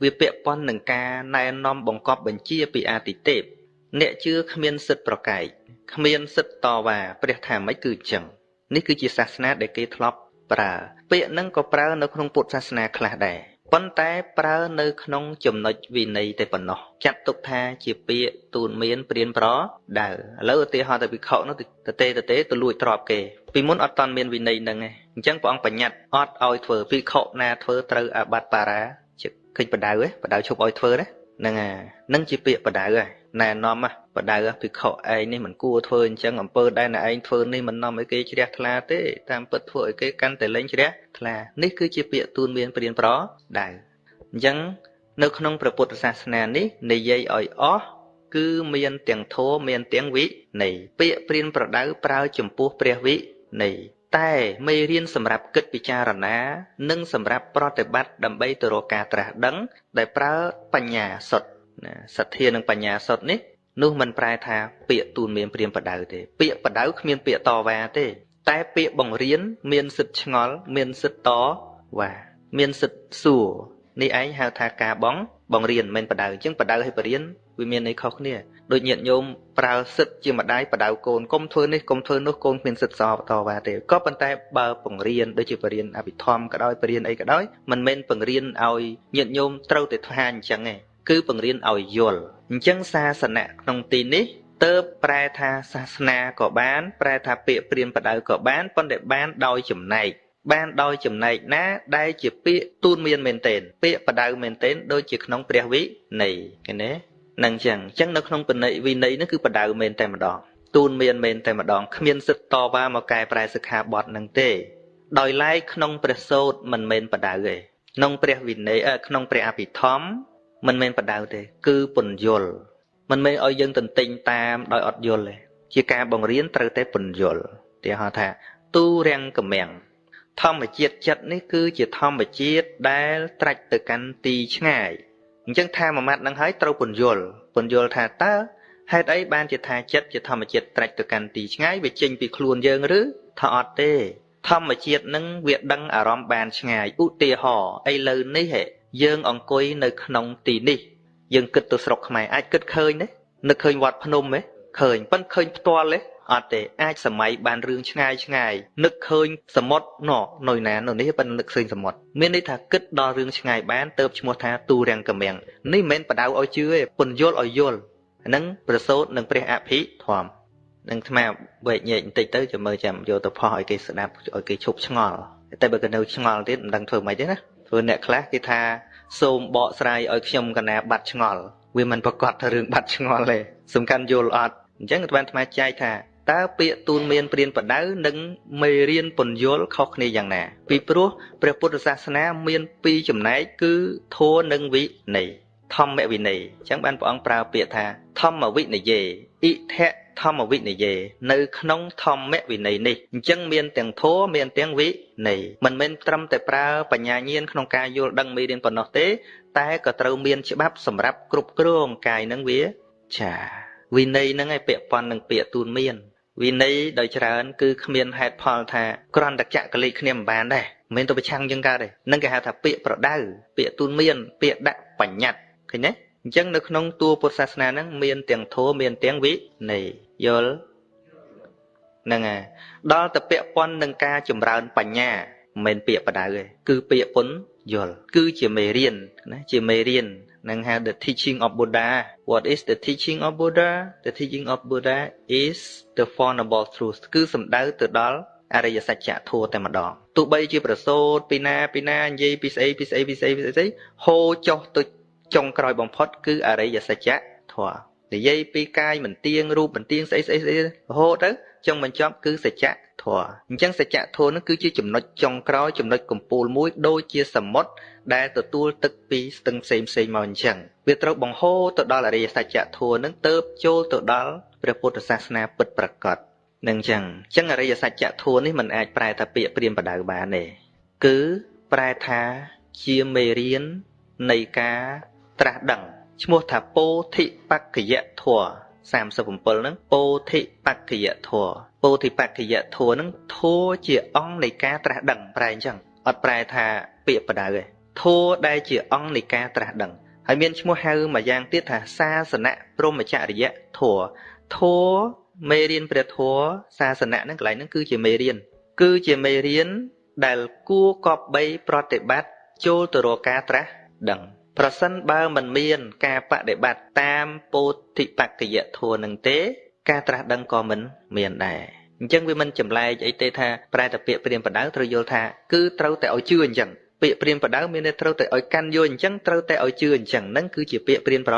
Speaker 3: វាពាក់ព័ន្ធនឹងការណែនាំបង្កប់បញ្ជាពីអាទិទេពអ្នកជឿគ្មានសិទ្ធិប្រកែកគ្មានសិទ្ធិតវ៉ាព្រះថាម៉េចគឺអញ្ចឹងនេះគឺជាសាសនាដែលគេធ្លាប់ប្រើពាក្យហ្នឹងក៏ប្រើនៅក្នុងពុទ្ធសាសនាខ្លះដែរ ប៉ុន្តែប្រើនៅក្នុងចំណុចវិន័យតែប៉ុណ្ណោះចាត់ទុកថាជាពាក្យទូនមានព្រានប្រដៅឥឡូវឧទាហរណ៍ទៅវិខនោះតទេតទេទៅលួចទ្របគេពីមុនអត់តន់មានវិន័យហ្នឹងឯងអញ្ចឹងព្រះអង្គបញ្ញត្តិអត់ឲ្យធ្វើវិខណាធ្វើត្រូវអាបត្តិបារាជាឃើញបដៅឯងបដៅឈប់ឲ្យធ្វើណាហ្នឹងអានឹងជាពាក្យបដៅហើយណែនាំ បដៅភិក្ខុឯងនេះមិនគួរធ្វើអញ្ចឹងអំពើដែលណែឯងធ្វើនេះមិននាំឲ្យគេជ្រះថ្លាទេតាមពិតធ្វើឲ្យគេកាន់តែលែងជ្រះថ្លានេះគឺជាពាក្យទូនមានព្រានប្រដៅអញ្ចឹងនៅក្នុងព្រះពុទ្ធសាសនានេះនិយាយឲ្យអស់គឺមានទាំងធម៌មានទាំងវិន័យពាក្យព្រានប្រដៅប្រើចំពោះព្រះវិន័យតែមេរៀនសម្រាប់គិតពិចារណា និងសម្រាប់ប្រតិបត្តិដើម្បីទៅរកការត្រាស់ដឹង ដែលប្រើបញ្ញាសុទ្ធណាសទ្ធានិងបញ្ញាសុទ្ធនេះ នោះមិនប្រែថាពាក្យទូនមានព្រាមបដៅទេ ពាក្យបដៅគ្មានពាក្យតវ៉ាទេ តែពាក្យបង្រៀនមានសិទ្ធឆ្ងល់មានសិទ្ធតវ៉ាមានសិទ្ធសួរនេះឯងហៅថាការបងបង្រៀនមិនបដៅអញ្ចឹងបដៅឲ្យបរៀនវាមានន័យខុសគ្នាដូចញាតិញោមប្រើសិទ្ធជាម្ដាយបដៅកូនកុំធ្វើនេះកុំធ្វើនោះកូនគ្មានសិទ្ធសបតវ៉ាទេក៏ប៉ុន្តែបើបង្រៀនដូចជាបរៀនអភិធម្មក៏ដោយបរៀនអីក៏ដោយមិនមែនបង្រៀនឲ្យញាតិញោមត្រូវតែធ្វើអញ្ចឹងទេ គឺបង្រៀនឲ្យយល់អញ្ចឹងសាសនាក្នុងទីនេះតើប្រែថាសាសនាក៏បាន ប្រែថាពាក្យព្រានបដៅក៏បានប៉ុន្តែបានដោយចំណែកបានដោយចំណែកណា ដែលជាពាក្យទូនមានមែនទែនពាក្យបដៅមែនទែនដូចជាក្នុងព្រះវិន័យឃើញទេនឹងចឹងអញ្ចឹងនៅក្នុងបណិវិន័យនោះគឺបដៅមែនតែម្ដងទូនមានមែនតែម្ដងគ្មានសិទ្ធតវ៉ាមកកែប្រែសិក្ខាបទនឹងទេ ដោយឡែកក្នុងព្រះសូត្រមិនមែនបដៅទេក្នុងព្រះវិន័យក្នុងព្រះអភិធម្ម មិនមែនបដៅទេ គឺពន្យល់មិនមែនឲ្យយើងទន្ទិញតាមដោយអត់យល់ទេជាការបង្រៀនត្រូវតែពន្យល់ទីហៅថា ទូរាំងកម្មាំងធម្មជាតិចិត្តនេះគឺជាធម្មជាតិដែលត្រាច់ទៅកាន់ទីឆ្ងាយអញ្ចឹងថាមួយម៉ាត់នឹងហើយត្រូវពន្យល់ពន្យល់ថាតើហេតុអីបានជាថាចិត្តជាធម្មជាតិត្រាច់ទៅកាន់ទីឆ្ងាយវាចេញពីខ្លួនយើងឬថាអត់ទេធម្មជាតិនឹងវាដឹងអារម្មណ៍បានឆ្ងាយឧទាហរណ៍ឥឡូវនេះហេ យើងអង្គុយនៅក្នុងទីនេះយើងគិតទៅស្រុកខ្មែរអាចគិតឃើញទេនឹកឃើញវត្តភ្នំទេឃើញប៉ិនឃើញផ្ទាល់ទេអត់ទេអាចសម័យបានរឿងឆ្ងាយឆ្ងាយនឹកឃើញសមុទ្រណនៅណានៅនេះប៉ុន្តែនឹកឃើញសមុទ្រមានន័យថាគិតដល់រឿងឆ្ងាយបានទៅឈ្មោះថាទូរាំងកមាំងនេះមិនមែនបដៅឲ្យជឿទេពន្យល់ឲ្យយល់ហ្នឹងប្រសូតនឹងព្រះអភិធម្មនឹងថ្មវែកញែកបន្តិចទៅចាំមើលចាំយកទៅផុសឲ្យគេស្ដាប់ឲ្យគេឈប់ឆ្ងល់តែបើគេនៅឆ្ងល់ទៀតមិនដឹងធ្វើម៉េចទេណា ព្រោះអ្នកខ្លះគេថាសូមបកស្រាយឲ្យខ្ញុំកណាបាត់ឆ្ងល់វាមិនប្រកាសថារឿងបាត់ឆ្ងល់ទេសំខាន់យល់អត់អញ្ចឹងបានថ្មចែកថាតើពាក្យទូនមានព្រានបដៅនិងមេរៀនពន្យល់ខុសគ្នាយ៉ាងណា ពីព្រោះព្រះពុទ្ធសាសនាមានពីរចំណែកគឺធម៌និងវិន័យធម្មវិន័យអញ្ចឹងបានព្រះអង្គប្រើពាក្យថាធម្មវិនយេអ៊ិថៈ ធម្មវិនយេនៅក្នុងធម្មវិន័យនេះអញ្ចឹងមានទាំងធម៌មានទាំងវិន័យមិនមែនត្រឹមតែប្រើបញ្ញាញាណក្នុងការយល់ដឹងមេរៀនប៉ុណ្ណោះទេ តែក៏ត្រូវមានច្បាប់សម្រាប់គ្រប់គ្រងកាយនឹងវាចាវិន័យហ្នឹងឯងពាក់ព័ន្ធនឹងពាក្យទូនមានវិន័យដោយច្រើនគឺគ្មានហេតុផលថាគ្រាន់តែចាក់កលិគ្នាមិនបានដែរមិនមែនទៅប្រឆាំងជាងកើតទេនឹងគេហៅថាពាក្យប្រដៅពាក្យទូនមាន ពាក្យដាក់បញ្ញត្តិឃើញទេ អញ្ចឹងនៅក្នុងតួពុទ្ធសាសនាហ្នឹងមានទាំងធម៌មានទាំងវិន័យយល់ហ្នឹងហើយដល់ទៅពាក្យពន់នឹងការចម្រើនបញ្ញាមិនមែនពាក្យបដៅទេគឺពាក្យពុនយល់គឺជាមេរៀនណាជាមេរៀននឹងហៅ the teaching of Buddha what is the teaching of Buddha the teaching of Buddha is the four noble truths គឺសំដៅទៅដល់អរិយសច្ចធម៌តែម្ដងទោះបីជាប្រសូតពីណាពីណានិយាយពីស្អីពីស្អីពីស្អីពីស្អីហូរចុះទៅ ចុងក្រោយបំផុត គឺអរិយសច្ចធម៌និយាយពីកាយមិនទៀងរូបមិនទៀងស្អីស្អីស្អីរហូតទៅចុងបញ្ចប់គឺសច្ចធម៌អញ្ចឹងសច្ចធម៌នឹងគឺជាចំណុចចុងក្រោយចំណុចកំពូលមួយដូចជាសមុទ្រដែលទទួលទឹកពីស្ទឹងផ្សេងផ្សេងមកអញ្ចឹងវាត្រូវបង្ហូរទៅដល់អរិយសច្ចធម៌នឹងទៅចូលទៅដល់ព្រះពុទ្ធសាសនាពិតប្រាកដនឹងអញ្ចឹងអញ្ចឹងអរិយសច្ចធម៌នេះมันអាចប្រែថាពាក្យព្រាមបដៅបានទេគឺប្រែថាជាមេរៀននៃការ ត្រាស់ដឹងឈ្មោះថាពោធិបក្ខយធัว37ហ្នឹងពោធិបក្ខយធัวពោធិបក្ខយធัวហ្នឹងធัวជាអង្គនៃការត្រាស់ដឹងប្រែអញ្ចឹងអត់ប្រែថាពាក្យបដៅទេធัวដែលជាអង្គនៃការត្រាស់ដឹងហើយមានឈ្មោះហៅមួយយ៉ាងទៀតថាសាសនៈព្រមចរិយធัวធัวមេរៀនព្រះធัวសាសនៈហ្នឹងកន្លែងហ្នឹងគឺជាមេរៀនគឺជាមេរៀនដែលគួរកប់បីប្រតិបត្តិចូលទៅរកការត្រាស់ដឹង ប្រសិនបើមិនមានការបដិបត្តិតាមពោធិបក្ខយធម៌នឹងទេ ការត្រាស់ដឹងក៏មិនមានដែរអញ្ចឹងវាមិនចម្លែកអីទេថាប្រែតែពាក្យព្រាមបដៅត្រូវយល់ថាគឺត្រូវតែឲ្យជឿអញ្ចឹងពាក្យព្រាមបដៅមានន័យត្រូវតែឲ្យកាន់យល់អញ្ចឹងត្រូវតែឲ្យជឿអញ្ចឹងហ្នឹងគឺជាពាក្យព្រាមប្រ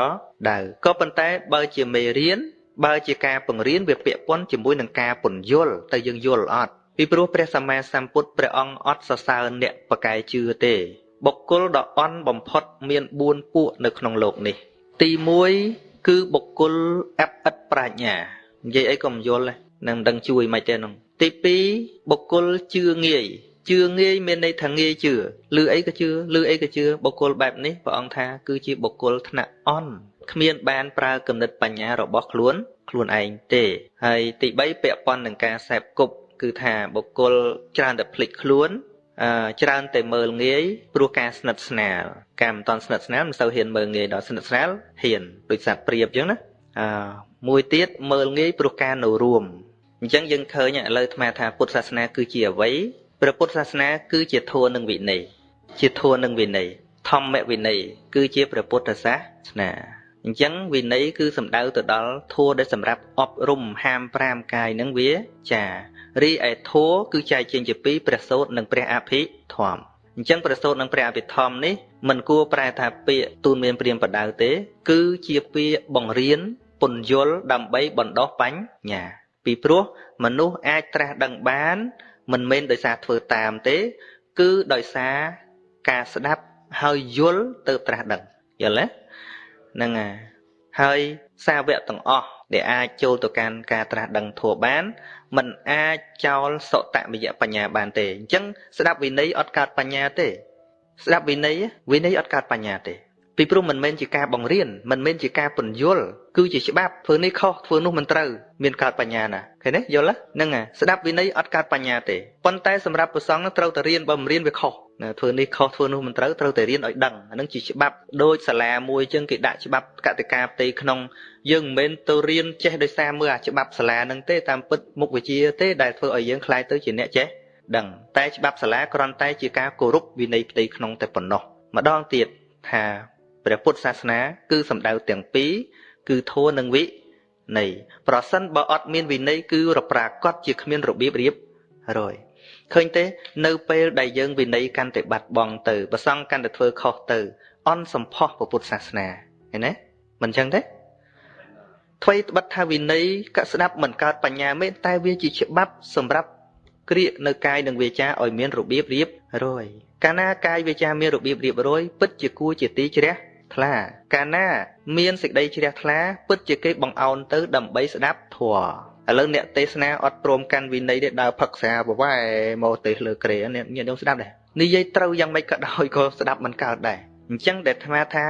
Speaker 3: ដៅក៏ប៉ុន្តែបើជាមេរៀនបើជាការបង្រៀនវាពាក់ព័ន្ធជាមួយនឹងការពន្យល់ទៅយើងយល់អត់ពីព្រោះព្រះសម្មាសម្ពុទ្ធព្រះអង្គអត់សរសើរអ្នកបកែជឿទេ បុគ្គលដ៏អន់បំផុតមាន4ពួកនៅក្នុងលោកនេះ ទី1គឺបុគ្គលអបិតប្រាជ្ញានិយាយអីក៏មិនយល់នឹងមិនដឹងជួយមិនទេនោះទី2បុគ្គលជឿងាយជឿងាយមានន័យថាងាយជឿឬអីក៏ជឿឬអីក៏ជឿបុគ្គលបែបនេះព្រះអង្គថាគឺជាបុគ្គលថ្នាក់អន់គ្មានបានប្រើគំនិតបញ្ញារបស់ខ្លួនខ្លួនឯងទេហើយទី3ពាក់ព័ន្ធនឹងការសេពគប់គឺថាបុគ្គលច្រើនតែភ្លេចខ្លួន ច្រើនតែមើលងាយព្រោះការស្និទ្ធស្នាលការមិនតន់ស្និទ្ធស្នាលមិនសូវហ៊ានមើលងាយដល់ស្និទ្ធស្នាលហ៊ានដូចសត្វព្រាបអញ្ចឹងណាអឺមួយទៀតមើលងាយព្រោះការនៅរួមអញ្ចឹងយើងឃើញឥឡូវអាត្មាថាពុទ្ធសាសនាគឺជាអ្វីព្រះពុទ្ធសាសនាគឺជាធម៌និងវិន័យជាធម៌និងវិន័យធម្មវិន័យគឺជាព្រះពុទ្ធសាសនាអញ្ចឹងវិន័យគឺសំដៅទៅដល់ធម៌ដែលសម្រាប់អប់រំហាម5កាយនឹងវាចា រីឯធัวគឺចែកចេញជាពីរព្រះសូត្រនិងព្រះអភិធម្មអញ្ចឹងព្រះសូត្រនិងព្រះអភិធម្មនេះមិនគួរប្រែថាពាក្យទូនមានព្រាមបដៅទេ គឺជាពាក្យបង្រៀនពន្យល់ដើម្បីបណ្ដោះបញ្ញា ពីព្រោះមនុស្សអាចត្រាស់ដឹងបាន មិនមែនដោយសារធ្វើតាមទេ គឺដោយសារការស្ដាប់ហើយយល់ទៅត្រាស់ដឹងយល់ទេហ្នឹងហើយហើយសាវកទាំងអស់ ដែលអាចចូលទៅកាន់ការត្រាស់ដឹងធัวបានมันអាចចោលសតមយៈបញ្ញាបានទេអញ្ចឹងស្ដាប់វិន័យអត់កើតបញ្ញាទេស្ដាប់វិន័យវិន័យអត់កើតបញ្ញាទេ ពីព្រោះមិនមែនជាការបង្រៀនមិនមែនជាការពន្យល់គឺជាច្បាប់ធ្វើនេះខុសធ្វើនោះមិនត្រូវមានកើតបញ្ញាណាឃើញទេយល់ហ្នឹងស្ដាប់វិន័យអត់កើតបញ្ញាទេប៉ុន្តែសម្រាប់ប្រសងត្រូវតែរៀនបើមិនរៀនវាខុសធ្វើនេះខុសធ្វើនោះមិនត្រូវត្រូវតែរៀនឲ្យដឹងអានឹងជាច្បាប់ដូចសាលាមួយចឹងគេដាក់ច្បាប់កតិកាផ្ទៃក្នុងយើងមិនមែនទៅរៀនចេះដោយសារមើលអាច្បាប់សាលានឹងទេតាមពិតមុខវិជ្ជាទេដែលធ្វើឲ្យយើងខ្លាយទៅជាអ្នកចេះដឹងតែច្បាប់សាលាគ្រាន់តែជាការគោរពវិន័យផ្ទៃក្នុងតែប៉ុណ្ណោះម្ដងទៀតថា ព្រះពុទ្ធសាសនា គឺសំដៅទាំងពីរគឺធម៌និងវិន័យប្រសិនបើអត់មានវិន័យគឺរប្រាកដជាគ្មានរបៀបរៀបរយឃើញទេ នៅពេលដែលយើងវិន័យកាន់តែបាត់បង់ទៅប្រសង់កាន់តែធ្វើខុសទៅ អន់សម្ផស្សពុទ្ធសាសនាឃើញទេមិនចឹងទេថ្មីត្បិតថាវិន័យកស្ដាប់មិនកើតបញ្ញាមែនតែវាជាច្បាប់សម្រាប់គ្រាកនៅកាយនិងវាចាឲ្យមានរបៀបរៀបរយកាលណាកាយវាចាមានរបៀបរៀបរយពិតជាគួរជាទីជ្រះ ថ្លា កាលណា មានសេចក្តីជ្រះថ្លា ពិតជាគេបង្អោនទៅដើម្បីស្ដាប់ធម៌ឥឡូវអ្នកទេសនាអត់ព្រមកាន់វិន័យទេដើរផឹកសាបវ៉ែមកទេសលើក្រេអ្នកញាតិញោមស្ដាប់ដែរនិយាយត្រូវយ៉ាងម៉េចក៏ដោយក៏ស្ដាប់មិនកើតដែរអញ្ចឹងដែលអាត្មាថា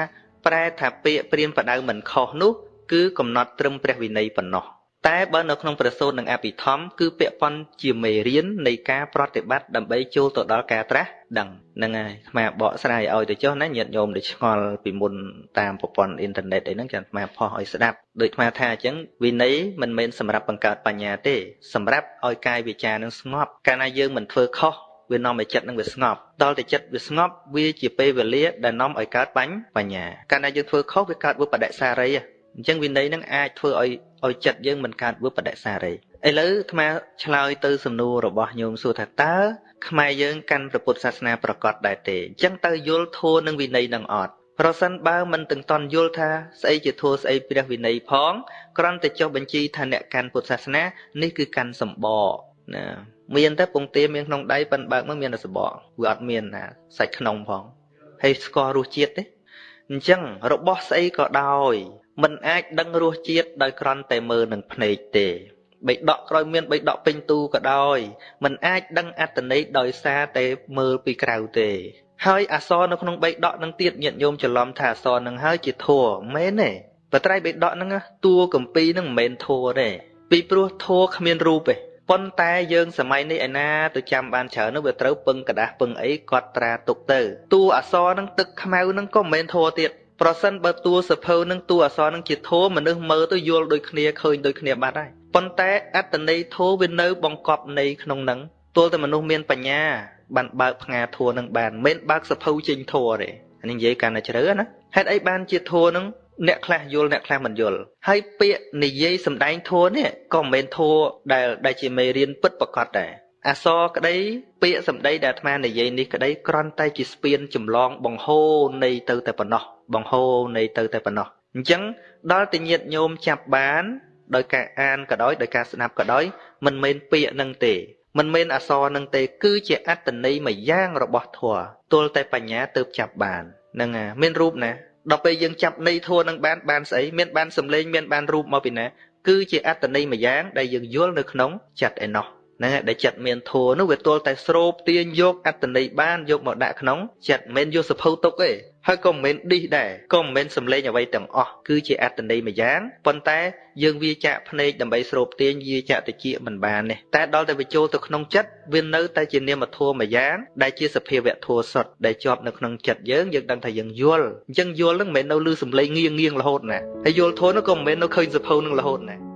Speaker 3: ប្រែថាពាក្យព្រានបដៅមិនខុសនោះ គឺកំណត់ត្រឹមព្រះវិន័យប៉ុណ្ណោះ តែបើនៅក្នុងព្រះសូត្រនិងអភិធម្មគឺពាក់ព័ន្ធជាមេរៀននៃការប្រតិបត្តិដើម្បីចូលទៅដល់ការត្រាស់ដឹងហ្នឹងហើយអាត្មាបកស្រាយឲ្យទៅចុះណាញាតិញោមដែលឆ្ងល់ពីមុនតាមប្រព័ន្ធអ៊ីនធឺណិតអីហ្នឹងចាំអាត្មាផុសឲ្យស្ដាប់ដូចអាត្មាថាអញ្ចឹងវិន័យមិនមែនសម្រាប់បង្កើតបញ្ញាទេសម្រាប់ឲ្យកាយវាចានឹងស្ងប់កាលណាយើងមិនធ្វើខុសវានាំឲ្យចិត្តនឹងវាស្ងប់ដល់តែចិត្តវាស្ងប់វាជាពេលវេលាដែលនាំឲ្យកើតបញ្ញបញ្ញាកាលណាយើងធ្វើខុសវាកើតវិបដិសារី អញ្ចឹងវិន័យនឹងអាចធ្វើឲ្យឲ្យចិត្តយើងមិនកើតវិបដិសារីឥឡូវអាត្មាឆ្លើយទៅសំណួររបស់ញោមសួរថាតើខ្មែរយើងកាន់ព្រះពុទ្ធសាសនាប្រកបដែរទេអញ្ចឹងតើយល់ធម៌និងវិន័យនឹងអត់ប្រសិនបើមិនទាំងតន់យល់ថាស្អីជាធម៌ស្អីព្រះវិន័យផងគ្រាន់តែចុះបញ្ជីថាអ្នកកាន់ពុទ្ធសាសនានេះគឺកាន់សម្បកណាមានតែពងទាមានក្នុងដៃប៉ិនបើកមកមានតែសម្បកវាអត់មានណាសាច់ក្នុងផងហើយស្គាល់រសជាតិទេអញ្ចឹងរបស់ស្អីក៏ដោយ មិនអាចដឹងរសជាតិដោយគ្រាន់តែមើលនឹងភ្នែកទេបៃដកក្រោយមានបៃដកពេញទូក៏ដោយมันអាចដឹងអត្តន័យដោយសារតែមើលពីក្រៅទេ ហើយអសរនៅក្នុងបៃដកនឹងទៀតញាតិញោមច្រឡំថាអសរនឹងហើយជាធัวមែនទេបត្រៃបៃដកហ្នឹងតួកម្ពីនឹងមិនមែនធัวទេពីព្រោះធัวគ្មានរូបទេប៉ុន្តែយើងសម័យនេះឯណាទៅចាំបានច្រើននោះវាត្រូវពឹងกระดาษពឹងអីគាត់ត្រាទុកទៅតួអសរនឹងទឹកខ្មៅនឹងក៏មិនមែនធัวទៀត ប្រសិនបើតួសភៅនឹងតួអសរនឹងជាធម៌មនុស្សមើលទៅយល់ដូចគ្នាឃើញដូចគ្នាបាត់ហើយប៉ុន្តែអត្តន័យធម៌វានៅបង្កប់នៃក្នុងនឹងទល់តែមនុស្សមានបញ្ញាបានបើកផ្ងាធัวនឹងបានមិនបើកសភៅចេញធัวទេអានេះនិយាយកាន់តែជ្រៅណាហេតុអីបានជាធัวនឹងអ្នកខ្លះយល់អ្នកខ្លះមិនយល់ហើយពាក្យនិយាយសម្ដែងធัวនេះក៏មិនមែនធัวដែលដែលជាមេរៀនពិតប្រកបដែរអសរក្តីពាក្យសម្ដីដែលអាត្មានិយាយនេះក្តីគ្រាន់តែជាស្ពានចម្លងបង្ហូរនៃទៅតែប៉ុណ្ណោះ បង្ហូរនៃទៅតែប៉ុណ្ណោះអញ្ចឹងដល់តែញាតញោមចាប់បាន ដោយការអានក៏ដោយដោយការស្ដាប់ក៏ដោយមិនមែនពាក្យនឹងទេមិនមែនអសរនឹងទេ គឺជាអត្តន័យមួយយ៉ាងរបស់ធម៌ទល់តែបញ្ញាទៅចាប់បានហ្នឹងអាមានរូបណាដល់ពេលយើងចាប់ន័យធម៌នឹងបានបានស្អីមានបានសម្លេងមានបានរូបមកពីណាគឺជាអត្តន័យមួយយ៉ាងដែលយើងយល់នៅក្នុងចិត្តឯណោះ ហ្នឹងហើយដែលចិត្តមានធัวនោះវាទល់តែស្រូបទាញយកអត្តន័យបានយកមកដាក់ក្នុងចិត្តមិនយកសភៅទុកទេហើយក៏មិនមែនឌីសដែរក៏មិនមែនសំលេងអ្វីទាំងអស់គឺជាអត្តន័យមួយយ៉ាងប៉ុន្តែយើងវាចាក់ភ្នែកដើម្បីស្រូបទាញវាចាក់តិចមិនបានទេតែដល់តែវាចូលទៅក្នុងចិត្តវានៅតែជានាមធម៌មួយយ៉ាងដែលជាសភាវៈធម៌សុទ្ធដែលជាប់នៅក្នុងចិត្តយើងយើងដឹងថាយើងយល់អញ្ចឹងយល់នឹងមិនមែននៅលើសំលេងងៀងងៀងរហូតណាហើយយល់ធម៌នោះក៏មិនមែននៅឃើញសភៅនឹងរហូតណា